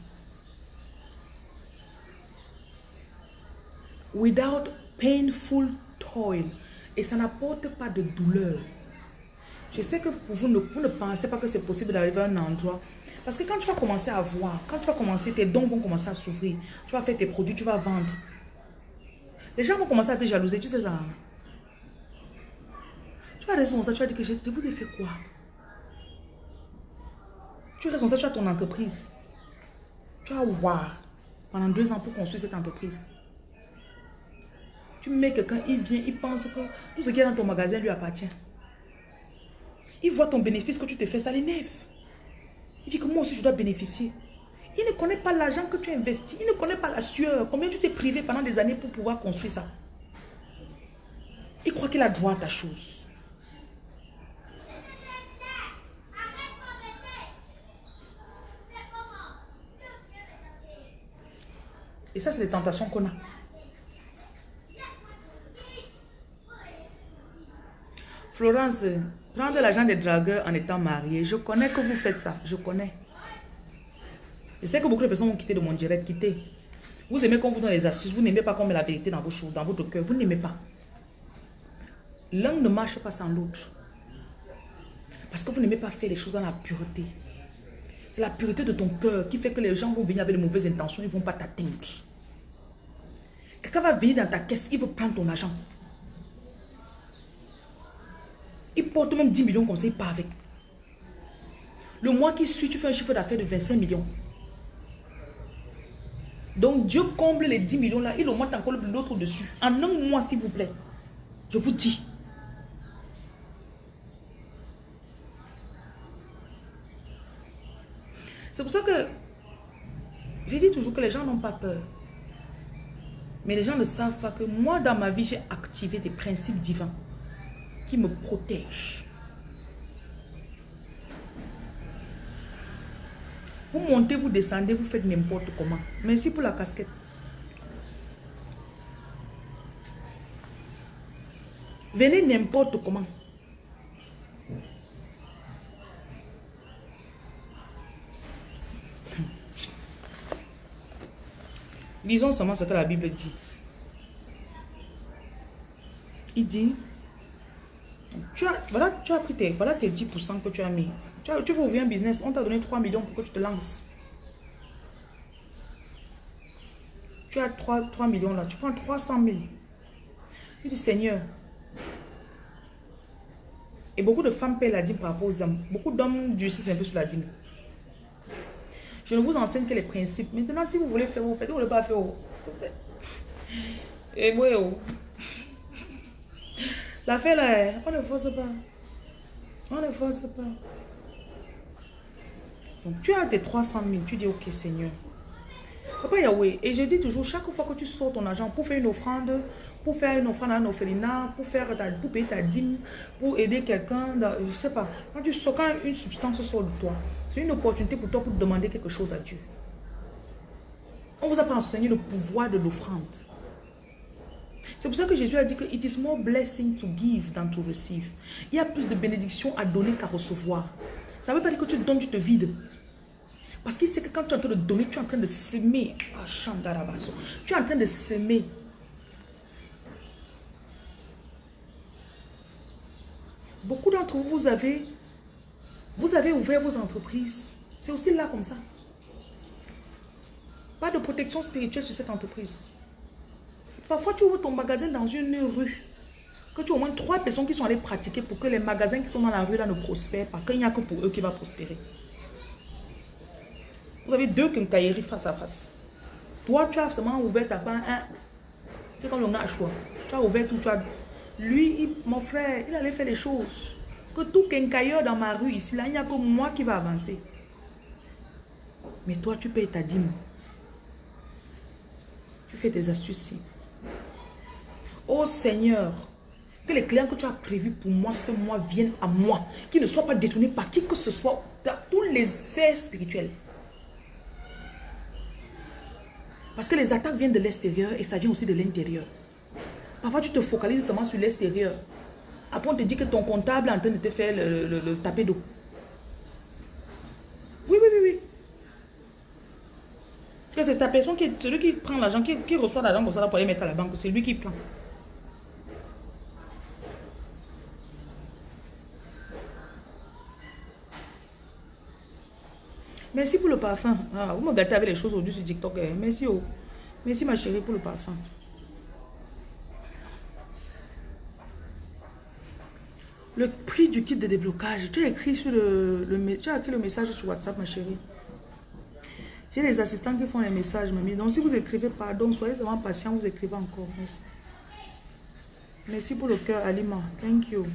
Without painful toil. Et ça n'apporte pas de douleur. Je sais que vous, ne, pensez pas que c'est possible d'arriver à un endroit. Parce que quand tu vas commencer à voir, quand tu vas commencer, tes dons vont commencer à s'ouvrir. Tu vas faire tes produits, tu vas vendre. Les gens vont commencer à te jalouser, tu sais ça. Tu vas raison ça, tu vas dire que je, vous ai fait quoi? Tu es responsable, tu as ton entreprise. Tu as voir pendant deux ans pour construire cette entreprise? Tu mets quelqu'un, il vient, il pense que tout ce qui est dans ton magasin lui appartient. Il voit ton bénéfice que tu te fais, ça l'énerve. Il dit que moi aussi je dois bénéficier. Il ne connaît pas l'argent que tu as investi. Il ne connaît pas la sueur. Combien tu t'es privé pendant des années pour pouvoir construire ça? Il croit qu'il a droit à ta chose. Et ça, c'est les tentations qu'on a. Florence, prendre l'argent des dragueurs en étant marié, je connais que vous faites ça, je connais. Je sais que beaucoup de personnes vont quitter de mon direct, quitter. Vous aimez qu'on vous donne les astuces, vous n'aimez pas qu'on met la vérité dans vos choses, dans votre cœur, vous n'aimez pas. L'un ne marche pas sans l'autre. Parce que vous n'aimez pas faire les choses dans la pureté. C'est la pureté de ton cœur qui fait que les gens vont venir avec de mauvaises intentions, ils ne vont pas t'atteindre. Quelqu'un va venir dans ta caisse, il veut prendre ton argent. Il porte même 10 millions comme ça, il avec. Le mois qui suit, tu fais un chiffre d'affaires de 25 millions. Donc Dieu comble les 10 millions là, il augmente encore l'autre dessus. En un mois, s'il vous plaît. Je vous dis. C'est pour ça que je dis toujours que les gens n'ont pas peur. Mais les gens ne savent pas que moi, dans ma vie, j'ai activé des principes divins qui me protègent. Vous montez, vous descendez, vous faites n'importe comment. Merci pour la casquette. Venez n'importe comment. Lisons seulement ce que la Bible dit. Il dit, tu as, tu pris tes, voilà tes 10% que tu as mis. Tu, tu veux ouvrir un business, on t'a donné 3 millions pour que tu te lances. Tu as 3, 3 millions là, tu prends 300 000. Il dit, Seigneur. Et beaucoup de femmes paient la dîme par rapport aux hommes. Beaucoup d'hommes durcissent un peu sur la dîme. Je ne vous enseigne que les principes. Maintenant, si vous voulez faire, vous faites. Vous ne voulez pas faire. Et moi, oh. L'affaire là, on ne force pas. On ne force pas. Donc, tu as tes 300 000. Tu dis, ok, Seigneur. Papa Yahweh. Et je dis toujours, chaque fois que tu sors ton argent pour faire une offrande, pour faire une offrande à un orphelinat, pour, faire ta, pour payer ta dîme, pour aider quelqu'un, je ne sais pas. Quand tu sors, quand une substance sort de toi, c'est une opportunité pour toi pour demander quelque chose à Dieu. On vous a pas enseigné le pouvoir de l'offrande. C'est pour ça que Jésus a dit que it is more blessing to give than to receive. Il y a plus de bénédictions à donner qu'à recevoir. Ça ne veut pas dire que tu donnes, tu te vides. Parce qu'il sait que quand tu es en train de donner, tu es en train de s'aimer. Ah, tu es en train de s'aimer. Beaucoup d'entre vous, vous avez, vous avez ouvert vos entreprises. C'est aussi là comme ça. Pas de protection spirituelle sur cette entreprise. Parfois, tu ouvres ton magasin dans une rue. Que tu as au moins trois personnes qui sont allées pratiquer pour que les magasins qui sont dans la rue ne prospèrent pas. Qu'il n'y a que pour eux qui va prospérer. Vous avez deux quincailleries face à face. Toi, tu as seulement ouvert ta part. C'est comme le gars choix. Tu as ouvert tout, tu as lui, mon frère, il allait faire les choses. Que tout quincailleur dans ma rue ici, là, il n'y a que moi qui va avancer. Mais toi, tu payes ta dîme. Tu fais des astuces. Oh Seigneur, que les clients que tu as prévus pour moi ce mois viennent à moi. Qu'ils ne soient pas détournés par qui que ce soit dans tous les sphères spirituelles. Parce que les attaques viennent de l'extérieur et ça vient aussi de l'intérieur. Parfois, tu te focalises seulement sur l'extérieur. Après, on te dit que ton comptable est en train de te faire le, taper d'eau. Oui, oui, oui, oui. Que c'est ta personne qui est celui qui prend l'argent, qui, reçoit l'argent pour ça pour aller mettre à la banque. C'est lui qui prend. Merci pour le parfum. Ah, vous me gâtez avec les choses aujourd'hui sur TikTok. Eh. Merci, oh. Merci ma chérie pour le parfum. Le prix du kit de déblocage. Tu as écrit, sur le, tu as écrit le message sur WhatsApp, ma chérie. J'ai des assistants qui font les messages, mamie. Donc, si vous écrivez pardon, soyez vraiment patient, vous écrivez encore. Merci. Merci pour le cœur, Alima. Thank you.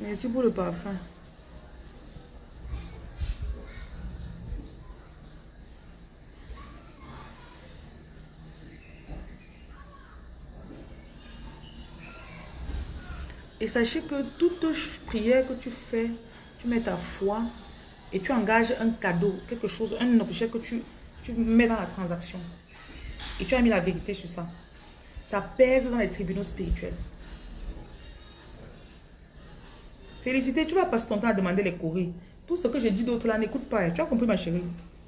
Merci pour le parfum. Et sachez que toute prière que tu fais, tu mets ta foi et tu engages un cadeau, quelque chose, un objet que tu, Tu mets dans la transaction. Et tu as mis la vérité sur ça. Ça pèse dans les tribunaux spirituels. Félicité, tu vas passer ton temps à demander les courriers. Tout ce que j'ai dit d'autre là, n'écoute pas. Tu as compris ma chérie?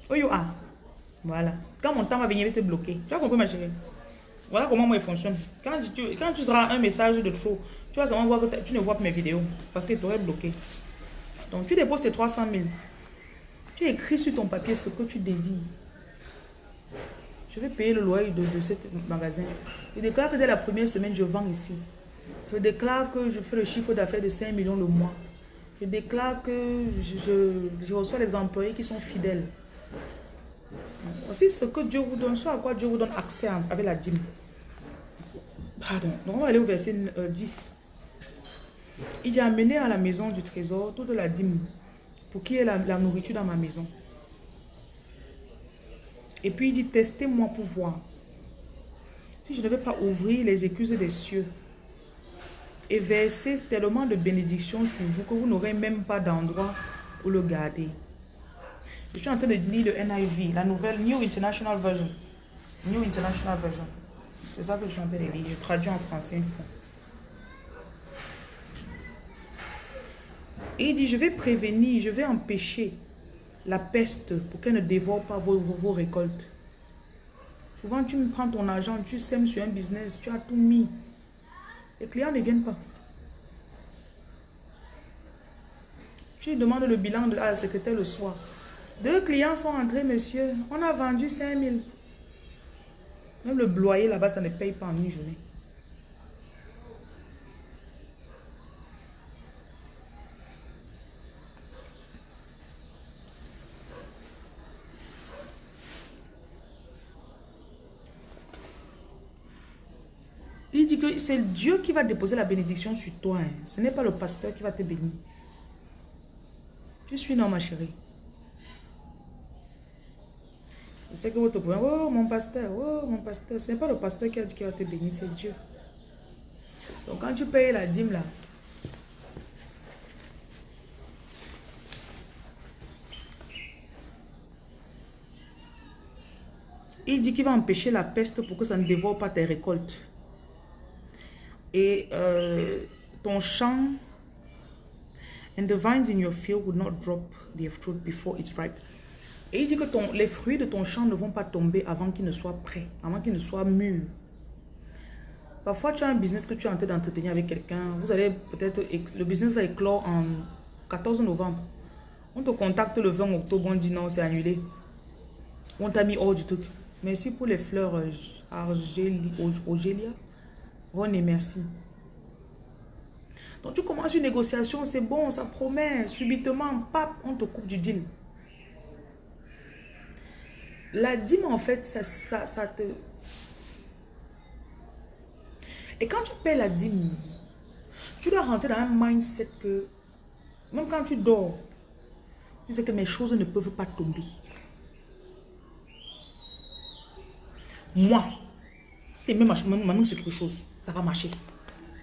Oh yo, ah. Voilà. Quand mon temps va venir, il va te bloquer. Tu as compris ma chérie? Voilà comment moi il fonctionne. Quand tu seras un message de trop, tu vas seulement voir que tu ne vois pas mes vidéos. Parce que tu bloqué. Donc tu déposes tes 300 000. Tu écris sur ton papier ce que tu désires. Je vais payer le loyer de, de ce magasin. Je déclare que dès la première semaine, je vends ici. Je déclare que je fais le chiffre d'affaires de 5 millions le mois. Je déclare que je, je, reçois les employés qui sont fidèles. Voici ce que Dieu vous donne, soit à quoi Dieu vous donne accès avec la dîme. Pardon. Donc on va aller au verset 10. Il dit amené à la maison du trésor toute la dîme pour qu'il y ait la, nourriture dans ma maison. Et puis il dit, testez-moi pour voir. Si je ne vais pas ouvrir les excuses des cieux et verser tellement de bénédictions sur vous que vous n'aurez même pas d'endroit où le garder. Je suis en train de lire le NIV, la nouvelle New International Version. New International Version. C'est ça que je suis en train de lire. Je traduis en français une fois. Et il dit, je vais prévenir, je vais empêcher la peste pour qu'elle ne dévore pas vos, récoltes. Souvent, tu me prends ton argent, tu sèmes sur un business, tu as tout mis. Les clients ne viennent pas. Tu demandes le bilan de la secrétaire le soir. Deux clients sont entrés, monsieur. On a vendu 5 000. Même le bloyer là-bas, ça ne paye pas en une journée. C'est Dieu qui va déposer la bénédiction sur toi. Hein. Ce n'est pas le pasteur qui va te bénir. Je suis non, ma chérie. Je sais que votre problème, oh mon pasteur, oh mon pasteur, ce n'est pas le pasteur qui a dit qu'il va te bénir, c'est Dieu. Donc quand tu payes la dîme là, il dit qu'il va empêcher la peste pour que ça ne dévore pas tes récoltes. Et euh, ton champ, and the vines in your field will not drop their fruit before it's ripe. Et il dit que les fruits de ton champ ne vont pas tomber avant qu'ils ne soient prêts, avant qu'ils ne soient mûrs. Parfois, tu as un business que tu es en train d'entretenir avec quelqu'un. Vous allez peut-être... Le business va éclore en 14 novembre. On te contacte le 20 octobre, on dit non, c'est annulé. On t'a mis hors du truc. Merci pour les fleurs euh, Argélia. René, merci. Donc tu commences une négociation, c'est bon, ça promet. Subitement, pap, on te coupe du deal. La dîme, en fait, ça, ça, te... Et quand tu paies la dîme, tu dois rentrer dans un mindset que, même quand tu dors, tu sais que mes choses ne peuvent pas tomber. Moi, c'est même main sur quelque chose, ça va marcher.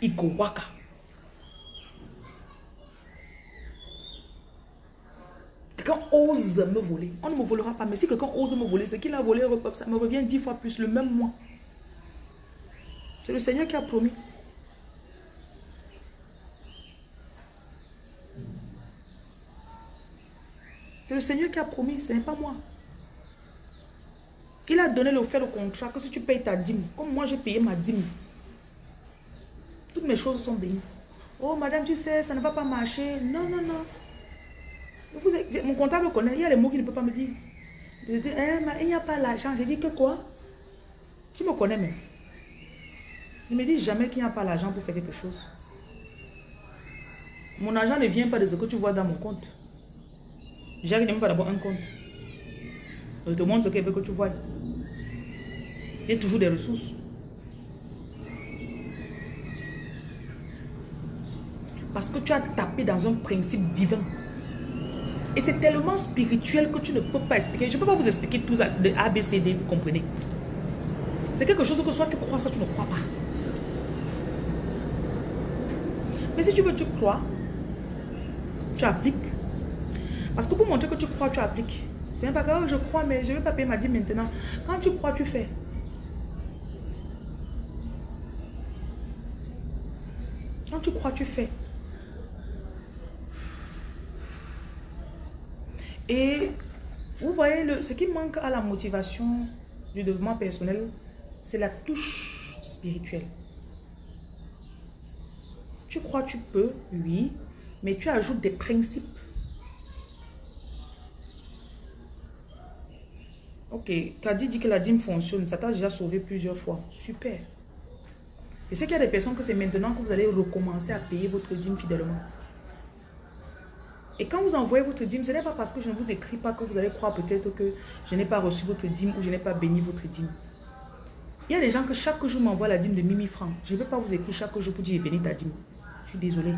Iko waka. Quelqu'un ose me voler. On ne me volera pas. Mais si quelqu'un ose me voler, ce qu'il a volé, ça me revient dix fois plus le même mois. C'est le Seigneur qui a promis. C'est le Seigneur qui a promis, ce n'est pas moi. Il a donné le fait le contrat que si tu payes ta dîme, comme moi j'ai payé ma dîme, toutes mes choses sont bénies. Oh madame, tu sais, ça ne va pas marcher. Non, non, non mon comptable connaît, il y a les mots qu'il ne peut pas me dire. Je dis, eh, il n'y a pas l'argent. J'ai dit que quoi? Tu me connais même. Il me dit jamais qu'il n'y a pas l'argent pour faire quelque chose. Mon argent ne vient pas de ce que tu vois dans mon compte. J'arrive même pas d'abord un compte. Je te montre ce qu'il veut que tu vois. Il y a toujours des ressources. Parce que tu as tapé dans un principe divin. Et c'est tellement spirituel que tu ne peux pas expliquer. Je ne peux pas vous expliquer tout ça de A, B, C, D, vous comprenez. C'est quelque chose que soit tu crois, soit tu ne crois pas. Mais si tu veux, tu crois, tu appliques. Parce que pour montrer que tu crois, tu appliques, C'est pas que je crois, mais je ne vais pas payer ma dîme maintenant. Quand tu crois, tu fais. Quand tu crois, tu fais. Et vous voyez, le, ce qui manque à la motivation du développement personnel, c'est la touche spirituelle. Tu crois tu peux, oui, mais tu ajoutes des principes. Ok, Kadi dit que la dîme fonctionne. Ça t'a déjà sauvé plusieurs fois. Super. Et c'est qu'il y a des personnes que c'est maintenant que vous allez recommencer à payer votre dîme fidèlement. Et quand vous envoyez votre dîme, ce n'est pas parce que je ne vous écris pas que vous allez croire peut-être que je n'ai pas reçu votre dîme ou je n'ai pas béni votre dîme. Il y a des gens que chaque jour m'envoient la dîme de 1000 francs. Je ne vais pas vous écrire chaque jour pour dire béni ta dîme. Je suis désolée.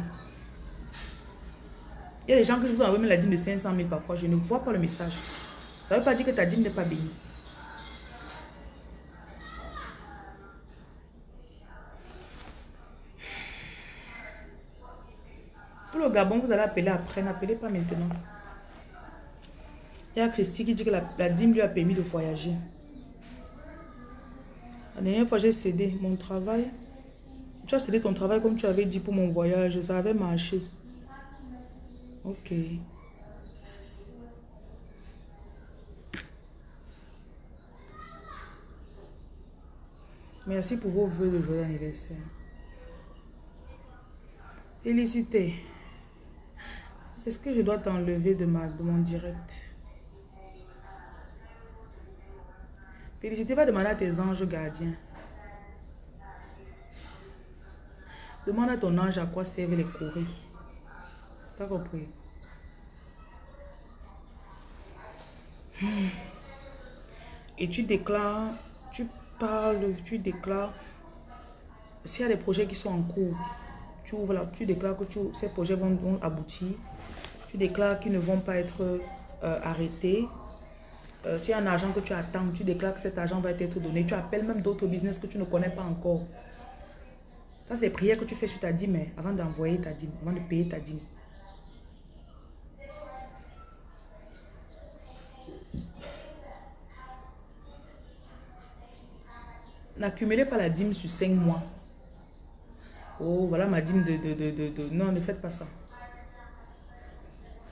Il y a des gens que je vous envoie même la dîme de 500 000 parfois. Je ne vois pas le message. Ça ne veut pas dire que ta dîme n'est pas bénie. Le Gabon, vous allez appeler après, n'appelez pas maintenant. Il y a Christy qui dit que la, dîme lui a permis de voyager. La dernière fois, j'ai cédé mon travail. Tu as cédé ton travail comme tu avais dit pour mon voyage. Ça avait marché. Ok. Merci pour vos voeux de joyeux anniversaire. Félicité. Est-ce que je dois t'enlever de, ma, de mon direct? Félicité va demander à tes anges gardiens. Demande à ton ange à quoi servent les courriers. T'as compris? Hmm. Et tu déclares, tu parles, tu déclares. S'il y a des projets qui sont en cours, tu ouvres tu déclares que ces projets vont, aboutir. Tu déclares qu'ils ne vont pas être euh, arrêtés. Euh, S'il y a un argent que tu attends, tu déclares que cet argent va être donné. Tu appelles même d'autres business que tu ne connais pas encore. Ça, c'est les prières que tu fais sur ta dîme hein, avant d'envoyer ta dîme, avant de payer ta dîme. N'accumulez pas la dîme sur 5 mois. Oh, voilà ma dîme de, de, de, de, Non, ne faites pas ça.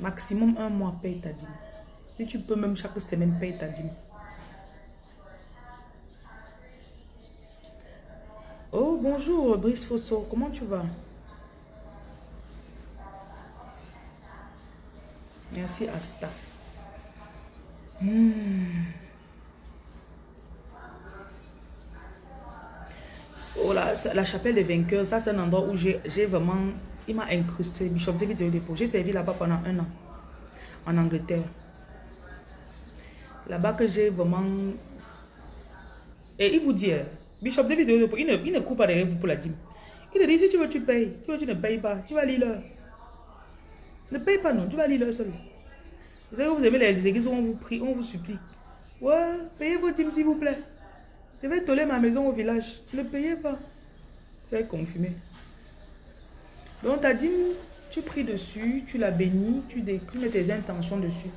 Maximum un mois, paye ta dîme. Si tu peux, même chaque semaine, paye ta dîme. Oh, bonjour, Brice Fosso. Comment tu vas? Merci, Asta. Hmm. Oh là, la chapelle des vainqueurs, ça c'est un endroit où j'ai vraiment, il m'a incrusté, Bishop David de dépôt. J'ai servi là-bas pendant un an, en Angleterre. Là-bas que j'ai vraiment... Et il vous dit, hein, Bishop David de dépôt, il ne, il ne coupe pas derrière vous pour la dîme. Il dit, si tu veux, tu payes. Tu veux, tu ne payes pas. Tu vas lire leur. Ne paye pas, non. Tu vas lire leur seul. Vous savez, vous aimez les églises où on vous prie, on vous supplie. Ouais, payez vos dîmes, s'il vous plaît. Je vais toller ma maison au village. Ne payez pas. Je vais confirmer. Donc, ta dîme, tu pries dessus, tu la bénis, tu, tu mets tes intentions dessus.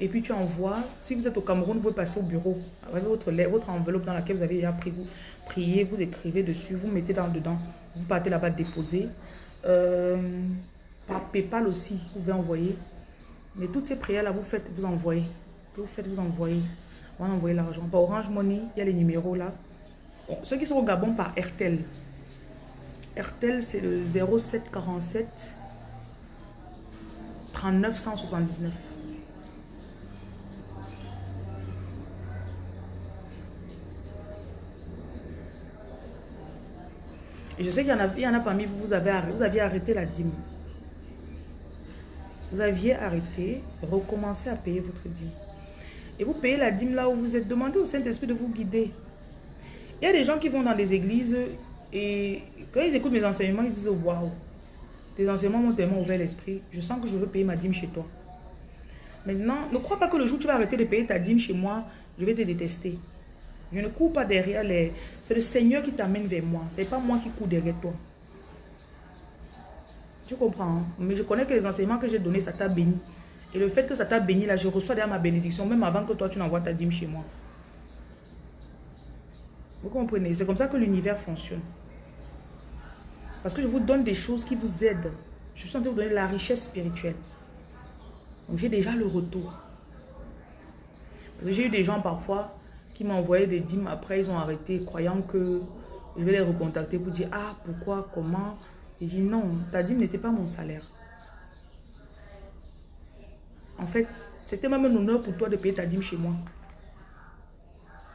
Et puis, tu envoies. Si vous êtes au Cameroun, vous passez au bureau avec votre, votre enveloppe dans laquelle vous avez déjà pris. Vous priez, vous écrivez dessus, vous mettez dans dedans. Vous partez là-bas déposer. Euh, par PayPal aussi, vous pouvez envoyer. Mais toutes ces prières-là, vous faites, vous envoyez. Vous faites, vous envoyez. On va envoyer l'argent. Par Orange Money, il y a les numéros là. Ceux qui sont au Gabon par RTL. RTL, c'est le 0747 3979. Et je sais qu'il y, en a, il y en a parmi vous, vous, avez, vous aviez arrêté la dîme. Vous aviez arrêté, recommencé à payer votre dîme. Et vous payez la dîme là où vous êtes. Demandez au Saint-Esprit de vous guider. Il y a des gens qui vont dans des églises et quand ils écoutent mes enseignements, ils disent Waouh, tes enseignements m'ont tellement ouvert l'esprit. Je sens que je veux payer ma dîme chez toi. Maintenant, ne crois pas que le jour où tu vas arrêter de payer ta dîme chez moi, je vais te détester. Je ne cours pas derrière les... C'est le Seigneur qui t'amène vers moi. Ce n'est pas moi qui cours derrière toi. Tu comprends hein? Mais je connais que les enseignements que j'ai donnés, ça t'a béni. Et le fait que ça t'a béni là, je reçois déjà ma bénédiction, même avant que toi tu n'envoies ta dîme chez moi. Vous comprenez? C'est comme ça que l'univers fonctionne. Parce que je vous donne des choses qui vous aident. Je suis en train de vous donner la richesse spirituelle. Donc j'ai déjà le retour. Parce que j'ai eu des gens parfois qui envoyé des dîmes. Après, ils ont arrêté, croyant que je vais les recontacter pour dire, ah, pourquoi, comment? J'ai dit, non, ta dîme n'était pas mon salaire. En fait, c'était même un honneur pour toi de payer ta dîme chez moi.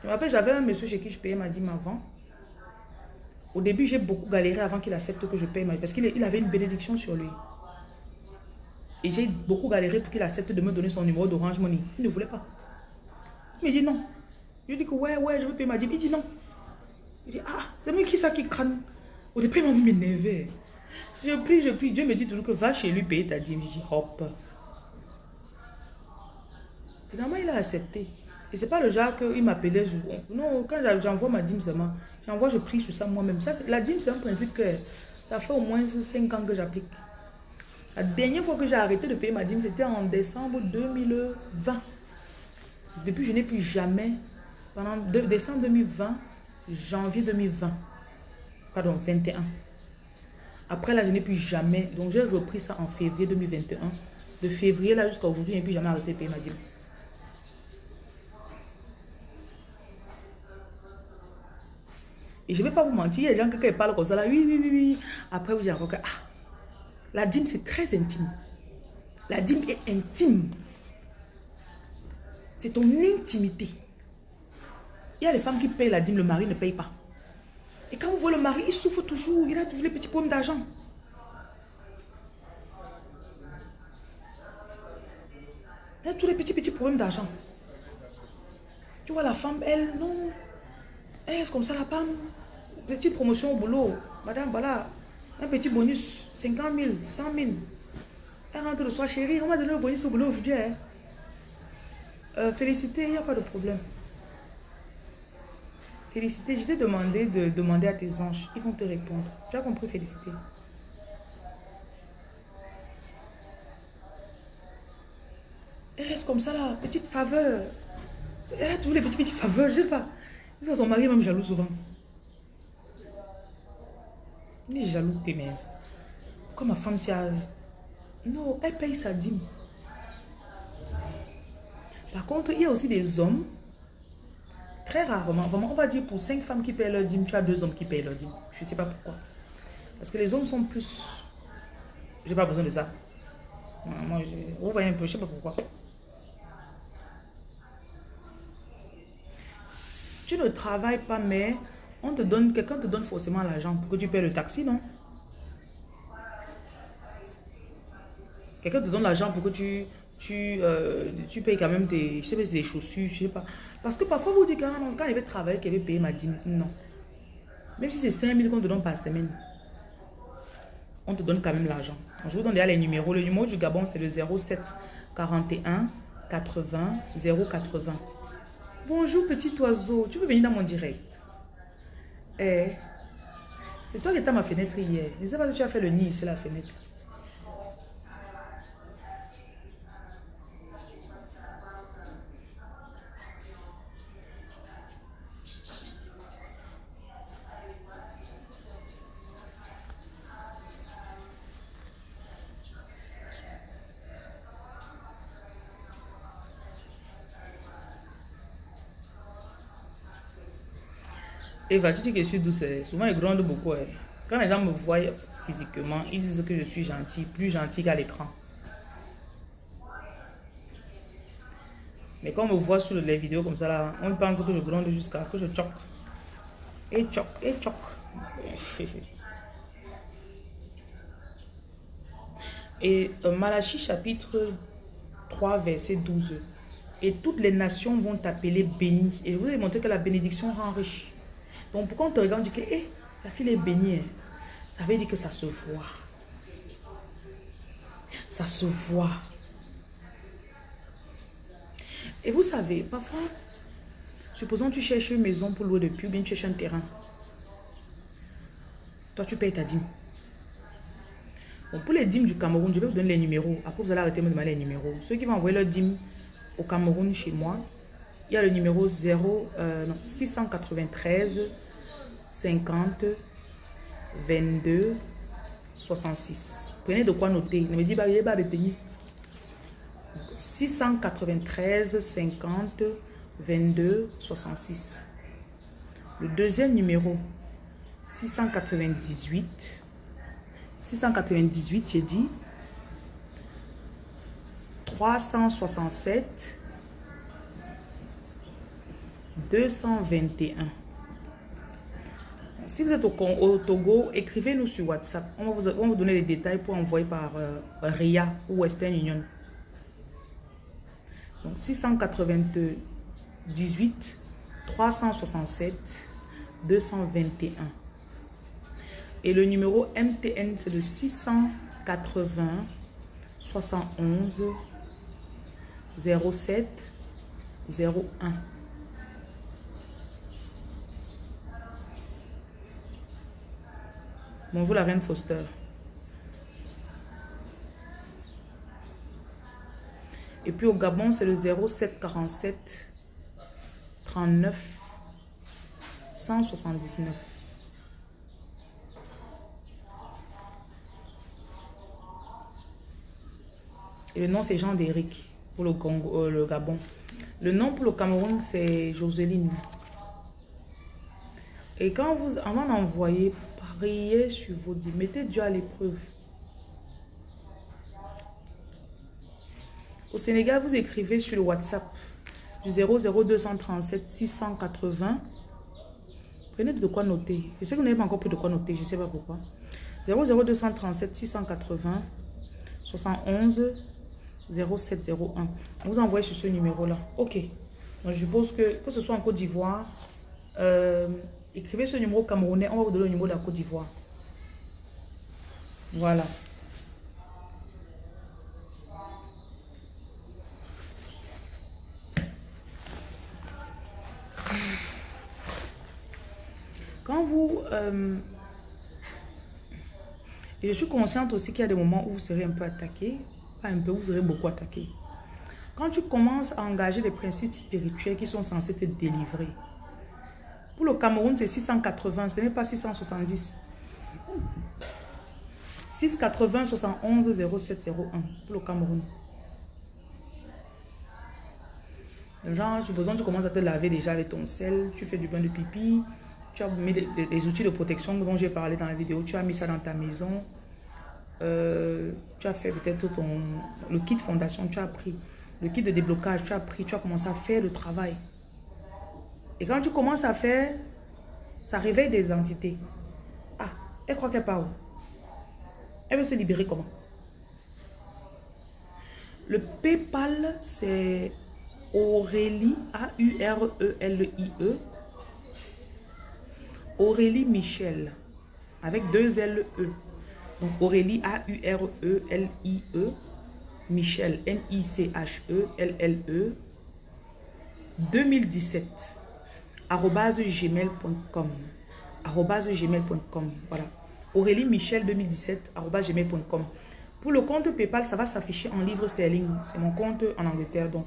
Je me rappelle, j'avais un monsieur chez qui je payais ma dîme avant. Au début, j'ai beaucoup galéré avant qu'il accepte que je paye ma dîme. Parce qu'il avait une bénédiction sur lui. Et j'ai beaucoup galéré pour qu'il accepte de me donner son numéro d'Orange Money. Il ne voulait pas. Il me dit non. Je lui dis que ouais, ouais, je veux payer ma dîme. Il dit non. Il dit, ah, c'est moi qui ça qui crâne. Au début, il m'a m'énervé. Je prie, je prie. Dieu me dit toujours que va chez lui payer ta dîme. Je dis, hop. Finalement, il a accepté. Et c'est pas le genre qu'il m'appelait. Non, quand j'envoie ma dîme seulement, j'envoie, je prie sur ça moi-même. La dîme, c'est un principe que ça fait au moins 5 ans que j'applique. La dernière fois que j'ai arrêté de payer ma dîme, c'était en décembre 2020. Depuis, je n'ai plus jamais, pendant décembre 2020, janvier 2020, pardon, 21. Après là, je n'ai plus jamais, donc j'ai repris ça en février 2021. De février là jusqu'à aujourd'hui, je n'ai plus jamais arrêté de payer ma dîme. Et je ne vais pas vous mentir, il y a des gens qui parlent comme ça, là, oui, oui, oui, oui. Après, vous dites que, ah, la dîme, c'est très intime. La dîme est intime. C'est ton intimité. Il y a les femmes qui payent la dîme, le mari ne paye pas. Et quand vous voyez le mari, il souffre toujours, il a toujours les petits problèmes d'argent. Il a tous les petits, petits problèmes d'argent. Tu vois, la femme, elle, non. Elle est comme ça, la femme. Petite promotion au boulot. Madame, voilà. Un petit bonus, 50 000, 100 000. Elle rentre le soir, chérie, on m'a donné le bonus au boulot aujourd'hui. Hein. Euh, félicité, il n'y a pas de problème. Félicité, je t'ai demandé de demander à tes anges. Ils vont te répondre. Tu as compris, félicité. Elle reste comme ça là, petite faveur. Elle a toujours les petites, petites faveurs, je sais pas. Son mari même jaloux souvent. Est jaloux que mince. Comme ma femme s'y a... Non, elle paye sa dîme. Par contre, il y a aussi des hommes, très rarement, vraiment, on va dire pour cinq femmes qui payent leur dîme, tu as deux hommes qui payent leur dîme. Je ne sais pas pourquoi. Parce que les hommes sont plus... J'ai pas besoin de ça. Moi, je... vous voyez un peu, je sais pas pourquoi. Tu ne travailles pas, mais on te donne, quelqu'un te donne forcément l'argent pour que tu payes le taxi, non? Quelqu'un te donne l'argent pour que tu, tu, euh, tu payes quand même tes, je sais pas, des chaussures, je sais pas. Parce que parfois, vous dites, quand, quand il veut travailler, qu'il veut payer ma dîme. Non. Même si c'est 5 000 qu'on te donne par semaine, on te donne quand même l'argent. Je vous donne déjà les numéros. Le numéro du Gabon, c'est le 07 41 80 080. Bonjour petit oiseau, tu veux venir dans mon direct? Eh, c'est toi qui étais à ma fenêtre hier. Je ne sais pas si tu as fait le nid, c'est la fenêtre. Eva, tu dis que je suis douce. Eh? Souvent, il gronde beaucoup. Eh. Quand les gens me voient physiquement, ils disent que je suis gentil, plus gentil qu'à l'écran. Mais quand on me voit sur les vidéos comme ça, là, on pense que je gronde jusqu'à que je choque. Et choque, et choque. Et euh, Malachi chapitre 3, verset 12. Et toutes les nations vont t'appeler béni. Et je vous ai montré que la bénédiction rend riche. Donc pourquoi on te regarde, on dit que eh, la fille est bénie. Hein. Ça veut dire que ça se voit. Ça se voit. Et vous savez, parfois, supposons que tu cherches une maison pour louer depuis ou bien tu cherches un terrain. Toi, tu payes ta dîme. Bon, pour les dîmes du Cameroun, je vais vous donner les numéros. Après, vous allez arrêter de me demander les numéros. Ceux qui vont envoyer leur dîme au Cameroun chez moi, il y a le numéro 0, euh, non, 693 50 22 66. Prenez de quoi noter. Ne me dites pas, il pas retenir. 693 50 22 66. Le deuxième numéro, 698. 698, j'ai dit. 367. 221. Si vous êtes au, Togo, écrivez-nous sur WhatsApp. On va, vous, on donner les détails pour envoyer par euh, RIA ou Western Union. Donc 698 367 221. Et le numéro MTN, c'est le 680 71 07 01. Bonjour la reine Foster. Et puis au Gabon, c'est le 0747 39 179. Et le nom, c'est Jean d'Éric pour le, Congo, euh, le Gabon. Le nom pour le Cameroun, c'est Joseline. Et quand vous, avant d'envoyer, priez sur vos dits. Mettez Dieu à l'épreuve. Au Sénégal, vous écrivez sur le WhatsApp du 00237 680. Prenez de quoi noter. Je sais que vous n'avez pas encore pris de quoi noter, je ne sais pas pourquoi. 00237 680 71 0701. Vous envoyez sur ce numéro-là. Ok. Donc, je suppose que, que ce soit en Côte d'Ivoire, euh, écrivez ce numéro camerounais, on va vous donner le numéro de la Côte d'Ivoire. Voilà. Quand vous... Euh, je suis consciente aussi qu'il y a des moments où vous serez un peu attaqué. Pas un peu, vous serez beaucoup attaqué. Quand tu commences à engager des principes spirituels qui sont censés te délivrer. Pour le Cameroun, c'est 680, ce n'est pas 670. 680 71 0701 pour le Cameroun. Genre, j'ai besoin, tu commences à te laver déjà avec ton sel, tu fais du bain de pipi, tu as mis des, outils de protection dont j'ai parlé dans la vidéo, tu as mis ça dans ta maison, euh, tu as fait peut-être ton le kit fondation, tu as pris le kit de déblocage, tu as pris, tu as commencé à faire le travail. Et quand tu commences à faire, ça réveille des entités. Ah, elle croit qu'elle part où Elle veut se libérer comment? Le PayPal, c'est Aurélie, A-U-R-E-L-I-E. Aurélie Michel, avec deux L-E. Donc Aurélie, A-U-R-E-L-I-E. Michel, M-I-C-H-E-L-L-E. 2017. arrobase gmail.com. arrobase gmail.com. Voilà. Aurélie Michel 2017 arrobase gmail.com. Pour le compte PayPal, ça va s'afficher en livres sterling. C'est mon compte en Angleterre. Donc,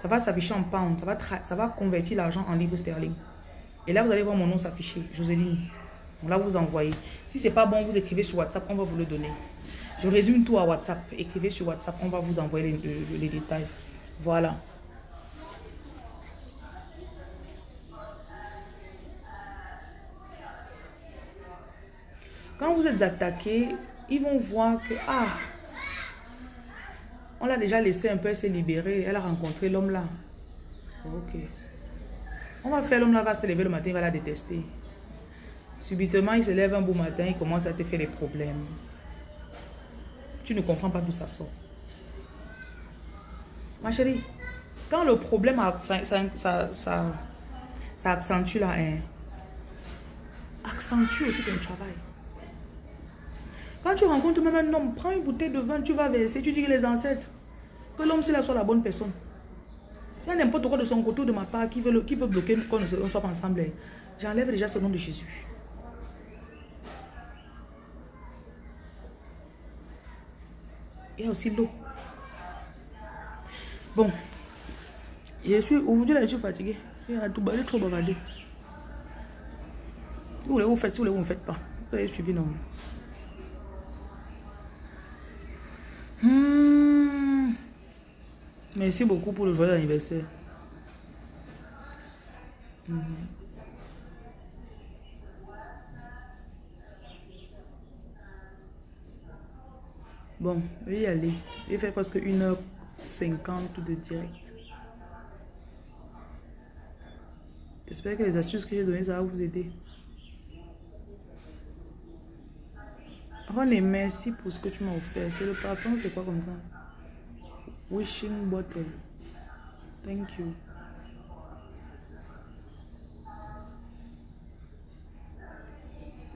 ça va s'afficher en pound. Ça va, ça va convertir l'argent en livres sterling. Et là, vous allez voir mon nom s'afficher. Joséline. Là, vous envoyez. Si c'est pas bon, vous écrivez sur WhatsApp. On va vous le donner. Je résume tout à WhatsApp. Écrivez sur WhatsApp. On va vous envoyer les détails. Voilà. Quand vous êtes attaqué, ils vont voir que, ah, on l'a déjà laissé un peu se libérer. Elle a rencontré l'homme là. Ok. On va faire l'homme là, va se lever le matin, il va la détester. Subitement, il se lève un beau matin, il commence à te faire des problèmes. Tu ne comprends pas d'où ça sort. Ma chérie, quand le problème, ça, ça, ça, accentue la haine, accentue aussi ton travail. Quand tu rencontres même un homme, prends une bouteille de vin, tu vas verser, tu dis que les ancêtres, que l'homme c'est soit la bonne personne. A n'importe quoi de son côté ou de ma part qui veut, qui bloquer qu'on ne soit pas ensemble, j'enlève déjà ce nom de Jésus. Il y a aussi l'eau. Bon. Je suis, aujourd'hui, là, je suis fatiguée. Balé, trop bavardé. Vous voulez, vous faites. Si vous voulez, vous ne faites pas. Vous avez suivi, non. Hmm. Merci beaucoup pour le joyeux anniversaire. Mhm. Bon, je vais y aller. J'ai fait presque 1h50 de direct. J'espère que les astuces que j'ai données, ça va vous aider. René, merci pour ce que tu m'as offert. C'est le parfum, c'est quoi comme ça? Wishing bottle. Thank you.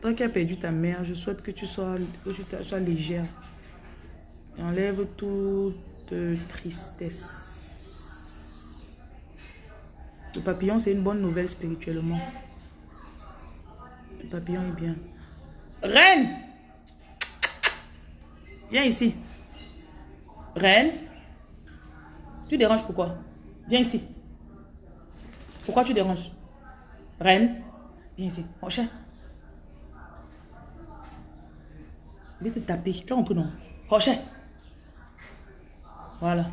Toi qui as perdu ta mère, je souhaite que tu sois, que tu sois légère. Et enlève toute tristesse. Le papillon, c'est une bonne nouvelle spirituellement. Le papillon est bien. Reine! Viens ici. Reine. Tu déranges pourquoi? Viens ici. Pourquoi tu déranges? Reine. Viens ici. Rocher. Je vais te taper. Tu as compris non? Rocher. Voilà.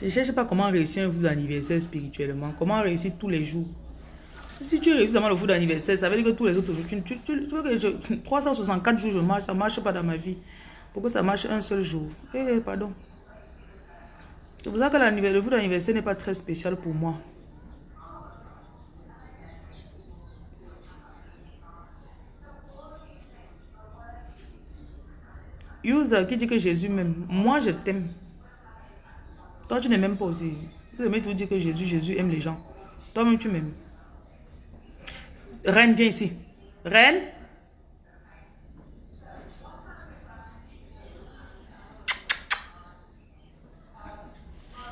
Je ne cherche pas comment réussir un jour d'anniversaire spirituellement. Comment réussir tous les jours? Si tu réussis dans le jour d'anniversaire, ça veut dire que tous les autres jours, tu, tu, que je, 364 jours je marche, ça ne marche pas dans ma vie. Pour que ça marche un seul jour. Eh, pardon. C'est pour ça que le jour d'anniversaire n'est pas très spécial pour moi. User qui dit que Jésus m'aime. Moi, je t'aime. Toi, tu n'aimes même pas aussi. Vous aimez tout dire que Jésus, Jésus aime les gens. Toi-même, tu m'aimes. Reine, viens ici. Reine.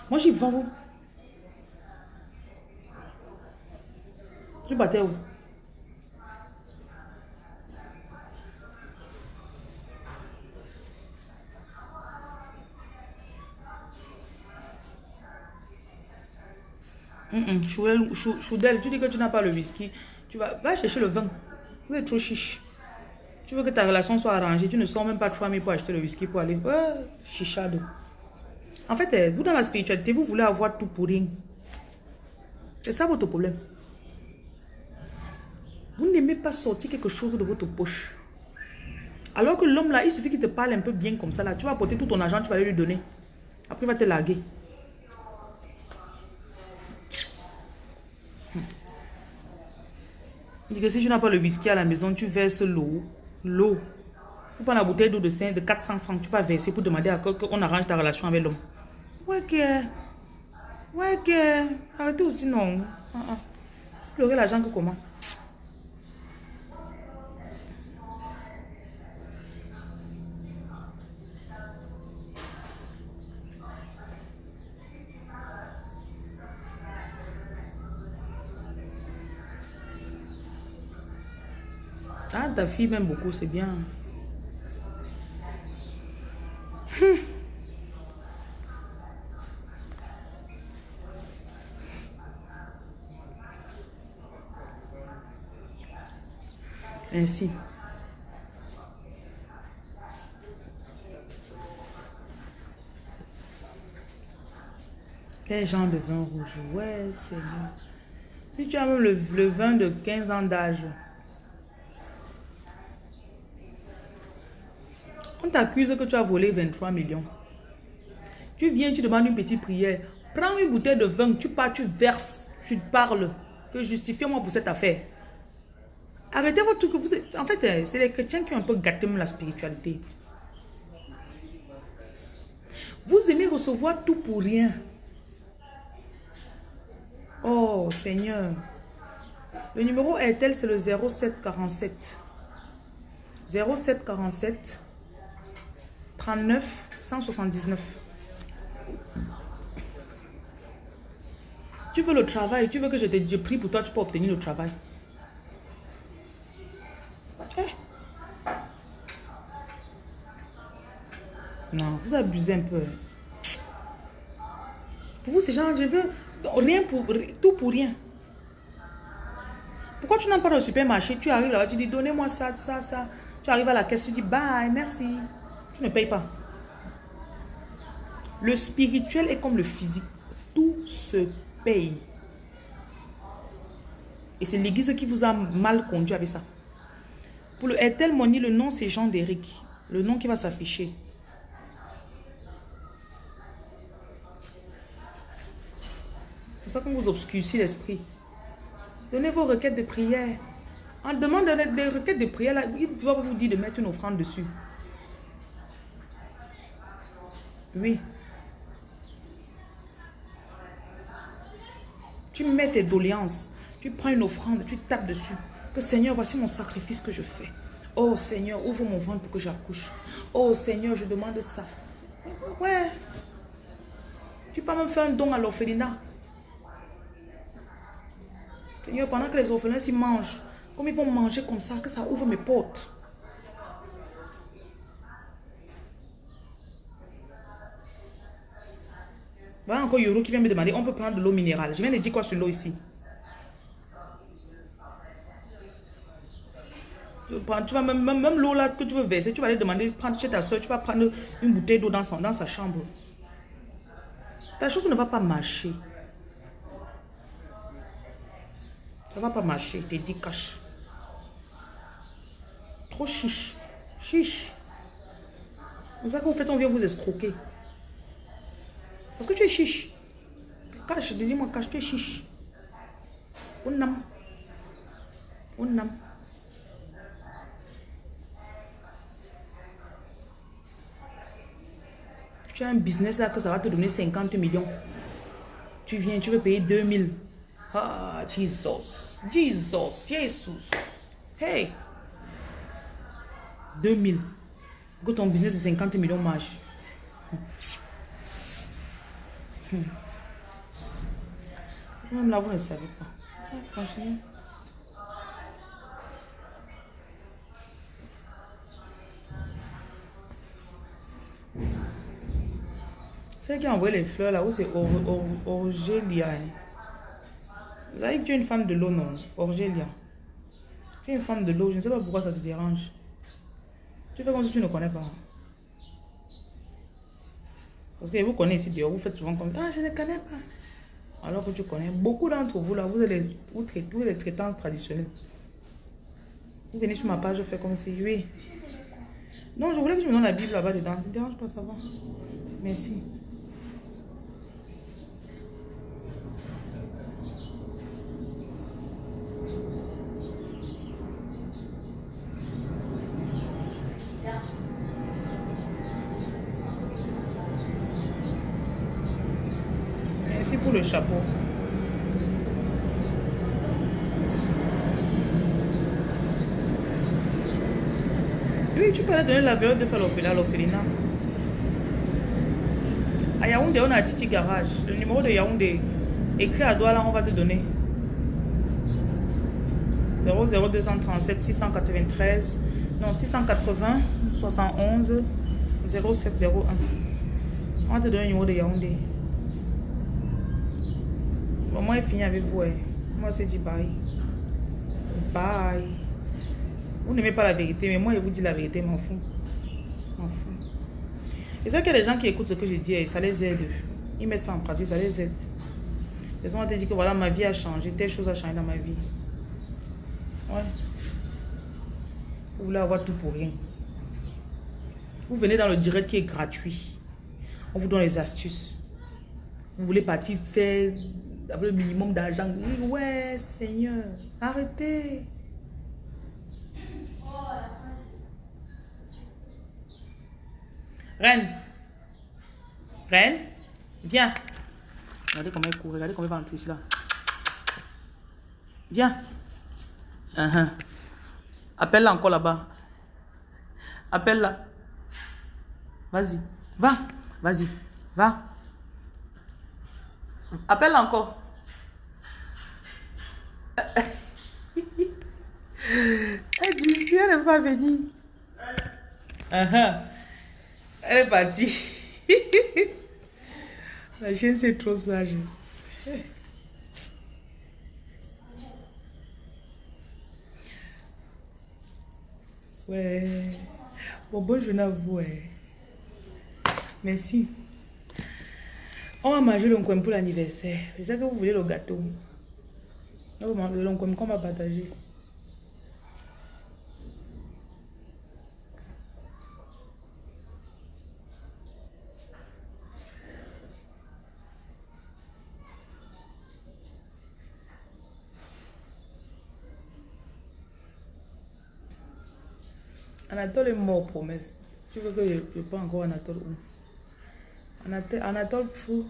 Moi, j'y vais où? Tu battais où? Mm Choudel, tu dis que tu n'as pas le whisky. Tu vas, va chercher le vin. Vous êtes trop chiche. Tu veux que ta relation soit arrangée. Tu ne sors même pas 3000 pour acheter le whisky pour aller. Chichado. En fait, eh, vous dans la spiritualité, vous voulez avoir tout pour rien. C'est ça votre problème. Vous n'aimez pas sortir quelque chose de votre poche. Alors que l'homme là, il suffit qu'il te parle un peu bien comme ça là. Tu vas apporter tout ton argent, tu vas aller lui donner. Après, il va te larguer. Il dit que si tu n'as pas le whisky à la maison, tu verses l'eau. L'eau. Tu prends la bouteille d'eau de, de 400 francs, tu vas verser pour demander à qu'on arrange ta relation avec l'homme. Ouais, que. Ouais, que. Arrêtez aussi, non. Ah, ah. L'argent que comment? Ah, ta fille m'aime beaucoup, c'est bien. Ainsi. Quel genre de vin rouge? Ouais, c'est bien. Si tu as le vin de 15 ans d'âge, on t'accuse que tu as volé 23 millions. Tu viens, tu demandes une petite prière. Prends une bouteille de vin, tu pars, tu verses, tu parles. Que justifiez-moi pour cette affaire. Arrêtez votre truc. Vous En fait, euh, c'est les chrétiens qui ont un peu gâté la spiritualité. Vous aimez recevoir tout pour rien. Oh, Seigneur. Le numéro RTL, c'est le 0747. 0747 39 179. Tu veux le travail, tu veux que je te prie pour toi, tu peux obtenir le travail. Eh. Non, vous abusez un peu. Pour vous, c'est genre, je veux rien pour tout pour rien. Pourquoi tu n'as pas le supermarché? Tu arrives là, tu dis donnez-moi ça, ça, ça. Tu arrives à la caisse, tu dis bye, merci. Ne payes pas. Le spirituel est comme le physique. Tout se paye. Et c'est l'église qui vous a mal conduit avec ça. Pour le Airtel Money, le nom c'est Jean d'Éric. Le nom qui va s'afficher. C'est ça qu'on vous obscurcit l'esprit. Donnez vos requêtes de prière. En demandant des requêtes de prière, là, il doit vous dire de mettre une offrande dessus. Tu mets tes doléances. Tu prends une offrande, tu tapes dessus. Que Seigneur, voici mon sacrifice que je fais. Oh Seigneur, ouvre mon ventre pour que j'accouche. Oh Seigneur, je demande ça. Ouais. Tu peux même faire un don à l'orphelinat. Seigneur, pendant que les orphelins s'y mangent, comme ils vont manger comme ça, que ça ouvre mes portes. Voilà encore Yoro qui vient me demander, on peut prendre de l'eau minérale. Je viens de dire quoi sur l'eau ici? Tu vas même, même, l'eau là que tu veux verser, tu vas aller demander, prendre chez ta soeur, tu vas prendre une bouteille d'eau dans, dans sa chambre. Ta chose ne va pas marcher. Ça va pas marcher, je te dis cache. Trop chiche. Chiche. C'est ça qu'en fait, on vient vous escroquer. Parce que tu es chiche. Cache, dis-moi, cache, tu es chiche. On a. On. Tu as un business là que ça va te donner 50 millions. Tu viens, tu veux payer 2000. Ah, Jesus. Jesus. Jesus. Hey. 2000. Que ton business de 50 millions marche. Hmm. Même là, vous ne savez pas. Continuez. C'est qui a envoyé les fleurs là, où c'est Orgelia. Hein. Vous savez que tu es une femme de l'eau, non? Orgelia. Tu es une femme de l'eau, je ne sais pas pourquoi ça te dérange. Tu fais comme si tu ne connais pas. Parce que vous connaissez dehors, vous faites souvent comme Ah, je ne connais pas. Alors que tu connais. Beaucoup d'entre vous là, vous les, vous traitez, vous les traitants traditionnels. Vous venez sur ma page, je fais comme si, oui. Non, je voulais que je me donne la Bible là-bas dedans. Ne dérange pas, ça va. Merci. le chapeau. La vérité de faire l'orphelinat. À Yaoundé, on a Titi Garage. Le numéro de Yaoundé, écrit à Douala, on va te donner. 00237 693 non 680 71 0701 on va te donner le numéro de Yaoundé moi, il finit avec vous. Moi, c'est dit bye. Bye. Vous n'aimez pas la vérité, mais moi, je vous dis la vérité, m'en fous. M'en fous. Et ça qu'il y a des gens qui écoutent ce que je dis, et ça les aide. Ils mettent ça en pratique, ça les aide. Ils ont dit que voilà, ma vie a changé, telle chose a changé dans ma vie. Ouais. Vous voulez avoir tout pour rien. Vous venez dans le direct qui est gratuit. On vous donne les astuces. Vous voulez partir faire le minimum d'argent. Ouais, Seigneur, arrêtez. Reine. Reine. Viens. Regardez comment il court. Regardez comment il va entrer ici là. Viens. Uh-huh. Appelle-la encore là-bas. Appelle-la. Vas-y. Va. Vas-y. Va. Appelle encore. Elle dit, si elle pas venue. Uh-huh. Elle est partie. La chienne, c'est trop sage. Ouais. Bon, bonne journée à vous. ouais. Merci. On va manger le pour l'anniversaire. Je sais que vous voulez le gâteau. On va manger le qu'on va partager. Anatole est mort, promesse. Tu veux que je ne pas encore Anatole où? Anatole, Anatole fou.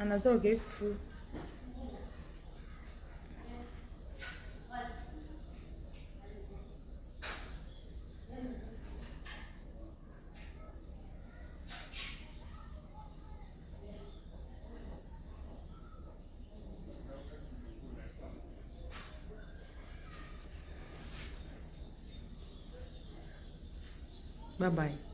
Anatole qui est fou. Bye bye.